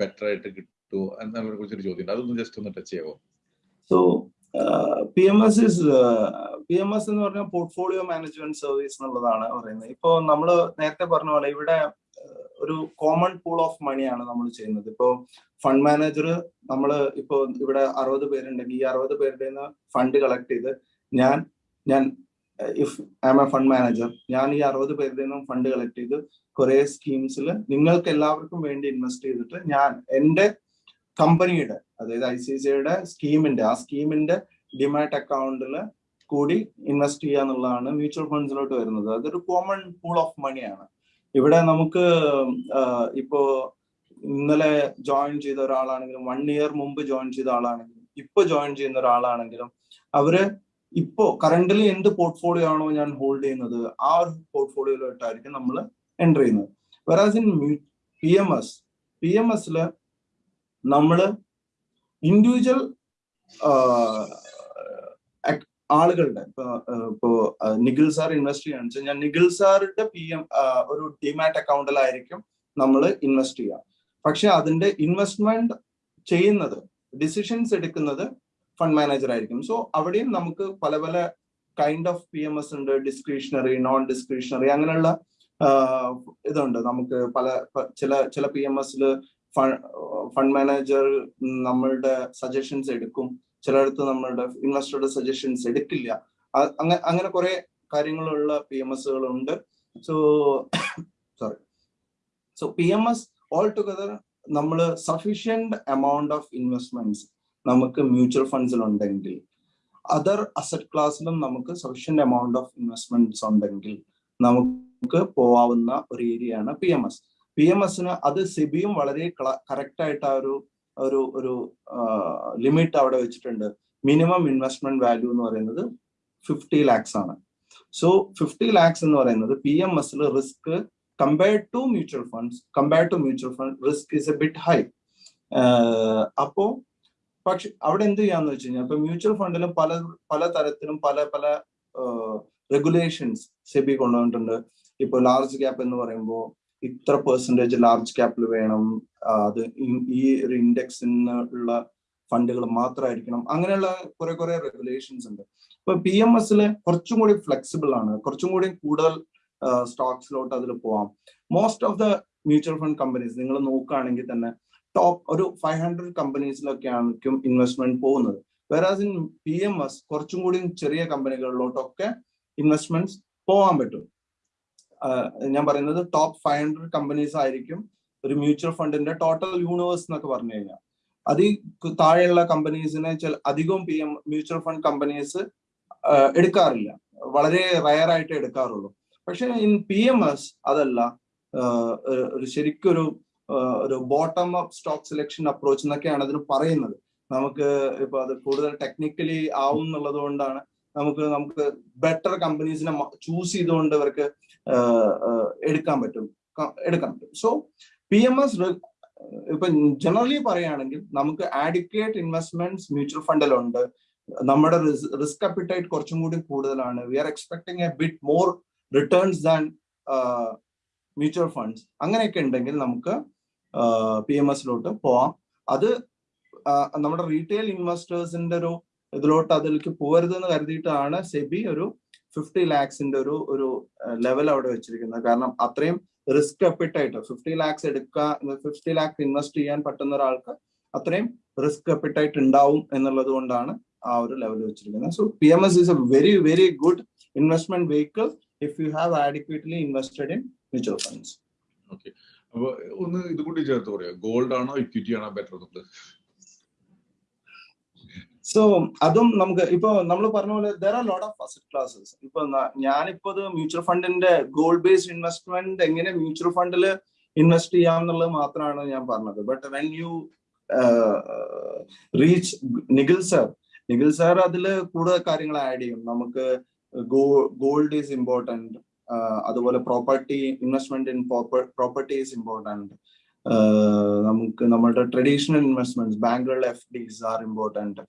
ബെറ്റർ ആയിട്ട് കിട്ടുമോ എന്നതിനെ കുറിച്ചൊരു ചോദ്യം അതൊന്ന് ജസ്റ്റ് ഒന്ന് ടച്ച് ചെയ്യാമോ so P M S is P M S എന്ന് പറഞ്ഞാൽ പോർട്ട്ഫോളിയോ മാനേജ്മെന്റ് സർവീസ് എന്നുള്ളതാണ് പറയുന്നത്. ഇപ്പോ നമ്മൾ നേരത്തെ പറഞ്ഞ പോലെ ഇവിടെ ഒരു കോമൺ പൂൾ ഓഫ് മണിയാണ് നമ്മൾ ചെയ്യുന്നത്. ഇപ്പോൾ ഫണ്ട് മാനേജർ നമ്മൾ ഇപ്പോൾ ഇവിടെ അറുപത് പേരുണ്ടെങ്കിൽ ഈ അറുപത് പേരുടെ നിന്ന് ഫണ്ട് കളക്ട് ചെയ്ത് ഞാൻ ഞാൻ if I am a fund manager ഞാൻ ഈ അറുപത് പേരുടെ നിന്നും ഫണ്ട് കളക്ട് ചെയ്ത് കുറെ സ്കീംസിൽ നിങ്ങൾക്ക് എല്ലാവർക്കും വേണ്ടി ഇൻവെസ്റ്റ് ചെയ്തിട്ട് ഞാൻ എന്റെ കമ്പനിയുടെ അതായത് ഐ സി സിയുടെ സ്കീമിന്റെ ആ സ്കീമിന്റെ ഡിമാറ്റ് അക്കൗണ്ടിൽ കൂടി ഇൻവെസ്റ്റ് ചെയ്യുക എന്നുള്ളതാണ് മ്യൂച്വൽ ഫണ്ട്സിലോട്ട് വരുന്നത്. അതൊരു കോമൺ പൂൾ ഓഫ് മണിയാണ് ഇവിടെ നമുക്ക് ഇപ്പോ ഇന്നലെ ജോയിൻ ചെയ്ത ഒരാളാണെങ്കിലും വൺ ഇയർ മുമ്പ് ജോയിൻ ചെയ്ത ആളാണെങ്കിലും ഇപ്പൊ ജോയിൻ ചെയ്യുന്ന ഒരാളാണെങ്കിലും അവർ ഇപ്പോ കറന്റ്ലി എന്ത് പോർട്ട്ഫോളിയോ ആണോ ഞാൻ ഹോൾഡ് ചെയ്യുന്നത് ആ ഒരു പോർട്ട്ഫോളിയോയിലോട്ടായിരിക്കും നമ്മൾ എന്റർ ചെയ്യുന്നത്. Whereas in P M S P M എസിൽ നമ്മൾ ഇൻഡിവിജ്വൽ ആളുകളുടെ ഇപ്പൊ ഇപ്പോ നിഖിൽ സാർ ഇൻവെസ്റ്റ് ചെയ്യാന്ന് വെച്ചാൽ ഞാൻ നിഖിൽ സാറിന്റെ പി എം ഒരു ഡിമാറ്റ് അക്കൗണ്ടിലായിരിക്കും നമ്മൾ ഇൻവെസ്റ്റ് ചെയ്യുക പക്ഷെ അതിന്റെ ഇൻവെസ്റ്റ്മെന്റ് ചെയ്യുന്നത് ഡിസിഷൻസ് എടുക്കുന്നത് ഫണ്ട് മാനേജർ ആയിരിക്കും. സോ അവിടെയും നമുക്ക് പല പല kind of P M S ഉണ്ട്. ഡിസ്ക്രിഷണറി നോൺ ഡിസ്ക്രിഷണറി അങ്ങനെയുള്ള ഇതുണ്ട്. നമുക്ക് പല ചില ചില പി എം എസിൽ ഫണ്ട് മാനേജർ നമ്മളുടെ സജഷൻസ് എടുക്കും. ചിലയിടത്ത് നമ്മളുടെ ഇൻവെസ്റ്ററുടെ സജഷൻസ് എടുക്കില്ല. അങ്ങനെ അങ്ങനെ കുറെ കാര്യങ്ങളുള്ള P M എസുകളുണ്ട് so sorry so P M S all together നമ്മൾ സഫീഷ്യന്റ് എമൗണ്ട് ഓഫ് ഇൻവെസ്റ്റ്മെന്റ്സ് നമുക്ക് മ്യൂച്വൽ ഫണ്ട്സിൽ ഉണ്ടെങ്കിൽ അതർ അസറ്റ് ക്ലാസ്സിലും നമുക്ക് സഫീഷ്യന്റ് എമൗണ്ട് ഓഫ് ഇൻവെസ്റ്റ്മെന്റ്സ് ഉണ്ടെങ്കിൽ നമുക്ക് പോവാവുന്ന ഒരു ഏരിയയാണ് P M S P M എസിന് അത് സെബിയും വളരെ കറക്റ്റ് ആയിട്ട് ആ ഒരു ഒരു ഒരു ലിമിറ്റ് അവിടെ വെച്ചിട്ടുണ്ട്. മിനിമം ഇൻവെസ്റ്റ്മെന്റ് വാല്യൂ എന്ന് പറയുന്നത് ഫിഫ്റ്റി ലാക്സ് ആണ്. സോ ഫിഫ്റ്റി ലാക്സ് എന്ന് പറയുന്നത് പി എം എസിൽ risk compared to mutual funds compared to mutual fund risk is a bit high അപ്പോ പക്ഷെ അവിടെ എന്ത് ചെയ്യാന്ന് വെച്ച് കഴിഞ്ഞാൽ ഇപ്പൊ മ്യൂച്വൽ ഫണ്ടിലും പല പല തരത്തിലും പല പല റെഗുലേഷൻസ് സെബി കൊണ്ടുവന്നിട്ടുണ്ട്. ഇപ്പൊ ലാർജ് ക്യാപ്പ് എന്ന് പറയുമ്പോൾ ഇത്ര പെർസെന്റേജ് ലാർജ് ക്യാപ്പിൽ വേണം. അത് ഈ ഒരു ഇൻഡെക്സിൽ നിന്നുള്ള ഫണ്ടുകൾ മാത്രമായിരിക്കണം അങ്ങനെയുള്ള കുറെ കുറെ റെഗുലേഷൻസ് ഉണ്ട്. ഇപ്പൊ പി എം എസിൽ കുറച്ചും കൂടി ഫ്ലെക്സിബിൾ ആണ്. കുറച്ചും കൂടി കൂടുതൽ സ്റ്റോക്സിലോട്ട് അതിൽ പോവാം. Most of the mutual fund companies നിങ്ങൾ നോക്കുകയാണെങ്കിൽ തന്നെ ടോപ്പ് ഒരു ഫൈവ് ഹൺഡ്രഡ് കമ്പനീസിലൊക്കെ ആയിരിക്കും ഇൻവെസ്റ്റ്മെന്റ് പോകുന്നത്. Whereas in P M S കുറച്ചും കൂടി ചെറിയ കമ്പനികളിലോട്ടൊക്കെ ഇൻവെസ്റ്റ്മെന്റ്സ് പോകാൻ പറ്റും. ഞാൻ പറയുന്നത് ടോപ്പ് ഫൈവ് ഹൺഡ്രഡ് കമ്പനീസ് ആയിരിക്കും ഒരു മ്യൂച്വൽ ഫണ്ടിന്റെ ടോട്ടൽ യൂണിവേഴ്സ് എന്നൊക്കെ പറഞ്ഞു കഴിഞ്ഞാൽ. അതിൽ താഴെയുള്ള കമ്പനീസിനെ ചില അധികവും P M mutual fund companies എടുക്കാറില്ല. വളരെ റയർ ആയിട്ട് എടുക്കാറുള്ളൂ. പക്ഷെ ഇൻ പി എം എസ് അതല്ല ഒരു ശരിക്കൊരു ഒരു bottom up stock selection approach എന്നൊക്കെയാണ് അതിന് പറയുന്നത്. നമുക്ക് ഇപ്പൊ അത് കൂടുതൽ ടെക്നിക്കലി ആവും എന്നുള്ളത് കൊണ്ടാണ് നമുക്ക് നമുക്ക് ബെറ്റർ കമ്പനീസിനെ ചൂസ് ചെയ്തുകൊണ്ട് ഇവർക്ക് എടുക്കാൻ പറ്റും. എടുക്കാൻ പറ്റും. സോ പി എം എസ് ഇപ്പൊ ജനറലി പറയുകയാണെങ്കിൽ നമുക്ക് ആഡിക്വേറ്റ് ഇൻവെസ്റ്റ്മെന്റ്സ് മ്യൂച്വൽ ഫണ്ടിലുണ്ട് നമ്മുടെ റിസ്ക് അപ്പിറ്റൈറ്റ് കുറച്ചും കൂടി കൂടുതലാണ്. We are expecting a bit more returns than mutual funds അങ്ങനെയൊക്കെ ഉണ്ടെങ്കിൽ നമുക്ക് പി എം എസിലോട്ട് പോവാം. അത് നമ്മുടെ റീറ്റെയിൽ ഇൻവെസ്റ്റേഴ്സിന്റെ ഒരു ഇതിലോട്ട് അതിലേക്ക് പോകരുത് കരുതിയിട്ടാണ് സെബി ഒരു ഫിഫ്റ്റി ലാക്സിന്റെ ഒരു ഒരു ലെവൽ അവിടെ വെച്ചിരിക്കുന്നത്. കാരണം അത്രയും റിസ്ക് അപ്പിട്ടായിട്ട് ഫിഫ്റ്റി ലാക്സ് എടുക്കുക ഫിഫ്റ്റി ലാക്സ് ഇൻവെസ്റ്റ് ചെയ്യാൻ പറ്റുന്ന ഒരാൾക്ക് അത്രയും റിസ്ക് അപ്പിട്ടായിട്ട് ഉണ്ടാവും എന്നുള്ളത് കൊണ്ടാണ് ആ ഒരു ലെവൽ വെച്ചിരിക്കുന്നത്. So P M S is a very very good investment vehicle if you have adequately invested in mutual funds okay അപ്പൊ ഒന്ന് ഇത് കൂടി ചേർത്ത് പറയാം. ഗോൾഡ് ആണോ ഇക്വിറ്റി ആണോ ബെറ്റർ എന്നുള്ളത് സോ അതും നമുക്ക് ഇപ്പൊ നമ്മൾ പറഞ്ഞ പോലെ there are lot of asset classes ഇപ്പൊ ഞാനിപ്പോ ഇത് മ്യൂച്വൽ ഫണ്ടിന്റെ ഗോൾഡ് ബേസ്ഡ് ഇൻവെസ്റ്റ്മെന്റ് എങ്ങനെ മ്യൂച്വൽ ഫണ്ടിൽ ഇൻവെസ്റ്റ് ചെയ്യാം എന്നുള്ളത് മാത്രമാണ് ഞാൻ പറഞ്ഞത്. But when you reach Nikhil sir Nikhil sir അതിൽ കൂടുതൽ കാര്യങ്ങൾ ആഡ് ചെയ്യും. നമുക്ക് ഗോൾഡ് ഈസ് ഇമ്പോർട്ടന്റ് അതുപോലെ property investment in property is important നമുക്ക് നമ്മളുടെ traditional investments ബാങ്കുകളിലെ F Ds are important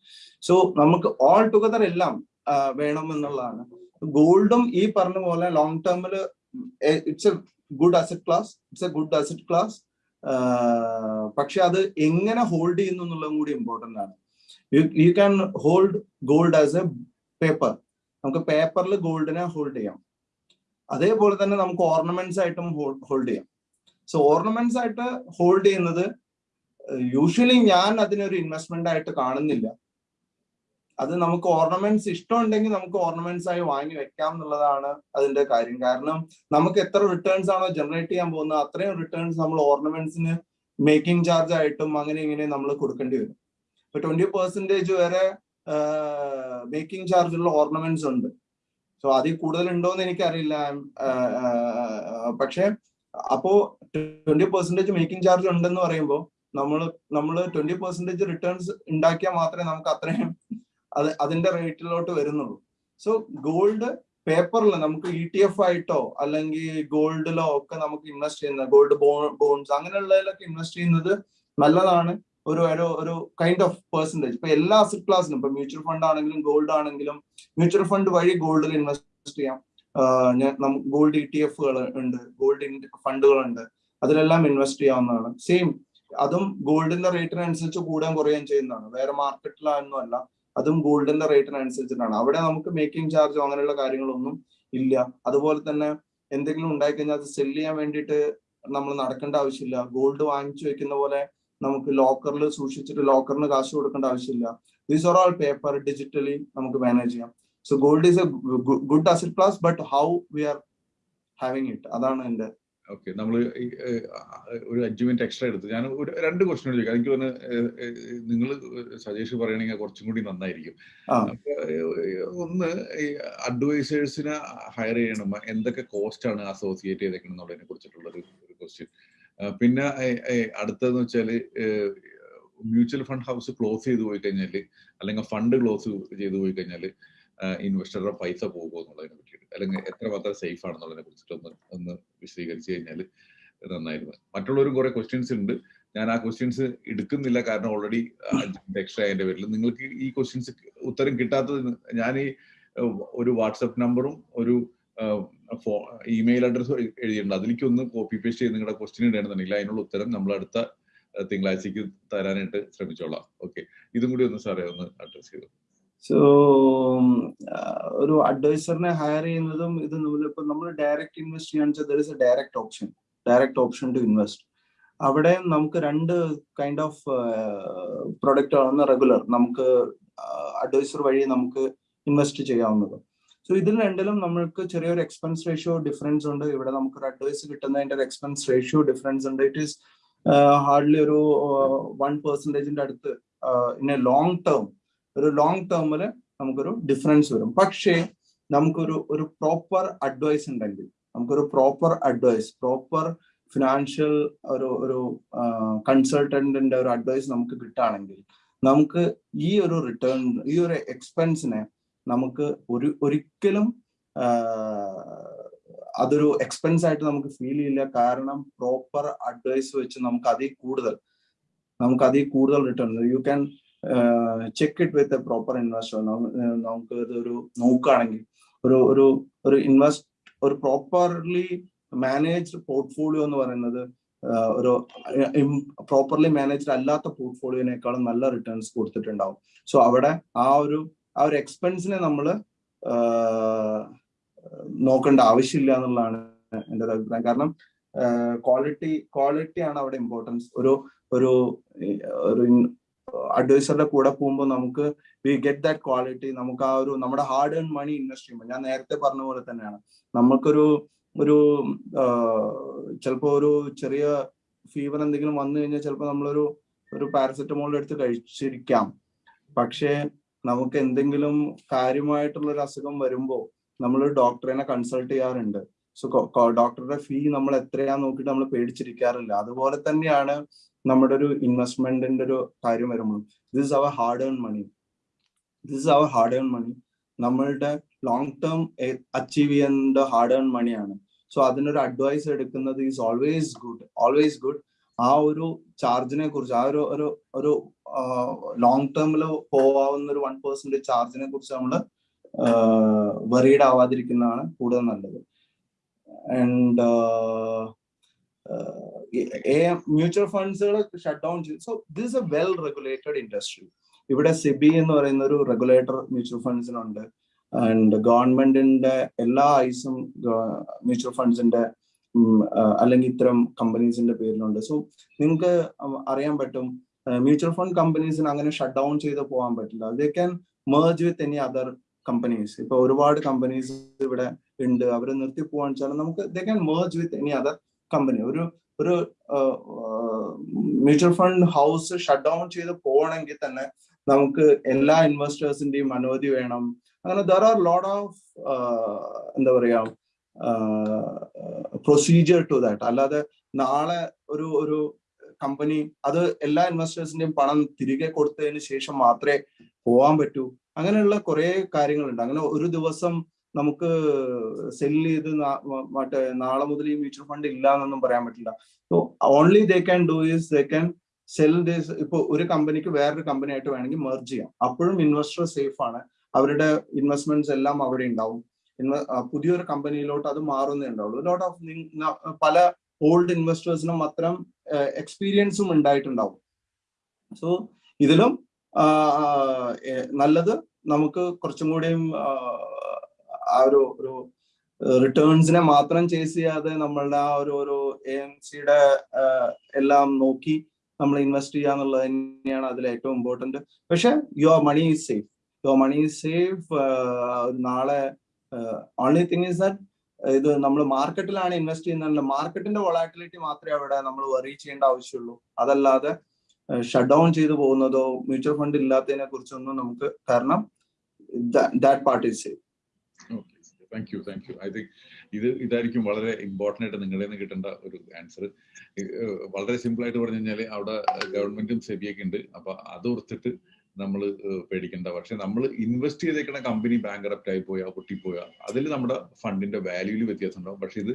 so നമുക്ക് ഓൾ ടുഗദർ എല്ലാം വേണമെന്നുള്ളതാണ്. ഗോൾഡും ഈ പറഞ്ഞ പോലെ ലോങ് ടേമിൽ it's a good asset class it's a good asset class പക്ഷെ അത് എങ്ങനെ ഹോൾഡ് ചെയ്യുന്നു എന്നുള്ളതും കൂടി ഇമ്പോർട്ടന്റ് ആണ്. You can hold gold as a paper നമുക്ക് പേപ്പറിൽ ഗോൾഡിനെ ഹോൾഡ് ചെയ്യാം. അതേപോലെ തന്നെ നമുക്ക് ഓർണമെന്റ്സ് ആയിട്ടും ഹോൾഡ് ചെയ്യാം. സോ ഓർണമെന്റ്സ് ആയിട്ട് ഹോൾഡ് ചെയ്യുന്നത് യൂഷ്വലി ഞാൻ അതിനൊരു ഇൻവെസ്റ്റ്മെന്റ് ആയിട്ട് കാണുന്നില്ല. അത് നമുക്ക് ഓർണമെന്റ്സ് ഇഷ്ടമുണ്ടെങ്കിൽ നമുക്ക് ഓർണമെന്റ്സ് ആയി വാങ്ങി വെക്കാം എന്നുള്ളതാണ് അതിന്റെ കാര്യം. കാരണം നമുക്ക് എത്ര റിട്ടേൺസ് ആണോ ജനറേറ്റ് ചെയ്യാൻ പോകുന്നത് അത്രയും റിട്ടേൺസ് നമ്മൾ ഓർണമെന്റ്സിന് മേക്കിംഗ് ചാർജ് ആയിട്ടും അങ്ങനെ ഇങ്ങനെ നമ്മൾ കൊടുക്കേണ്ടി വരും. ഇപ്പൊ ട്വന്റി പെർസെന്റേജ് വരെ മേക്കിംഗ് ചാർജ് ഉള്ള ഓർണമെന്റ്സ് ഉണ്ട്. സോ അതിൽ കൂടുതൽ ഉണ്ടോ എന്ന് എനിക്കറിയില്ല പക്ഷെ അപ്പോ ട്വന്റി പെർസെന്റേജ് മേക്കിംഗ് ചാർജ് ഉണ്ടെന്ന് പറയുമ്പോൾ നമ്മൾ നമ്മൾ ട്വന്റി പെർസെന്റേജ് റിട്ടേൺസ് ഉണ്ടാക്കിയാൽ മാത്രമേ നമുക്ക് അത്രയും അത് അതിന്റെ റേറ്റിലോട്ട് വരുന്നുള്ളൂ. സോ ഗോൾഡ് പേപ്പറിൽ നമുക്ക് ഇ ടി എഫ് ആയിട്ടോ അല്ലെങ്കിൽ ഗോൾഡിലോ ഒക്കെ നമുക്ക് ഇൻവെസ്റ്റ് ചെയ്യുന്നത് ഗോൾഡ് ബോൺസ് അങ്ങനെയുള്ളതിലൊക്കെ ഇൻവെസ്റ്റ് ചെയ്യുന്നത് നല്ലതാണ്. ഒരു ഒരു കൈൻഡ് ഓഫ് പെർസെന്റേജ് ഇപ്പൊ എല്ലാ അസറ്റ് ക്ലാസ്സിലും ഇപ്പൊ മ്യൂച്വൽ ഫണ്ട് ആണെങ്കിലും ഗോൾഡ് ആണെങ്കിലും മ്യൂച്വൽ ഫണ്ട് വഴി ഗോൾഡിൽ ഇൻവെസ്റ്റ് ചെയ്യാം. ഗോൾഡ് ഇ ടി എഫുകൾ ഉണ്ട് ഗോൾഡ് ഫണ്ടുകളുണ്ട് അതിലെല്ലാം ഇൻവെസ്റ്റ് ചെയ്യാവുന്നതാണ്. സെയിം അതും ഗോൾഡിന്റെ റേറ്റിനനുസരിച്ച് കൂടാൻ കുറയുകയും ചെയ്യുന്നതാണ്. വേറെ മാർക്കറ്റിലൊന്നും അല്ല. അതും ഗോൾഡിന്റെ റേറ്റിനനുസരിച്ചിട്ടാണ് അവിടെ നമുക്ക് മേക്കിംഗ് ചാർജോ അങ്ങനെയുള്ള കാര്യങ്ങളൊന്നും ഇല്ല. അതുപോലെ തന്നെ എന്തെങ്കിലും ഉണ്ടായി കഴിഞ്ഞാൽ അത് സെൽ ചെയ്യാൻ വേണ്ടിയിട്ട് നമ്മൾ നടക്കേണ്ട ആവശ്യമില്ല. ഗോൾഡ് വാങ്ങിച്ചു വെക്കുന്ന പോലെ നമുക്ക് ലോക്കറിൽ സൂക്ഷിച്ചിട്ട് ലോക്കറിന് കാശ് കൊടുക്കേണ്ട ആവശ്യമില്ല. These are all paper digitally നമുക്ക് മാനേജ് ചെയ്യാം. So gold is a good asset class but how we are having it അതാണ് എന്റെ ഓക്കെ നമ്മൾ ഒരു അഞ്ച് മിനിറ്റ് എക്സ്ട്രാ എടുത്ത്. ഞാൻ ഒരു രണ്ട് ക്വസ്റ്റ്യൻ ചോദിക്കാം. എനിക്ക് തോന്നുന്നു നിങ്ങൾ സജേഷ് പറയണെങ്കിൽ കുറച്ചും കൂടി നന്നായിരിക്കും. ഒന്ന് അഡ്വൈസേഴ്സിനെ ഹയർ ചെയ്യണം. എന്തൊക്കെ കോസ്റ്റ് ആണ് അസോസിയേറ്റ് ചെയ്തേക്കണം എന്നുള്ളതിനെ കുറിച്ചിട്ടുള്ള ഒരു ക്വസ്റ്റ്യൻ പിന്നെ അടുത്തതെന്ന് വെച്ചാൽ മ്യൂച്വൽ ഫണ്ട് ഹൗസ് ക്ലോസ് ചെയ്തു പോയി കഴിഞ്ഞാൽ അല്ലെങ്കിൽ ഫണ്ട് ക്ലോസ് ചെയ്തു പോയി കഴിഞ്ഞാൽ ഇൻവെസ്റ്ററുടെ പൈസ പോകുമോ എന്നുള്ളതിനെ പറ്റിയിട്ട്. അല്ലെങ്കിൽ എത്രമാത്രം സേഫ് ആണെന്നുള്ളതിനെ കുറിച്ചിട്ട് ഒന്ന് ഒന്ന് വിശദീകരിച്ചു കഴിഞ്ഞാൽ നന്നായിരുന്നു. മറ്റുള്ളവരും കുറെ ക്വസ്റ്റ്യൻസ് ഉണ്ട്. ഞാൻ ആ ക്വസ്റ്റ്യൻസ് എടുക്കുന്നില്ല കാരണം ഓൾറെഡി എക്സ്ട്രാ അതിന്റെ പേരിൽ. നിങ്ങൾക്ക് ഈ ക്വസ്റ്റ്യൻസ് ഉത്തരം കിട്ടാത്തത് ഞാൻ ഈ ഒരു വാട്സപ്പ് നമ്പറും ഒരു ഇമെയിൽ അഡ്രസ്സും എഴുതിയിട്ടുണ്ട്. അതിലേക്ക് ഒന്ന് കോപ്പി പേസ്റ്റ് ചെയ്ത് നിങ്ങളുടെ ക്വസ്റ്റ്യൻ ഇടണമെന്നുണ്ടെങ്കിൽ അതിനുള്ള ഉത്തരം നമ്മൾ അടുത്ത തിങ്കളാഴ്ചക്ക് തരാനായിട്ട് ശ്രമിച്ചോളാം. ഓക്കെ ഇതും കൂടി ഒന്ന് സാറേ ഒന്ന് അഡ്രസ് ചെയ്തു? സോ ഒരു അഡ്വൈസറിനെ ഹയർ ചെയ്യുന്നതും ഇത് ഇപ്പൊ നമ്മൾ ഡയറക്റ്റ് ഇൻവെസ്റ്റ് ചെയ്യാന്ന് വെച്ചാൽ there is a direct option direct option to invest അവിടെ നമുക്ക് രണ്ട് കൈൻഡ് ഓഫ് പ്രൊഡക്റ്റ് ആണ് റെഗുലർ നമുക്ക് അഡ്വൈസർ വഴി നമുക്ക് ഇൻവെസ്റ്റ് ചെയ്യാവുന്നത്. സോ ഇതിൽ രണ്ടിലും നമ്മൾക്ക് ചെറിയൊരു എക്സ്പെൻസ് റേഷ്യോ ഡിഫറൻസ് ഉണ്ട്. ഇവിടെ നമുക്ക് ഒരു അഡ്വൈസ് കിട്ടുന്നതിന്റെ ഒരു എക്സ്പെൻസ് റേഷ്യോ ഡിഫറൻസ് ഉണ്ട്. ഇറ്റ് ഈസ് ഹാർഡ്ലി ഒരു വൺ പെർസെന്റേജിന്റെ അടുത്ത് ഇൻ എ ലോങ് ടേം ഒരു ലോങ് ടേമിൽ നമുക്കൊരു ഡിഫറൻസ് വരും. പക്ഷേ നമുക്കൊരു ഒരു പ്രോപ്പർ അഡ്വൈസ് ഉണ്ടെങ്കിൽ നമുക്കൊരു പ്രോപ്പർ അഡ്വൈസ് പ്രോപ്പർ ഫിനാൻഷ്യൽ ഒരു ഒരു കൺസൾട്ടന്റിന്റെ ഒരു അഡ്വൈസ് നമുക്ക് കിട്ടുകയാണെങ്കിൽ നമുക്ക് ഈ ഒരു റിട്ടേൺ ഈ ഒരു എക്സ്പെൻസിനെ നമുക്ക് ഒരു ഒരിക്കലും അതൊരു എക്സ്പെൻസ് ആയിട്ട് നമുക്ക് ഫീൽ ചെയ്യില്ല. കാരണം പ്രോപ്പർ അഡ്വൈസ് വെച്ച് നമുക്ക് അതിൽ കൂടുതൽ നമുക്ക് അതിൽ കൂടുതൽ return you can check it with a proper investor നമുക്ക് ഇതൊരു നോക്കുകയാണെങ്കിൽ ഒരു ഒരു ഒരു ഇൻവെസ്റ്റ് ഒരു പ്രോപ്പർലി മാനേജ്ഡ് പോർട്ട്ഫോളിയോ എന്ന് പറയുന്നത് ഒരു പ്രോപ്പർലി മാനേജ്ഡ് അല്ലാത്ത പോർട്ട്ഫോളിയോനേക്കാളും നല്ല റിട്ടേൺസ് കൊടുത്തിട്ടുണ്ടാവും. സോ അവിടെ ആ ഒരു ആ ഒരു എക്സ്പെൻസിനെ നമ്മൾ നോക്കേണ്ട ആവശ്യമില്ല എന്നുള്ളതാണ് എന്റെ ഒരു അഭിപ്രായം. കാരണം ക്വാളിറ്റി ക്വാളിറ്റിയാണ് അവിടെ ഇമ്പോർട്ടൻസ് ഒരു ഒരു ഒരു അഡ്വൈസറുടെ കൂടെ പോകുമ്പോൾ നമുക്ക് വി ഗെറ്റ് ദാറ്റ് ക്വാളിറ്റി നമുക്ക് ആ ഒരു നമ്മുടെ ഹാർഡ് ഏൺ മണി ഇൻവെസ്റ്റ് ചെയ്യുമ്പോൾ ഞാൻ നേരത്തെ പറഞ്ഞ പോലെ തന്നെയാണ്. നമുക്കൊരു ഒരു ചിലപ്പോൾ ഒരു ചെറിയ ഫീവർ എന്തെങ്കിലും വന്നു കഴിഞ്ഞാൽ ചിലപ്പോൾ നമ്മളൊരു ഒരു പാരസെറ്റമോൾ എടുത്ത് കഴിച്ചിരിക്കാം. പക്ഷേ നമുക്ക് എന്തെങ്കിലും കാര്യമായിട്ടുള്ള ഒരു അസുഖം വരുമ്പോൾ നമ്മൾ ഡോക്ടറിനെ കൺസൾട്ട് ചെയ്യാറുണ്ട്. സോ ഡോക്ടറുടെ ഫീ നമ്മൾ എത്രയാ നോക്കിയിട്ട് നമ്മൾ പേടിച്ചിരിക്കാറില്ല. അതുപോലെ തന്നെയാണ് നമ്മുടെ ഒരു ഇൻവെസ്റ്റ്മെന്റിന്റെ ഒരു കാര്യം വരുമ്പോൾ this our hard earn money this our hard earn money നമ്മളുടെ ലോങ് ടേം അച്ചീവ് ചെയ്യേണ്ട ഹാർഡ് ഏൺ മണിയാണ് സോ അതിനൊരു അഡ്വൈസ് എടുക്കുന്നത് is always good always good ആ ഒരു ചാർജിനെ കുറിച്ച് ആ ഒരു ഒരു ഒരു ലോങ് ടേമിൽ പോവാവുന്ന ഒരു വൺ പെർസെന്റ് ചാർജിനെ കുറിച്ച് നമ്മൾ വെറീഡ് ആവാതിരിക്കുന്നതാണ് കൂടുതൽ നല്ലത്. ആൻഡ് മ്യൂച്വൽ ഫണ്ട്സുകൾ ഷട്ട് ഡൗൺ ചെയ്തു. So this a well regulated industry ഇവിടെ സിബി എന്ന് പറയുന്ന ഒരു റെഗുലേറ്റർ മ്യൂച്വൽ ഫണ്ട്സിനുണ്ട് ആൻഡ് ഗവൺമെന്റിന്റെ എല്ലാ ഐസും മ്യൂച്വൽ ഫണ്ട്സിന്റെ അല്ലെങ്കിൽ ഇത്തരം കമ്പനീസിന്റെ പേരിലുണ്ട്. സോ നിങ്ങൾക്ക് അറിയാൻ പറ്റും മ്യൂച്വൽ ഫണ്ട് കമ്പനീസിന് അങ്ങനെ ഷട്ട് ഡൗൺ ചെയ്ത് പോകാൻ പറ്റില്ല. They can merge with any other companies ഇപ്പൊ ഒരുപാട് കമ്പനീസ് ഇവിടെ ഉണ്ട്. അവരെ നിർത്തി പോകാൻ വെച്ചാൽ നമുക്ക് they can merge with any other company ഒരു ഒരു mutual fund house shut down ചെയ്ത് പോകണമെങ്കിൽ തന്നെ നമുക്ക് എല്ലാ ഇൻവെസ്റ്റേഴ്സിന്റെയും അനുമതി വേണം. അങ്ങനെ ദർ ആർ ലോഡ് ഓഫ് എന്താ പറയാ പ്രൊസീജിയർ ടു ദാറ്റ് അല്ലാതെ നാളെ ഒരു ഒരു കമ്പനി അത് എല്ലാ ഇൻവെസ്റ്റേഴ്സിന്റെയും പണം തിരികെ കൊടുത്തതിന് ശേഷം മാത്രമേ പോവാൻ പറ്റൂ. അങ്ങനെയുള്ള കുറെ കാര്യങ്ങളുണ്ട്. അങ്ങനെ ഒരു ദിവസം നമുക്ക് സെൽ ചെയ്ത് മറ്റേ നാളെ മുതൽ ഈ മ്യൂച്വൽ ഫണ്ട് ഇല്ല എന്നൊന്നും പറയാൻ പറ്റില്ല. So only they can do is they can sell this ഇപ്പൊ ഒരു കമ്പനിക്ക് വേറൊരു കമ്പനി ആയിട്ട് വേണമെങ്കിൽ മെർജ് ചെയ്യാം. അപ്പോഴും ഇൻവെസ്റ്റർ സേഫ് ആണ്. അവരുടെ ഇൻവെസ്റ്റ്മെന്റ്സ് എല്ലാം അവിടെ ഉണ്ടാവും. പുതിയൊരു കമ്പനിയിലോട്ട് അത് മാറുന്നേ ഉണ്ടാവുള്ളൂ. ലോട്ട് ഓഫ് പല ഓൾഡ് ഇൻവെസ്റ്റേഴ്സിനും അത്തരം എക്സ്പീരിയൻസും ഉണ്ടായിട്ടുണ്ടാവും. സോ ഇതിലും നല്ലത് നമുക്ക് കുറച്ചും കൂടിയും ആ ഒരു ഒരു റിട്ടേൺസിനെ മാത്രം ചേസ് ചെയ്യാതെ നമ്മളുടെ ആ ഒരു ഒരു എ എം സിയുടെ എല്ലാം നോക്കി നമ്മൾ ഇൻവെസ്റ്റ് ചെയ്യുക എന്നുള്ളത് തന്നെയാണ് അതിൽ ഏറ്റവും ഇമ്പോർട്ടന്റ് പക്ഷെ your money is safe your money is safe നാളെ ഓൺലി തിങ് ഈസ് ദാറ്റ് ഇത് നമ്മൾ മാർക്കറ്റിലാണ് ഇൻവെസ്റ്റ് ചെയ്യുന്നത് മാർക്കറ്റിന്റെ വൊളാറ്റിലിറ്റി മാത്രമേ അവിടെ നമ്മൾ വറി ചെയ്യേണ്ട ആവശ്യമുള്ളൂ. അതല്ലാതെ ഷട്ട് ഡൗൺ ചെയ്തു പോകുന്നതോ മ്യൂച്വൽ ഫണ്ട് ഇല്ലാത്തതിനെ കുറിച്ചൊന്നും നമുക്ക് കാരണം that part is safe thank you thank you I think ഇത് ഇതായിരിക്കും വളരെ ഇമ്പോർട്ടന്റ് ആയിട്ട് നിങ്ങളിൽ നിന്ന് കിട്ടേണ്ട ഒരു ആൻസർ വളരെ സിമ്പിൾ ആയിട്ട് പറഞ്ഞു കഴിഞ്ഞാൽ അവിടെ ഗവൺമെന്റും സെബിയൊക്കെ ഉണ്ട്. അപ്പൊ അത് ഓർത്തിട്ട് നമ്മൾ പേടിക്കേണ്ട. പക്ഷെ നമ്മൾ ഇൻവെസ്റ്റ് ചെയ്തേക്കുന്ന കമ്പനി ബാങ്കറപ്റ്റ് ആയി പോയാ പൊട്ടിപ്പോയാ അതിൽ നമ്മുടെ ഫണ്ടിന്റെ വാല്യൂൽ വ്യത്യാസം ഉണ്ടാവും. പക്ഷെ ഇത്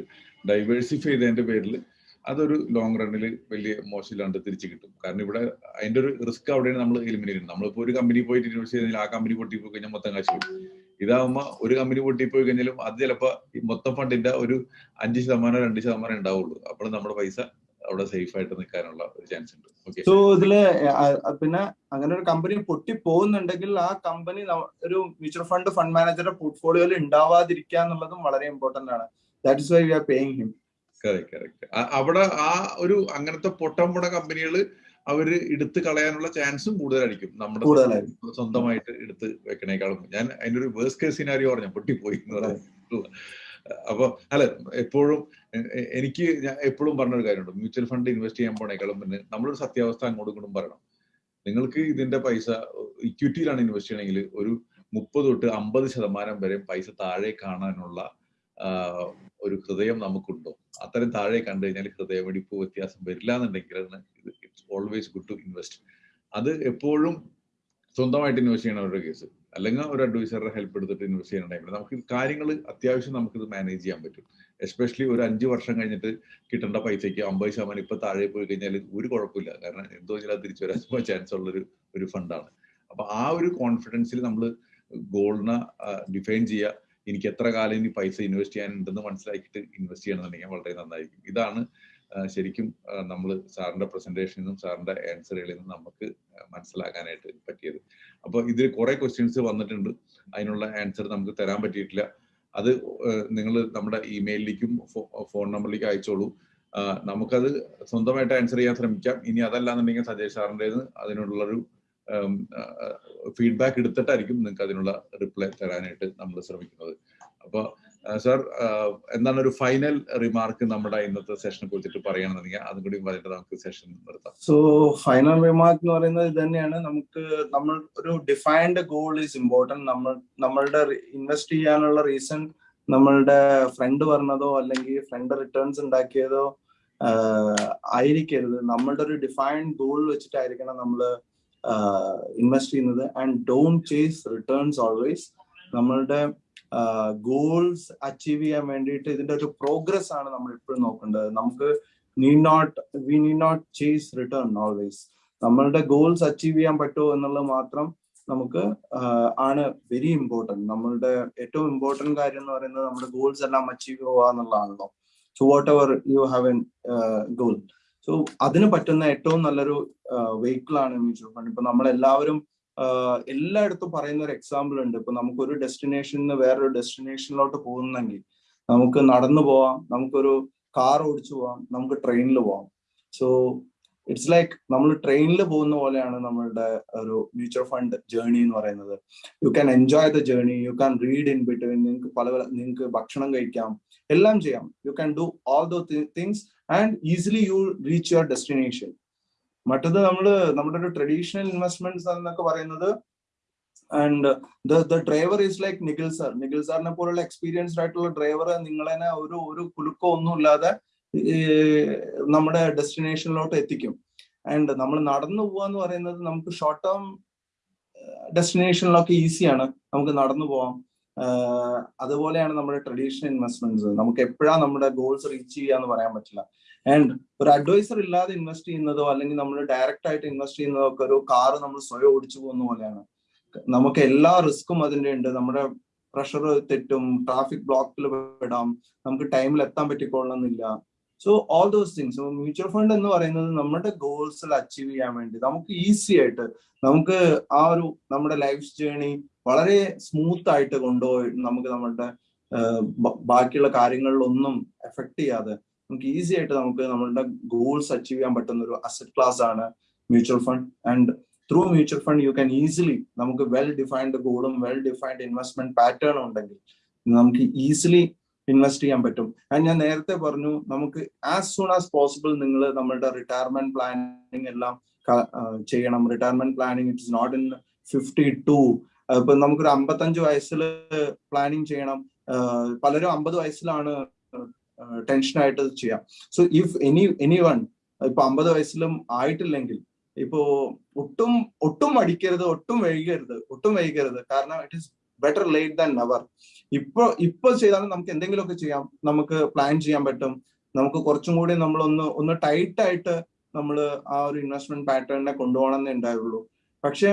ഡൈവേഴ്സിഫൈ ചെയ്തതിന്റെ പേരിൽ അതൊരു ലോങ് റണ്ണിൽ വലിയ മോശമില്ലാണ്ട് തിരിച്ചു കിട്ടും. കാരണം ഇവിടെ അതിന്റെ ഒരു റിസ്ക് അവിടെയാണ് നമ്മൾ എലിമിനേറ്റ് ചെയ്യുന്നത്. നമ്മളിപ്പോ ഒരു കമ്പനി പോയിട്ട് ഇൻവെസ്റ്റ് ചെയ്താൽ ആ കമ്പനി പൊട്ടിപ്പോയി കഴിഞ്ഞാൽ മൊത്തം കാശ് പോകും ഇതാവുമ്പോ ഒരു കമ്പനി പൊട്ടിപ്പോയി കഴിഞ്ഞാലും അത് ചിലപ്പോ മൊത്തം ഫണ്ടിന്റെ ഒരു അഞ്ച് ശതമാനം രണ്ട് ശതമാനം ഉണ്ടാവുള്ളൂ. അപ്പോൾ നമ്മുടെ പൈസ അവിടെ സേഫ് ആയിട്ട് നിൽക്കാനുള്ള ഒരു ചാൻസ് ഉണ്ട്. സോ ഇതിൽ പിന്നെ അങ്ങനെ ഒരു കമ്പനി പൊട്ടി പോകുന്നുണ്ടെങ്കിൽ ആ കമ്പനി ഒരു മ്യൂച്വൽ ഫണ്ട് ഫണ്ട് മാനേജറുടെ പോർട്ട്ഫോളിയോയിൽ ഉണ്ടാവാതിരിക്കുക എന്നുള്ളതും വളരെ ഇമ്പോർട്ടന്റ് ആണ്. That is why we are paying him correct correct അവിടെ ആ ഒരു അങ്ങനത്തെ പൊട്ടം പൊട കമ്പനികൾ അവർ എടുത്ത് കളയാനുള്ള ചാൻസും കൂടുതലായിരിക്കും. നമ്മുടെ സ്വന്തമായിട്ട് എടുത്ത് വെക്കണേക്കാളും. ഞാൻ അതിന്റെ ഒരു വേഴ്സ് കേസ് സിനാരിയോ പറഞ്ഞു പൊട്ടിപ്പോയി എന്ന് പറയുന്നത് അപ്പൊ അല്ല എപ്പോഴും എനിക്ക് ഞാൻ എപ്പോഴും പറഞ്ഞൊരു കാര്യമുണ്ട്. മ്യൂച്വൽ ഫണ്ട് ഇൻവെസ്റ്റ് ചെയ്യാൻ പോണേക്കാളും പിന്നെ നമ്മളൊരു സത്യാവസ്ഥ അങ്ങോട്ടും ഇങ്ങോട്ടും പറയണം. നിങ്ങൾക്ക് ഇതിന്റെ പൈസ ഇക്വിറ്റിയിലാണ് ഇൻവെസ്റ്റ് ചെയ്യണമെങ്കിൽ ഒരു മുപ്പത് തൊട്ട് അമ്പത് ശതമാനം വരെ പൈസ താഴെ കാണാനുള്ള ഒരു ഹൃദയം നമുക്കുണ്ടോ? അത്തരം താഴെ കണ്ടു കഴിഞ്ഞാൽ ഹൃദയമിടിപ്പ് വ്യത്യാസം വരില്ല എന്നുണ്ടെങ്കിൽ it's always good to invest അത് എപ്പോഴും സ്വന്തമായിട്ട് ഇൻവെസ്റ്റ് ചെയ്യണം അവരുടെ കേസ് അല്ലെങ്കിൽ ഒരു അഡ്വൈസറുടെ ഹെൽപ്പ് എടുത്തിട്ട് ഇൻവെസ്റ്റ് ചെയ്യണ ടൈമിൽ നമുക്ക് കാര്യങ്ങൾ അത്യാവശ്യം നമുക്കിത് മാനേജ് ചെയ്യാൻ പറ്റും. എസ്പെഷ്യലി ഒരു അഞ്ച് വർഷം കഴിഞ്ഞിട്ട് കിട്ടേണ്ട പൈസയ്ക്ക് അമ്പത് ശതമാനം ഇപ്പൊ താഴെ പോയി കഴിഞ്ഞാൽ ഒരു കുഴപ്പമില്ല. കാരണം എന്തോ വെച്ചാൽ തിരിച്ചു വരാൻ ചാൻസ് ഉള്ളൊരു ഒരു ഫണ്ടാണ് അപ്പൊ ആ ഒരു കോൺഫിഡൻസിൽ നമ്മൾ ഗോൾഡിനെ ഡിഫൈൻ ചെയ്യുക എനിക്ക് എത്ര കാലം ഇനി പൈസ ഇൻവെസ്റ്റ് ചെയ്യാനുണ്ടെന്ന് മനസ്സിലാക്കിയിട്ട് ഇൻവെസ്റ്റ് ചെയ്യണമെന്നുണ്ടെങ്കിൽ വളരെ നന്നായിരിക്കും. ഇതാണ് ശരിക്കും നമ്മൾ സാറിന്റെ പ്രസന്റേഷനിൽ നിന്നും സാറിന്റെ ആൻസറുകളിൽ നിന്നും നമുക്ക് മനസ്സിലാക്കാനായിട്ട് പറ്റിയത്. അപ്പോൾ ഇതിൽ കുറെ ക്വസ്റ്റ്യൻസ് വന്നിട്ടുണ്ട്. അതിനുള്ള ആൻസർ നമുക്ക് തരാൻ പറ്റിയിട്ടില്ല. അത് നിങ്ങൾ നമ്മുടെ ഇമെയിലിലേക്കും ഫോൺ നമ്പറിലേക്കും അയച്ചോളൂ. നമുക്കത് സ്വന്തമായിട്ട് ആൻസർ ചെയ്യാൻ ശ്രമിക്കാം. ഇനി അതല്ലാന്നുണ്ടെങ്കിൽ സജയ് സാറിന്റെത് അതിനുള്ളൊരു ഫീഡ്ബാക്ക് എടുത്തിട്ടായിരിക്കും നിങ്ങൾക്ക് അതിനുള്ള റിപ്ലൈ തരാനായിട്ട് നമ്മൾ ശ്രമിക്കുന്നത്. അപ്പോൾ സാർ എന്താണ് ഒരു ഫൈനൽ റിമാർക്ക് നമ്മുടെ ഇന്നത്തെ സെഷനെ കുറിച്ചിട്ട് പറയണമെന്നുണ്ടെങ്കിൽ അതും കൂടി പറഞ്ഞിട്ട് നമുക്ക് സെഷൻ നിർത്താം. സോ ഫൈനൽ റിമാർക്ക് എന്ന് പറയുന്നത് ഇത് തന്നെയാണ്. നമുക്ക് നമ്മൾ ഒരു ഡിഫൈൻഡ് ഗോൾ ഈസ് ഇമ്പോർട്ടന്റ് നമ്മൾ നമ്മളുടെ ഇൻവെസ്റ്റ് ചെയ്യാനുള്ള റീസൺ നമ്മളുടെ ഫ്രണ്ട് പറഞ്ഞതോ അല്ലെങ്കിൽ ഫ്രണ്ട് റിട്ടേൺസ് ഉണ്ടാക്കിയതോ ആയിരിക്കരുത്. നമ്മളുടെ ഒരു ഡിഫൈൻഡ് ഗോൾ വെച്ചിട്ടായിരിക്കണം നമ്മൾ ഇൻവെസ്റ്റ് ചെയ്യുന്നത്. And don't chase returns always നമ്മളുടെ ഗോൾസ് അച്ചീവ് ചെയ്യാൻ വേണ്ടിയിട്ട് ഇതിന്റെ ഒരു പ്രോഗ്രസ് ആണ് നമ്മൾ എപ്പോഴും നോക്കേണ്ടത്. നമുക്ക് need not we need not chase return always നമ്മളുടെ ഗോൾസ് അച്ചീവ് ചെയ്യാൻ പറ്റുമോ എന്നുള്ളത് മാത്രം നമുക്ക് ആണ് വെരി ഇമ്പോർട്ടന്റ് നമ്മളുടെ ഏറ്റവും ഇമ്പോർട്ടന്റ് കാര്യം എന്ന് പറയുന്നത് നമ്മുടെ ഗോൾസ് എല്ലാം അച്ചീവ് ചെയ്യുക എന്നുള്ളതാണല്ലോ. So whatever you have an goal so അതിന് പറ്റുന്ന ഏറ്റവും നല്ലൊരു വെഹിക്കിൾ ആണ് മ്യൂച്വൽ ഫണ്ട്. ഇപ്പൊ നമ്മൾ എല്ലാവരും എല്ലായിടത്തും പറയുന്ന ഒരു എക്സാമ്പിൾ ഉണ്ട്. ഇപ്പൊ നമുക്ക് ഒരു ഡെസ്റ്റിനേഷനിൽ നിന്ന് വേറൊരു ഡെസ്റ്റിനേഷനിലോട്ട് പോകുന്നെങ്കിൽ നമുക്ക് നടന്നു പോവാം നമുക്കൊരു കാർ ഓടിച്ചു പോവാം നമുക്ക് ട്രെയിനിൽ പോവാം. സോ ഇറ്റ്സ് ലൈക്ക് നമ്മൾ ട്രെയിനിൽ പോകുന്ന പോലെയാണ് നമ്മളുടെ ഒരു മ്യൂച്വൽ ഫണ്ട് ജേർണി എന്ന് പറയുന്നത്. You can enjoy the journey you can read in between നിങ്ങൾക്ക് പല പല നിങ്ങൾക്ക് ഭക്ഷണം കഴിക്കാം എല്ലാം ചെയ്യാം. You can do all those things and easily you reach your destination മറ്റത് നമ്മൾ നമ്മുടെ ഒരു ട്രഡീഷണൽ ഇൻവെസ്റ്റ്മെന്റ്സ് എന്നൊക്കെ പറയുന്നത് and the driver is like Nikhil sir Nikhil സാറിനെ പോലുള്ള എക്സ്പീരിയൻസ്ഡ് ആയിട്ടുള്ള ഡ്രൈവർ നിങ്ങളെ ഒരു ഒരു കുലുക്കോ ഒന്നും ഇല്ലാതെ നമ്മുടെ ഡെസ്റ്റിനേഷനിലോട്ട് എത്തിക്കും. ആൻഡ് നമ്മൾ നടന്നു പോവാന്ന് പറയുന്നത് നമുക്ക് ഷോർട്ട് ടേം ഡെസ്റ്റിനേഷനിലൊക്കെ ഈസിയാണ് നമുക്ക് നടന്നു പോവാം. അതുപോലെയാണ് നമ്മുടെ ട്രഡീഷണൽ ഇൻവെസ്റ്റ്മെന്റ്സ് നമുക്ക് എപ്പോഴാണ് നമ്മുടെ ഗോൾസ് റീച്ച് ചെയ്യാന്ന് പറയാൻ പറ്റില്ല. ആൻഡ് ഒരു അഡ്വൈസർ ഇല്ലാതെ ഇൻവെസ്റ്റ് ചെയ്യുന്നതോ അല്ലെങ്കിൽ നമ്മൾ ഡയറക്റ്റ് ആയിട്ട് ഇൻവെസ്റ്റ് ചെയ്യുന്നതോ ഒക്കെ ഒരു കാർ നമ്മൾ സ്വയം ഓടിച്ചു പോകുന്ന പോലെയാണ്. നമുക്ക് എല്ലാ റിസ്ക്കും അതിന്റെ ഉണ്ട്. നമ്മുടെ പ്രഷർ തെറ്റും ട്രാഫിക് ബ്ലോക്കിൽ പെടാം. നമുക്ക് ടൈമിൽ എത്താൻ പറ്റിക്കൊള്ളണമെന്നില്ല. So all those things mutual fund എന്ന് പറയുന്നത് നമ്മുടെ ഗോൾസിൽ അച്ചീവ് ചെയ്യാൻ വേണ്ടി. നമുക്ക് ഈസി ആയിട്ട് നമുക്ക് ആ ഒരു നമ്മുടെ ലൈഫ് ജേണി വളരെ സ്മൂത്ത് ആയിട്ട് കൊണ്ടുപോയി നമുക്ക് നമ്മുടെ ബാക്കിയുള്ള കാര്യങ്ങളിലൊന്നും എഫക്ട് ചെയ്യാതെ നമുക്ക് ഈസി ആയിട്ട് നമുക്ക് നമ്മളുടെ ഗോൾസ് അച്ചീവ് ചെയ്യാൻ പറ്റുന്ന ഒരു അസറ്റ് ക്ലാസ് ആണ് mutual fund and through mutual fund you can easily നമുക്ക് വെൽ ഡിഫൈൻഡ് ഗോളും വെൽ ഡിഫൈൻഡ് ഇൻവെസ്റ്റ്മെന്റ് പാറ്റേണും ഉണ്ടെങ്കിൽ നമുക്ക് ഈസിലി ഇൻവെസ്റ്റ് ചെയ്യാൻ പറ്റും. ആൻഡ് ഞാൻ നേരത്തെ പറഞ്ഞു നമുക്ക് ആസ് സൂൺ ആസ് പോസിബിൾ നിങ്ങൾ നമ്മളുടെ റിട്ടയർമെന്റ് പ്ലാനിങ് എല്ലാം ചെയ്യണം. Retirement planning it's not in fifty two ഇപ്പൊ നമുക്കൊരു അമ്പത്തഞ്ച് വയസ്സിൽ പ്ലാനിങ് ചെയ്യണം. പലരും അമ്പത് വയസ്സിലാണ് ടെൻഷനായിട്ട് ചെയ്യാം. So if any any one ഇപ്പൊ അമ്പത് വയസ്സിലും ആയിട്ടില്ലെങ്കിൽ ഇപ്പോ ഒട്ടും ഒട്ടും മടിക്കരുത് ഒട്ടും വൈകരുത് ഒട്ടും വൈകരുത്. കാരണം it is better late than never ഇപ്പൊ ഇപ്പൊ ചെയ്താലും നമുക്ക് എന്തെങ്കിലുമൊക്കെ ചെയ്യാം. നമുക്ക് പ്ലാൻ ചെയ്യാൻ പറ്റും. നമുക്ക് കുറച്ചും കൂടി നമ്മൾ ഒന്ന് ഒന്ന് ടൈറ്റ് ആയിട്ട് നമ്മൾ ആ ഒരു ഇൻവെസ്റ്റ്മെന്റ് പാറ്റേണിനെ കൊണ്ടുപോകണമെന്നേ ഉണ്ടായുള്ളൂ പക്ഷെ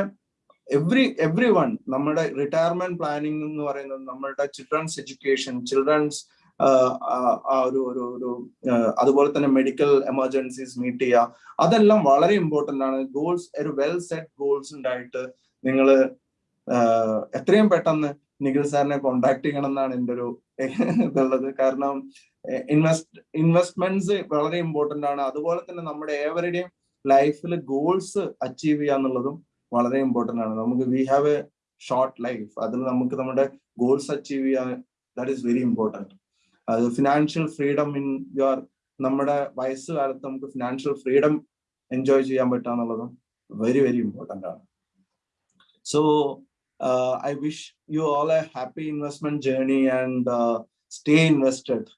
എവ്രി എവ്രി വൺ നമ്മുടെ റിട്ടയർമെന്റ് പ്ലാനിങ് എന്ന് പറയുന്നത് നമ്മളുടെ ചിൽഡ്രൻസ് എഡ്യൂക്കേഷൻ ചിൽഡ്രൻസ് ഒരു ഒരു ഒരു അതുപോലെ തന്നെ മെഡിക്കൽ എമർജൻസീസ് മീറ്റ് ചെയ്യുക. അതെല്ലാം വളരെ ഇമ്പോർട്ടന്റ് ആണ്. ഗോൾസ് ഒരു വെൽ സെറ്റ് ഗോൾസ് ഉണ്ടായിട്ട് നിങ്ങൾ എത്രയും പെട്ടെന്ന് നിഖിൽ സാറിനെ കോണ്ടാക്ട് ചെയ്യണം എന്നാണ് എന്റെ ഒരു ഇതുള്ളത്. കാരണം ഇൻവെസ്റ്റ് ഇൻവെസ്റ്റ്മെന്റ്സ് വളരെ ഇമ്പോർട്ടന്റ് ആണ്. അതുപോലെ തന്നെ നമ്മുടെ ഏവരുടെയും ലൈഫിൽ ഗോൾസ് അച്ചീവ് ചെയ്യുക എന്നുള്ളതും വളരെ ഇമ്പോർട്ടന്റ് ആണ്. നമുക്ക് we have a short life അതിൽ നമുക്ക് നമ്മുടെ ഗോൾസ് അച്ചീവ് ചെയ്യാൻ ദാറ്റ് ഈസ് വെരി ഇമ്പോർട്ടന്റ് അത് ഫിനാൻഷ്യൽ ഫ്രീഡം ഇൻ യുവർ നമ്മുടെ വയസ്സുകാലത്ത് നമുക്ക് ഫിനാൻഷ്യൽ ഫ്രീഡം എൻജോയ് ചെയ്യാൻ പറ്റുക എന്നുള്ളതും വെരി വെരി ഇമ്പോർട്ടന്റ് ആണ്. So I wish you all a happy investment journey and stay invested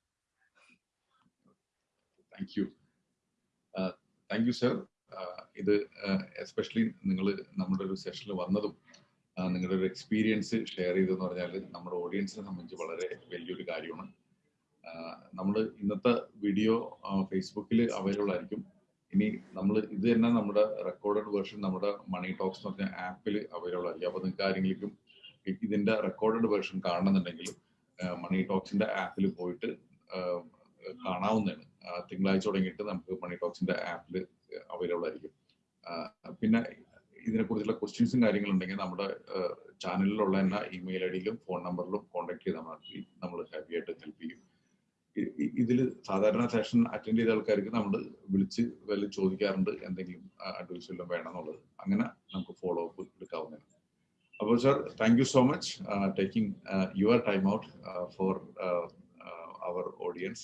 thank you thank you sir ഇത് എസ്പെഷ്യലി നിങ്ങൾ നമ്മുടെ ഒരു സെഷനിൽ വന്നതും നിങ്ങളുടെ ഒരു എക്സ്പീരിയൻസ് ഷെയർ ചെയ്തെന്ന് പറഞ്ഞാൽ നമ്മുടെ ഓഡിയൻസിനെ സംബന്ധിച്ച് വളരെ വലിയൊരു കാര്യമാണ്. നമ്മൾ ഇന്നത്തെ വീഡിയോ ഫേസ്ബുക്കിൽ അവൈലബിൾ ആയിരിക്കും. ഇനി നമ്മൾ ഇത് തന്നെ നമ്മുടെ റെക്കോർഡഡ് വേർഷൻ നമ്മുടെ മണി ടോക്സ് എന്ന് പറഞ്ഞ ആപ്പിൽ അവൈലബിൾ ആയിരിക്കും. അപ്പോൾ നിങ്ങൾക്ക് ആരെങ്കിലും ഇതിന്റെ റെക്കോർഡഡ് വേർഷൻ കാണണമെന്നുണ്ടെങ്കിൽ മണി ടോക്സിന്റെ ആപ്പിൽ പോയിട്ട് കാണാവുന്നതാണ്. തിങ്കളാഴ്ച തുടങ്ങിയിട്ട് നമുക്ക് മണി ടോക്സിന്റെ ആപ്പിൽ അവൈലബിൾ ആയിരിക്കും. പിന്നെ ഇതിനെക്കുറിച്ചുള്ള ക്വസ്റ്റ്യൻസും കാര്യങ്ങളുണ്ടെങ്കിൽ നമ്മുടെ ചാനലിലുള്ള എല്ലാ ഇമെയിൽ ഐ ഡിയിലും ഫോൺ നമ്പറിലും കോൺടാക്ട് ചെയ്താൽ മതി. നമ്മൾ ഹാപ്പി ആയിട്ട് ഹെൽപ്പ് ചെയ്യും. ഇതിൽ സാധാരണ സെഷൻ അറ്റൻഡ് ചെയ്ത ആൾക്കാർക്ക് നമ്മൾ വിളിച്ച് വല്ല ചോദിക്കാറുണ്ട് എന്തെങ്കിലും അഡ്വൈസ് വല്ലതും വേണമെന്നുള്ളത്. അങ്ങനെ നമുക്ക് ഫോളോ അപ്പ് എടുക്കാവുന്നതാണ്. അപ്പോൾ sir thank you so much taking your time out for our audience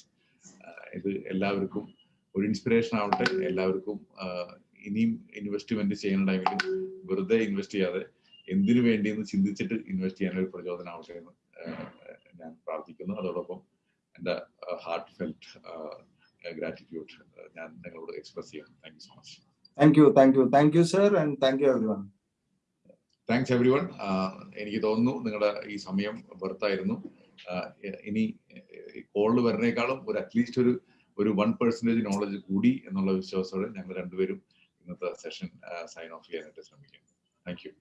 ഇത് എല്ലാവർക്കും ഒരു ഇൻസ്പിറേഷൻ ആവട്ടെ. എല്ലാവർക്കും ഇനിയും ഇൻവെസ്റ്റ്മെന്റ് ചെയ്യുന്ന ടൈമിൽ വെറുതെ ഇൻവെസ്റ്റ് ചെയ്യാതെ എന്തിനു വേണ്ടിയെന്ന് ചിന്തിച്ചിട്ട് ഇൻവെസ്റ്റ് ചെയ്യാൻ ഒരു പ്രചോദനം ആവട്ടെ എന്ന് ഞാൻ പ്രാർത്ഥിക്കുന്നു. അതോടൊപ്പം എന്റെ ഹാർട്ട് ഫെൽറ്റ് ഗ്രാറ്റിറ്റ്യൂഡ് ഞാൻ നിങ്ങളോട് എക്സ്പ്രസ് ചെയ്യാം thank you so much thank you thank you thank you sir and thank you everyone thanks everyone എനിക്ക് തോന്നുന്നു നിങ്ങളുടെ ഈ സമയം വെറുത്തായിരുന്നു. ഇനി കോളിൽ വരുന്നേക്കാളും ഒരു അറ്റ്ലീസ്റ്റ് ഒരു ഒരു വൺ പെർസെന്റേജ് നോളജ് കൂടി എന്നുള്ള വിശ്വാസത്തോടെ ഞങ്ങൾ രണ്ടുപേരും ഇന്നത്തെ സെഷൻ സൈൻ ഓഫ് ചെയ്യാനായിട്ട് ശ്രമിക്കും താങ്ക് യു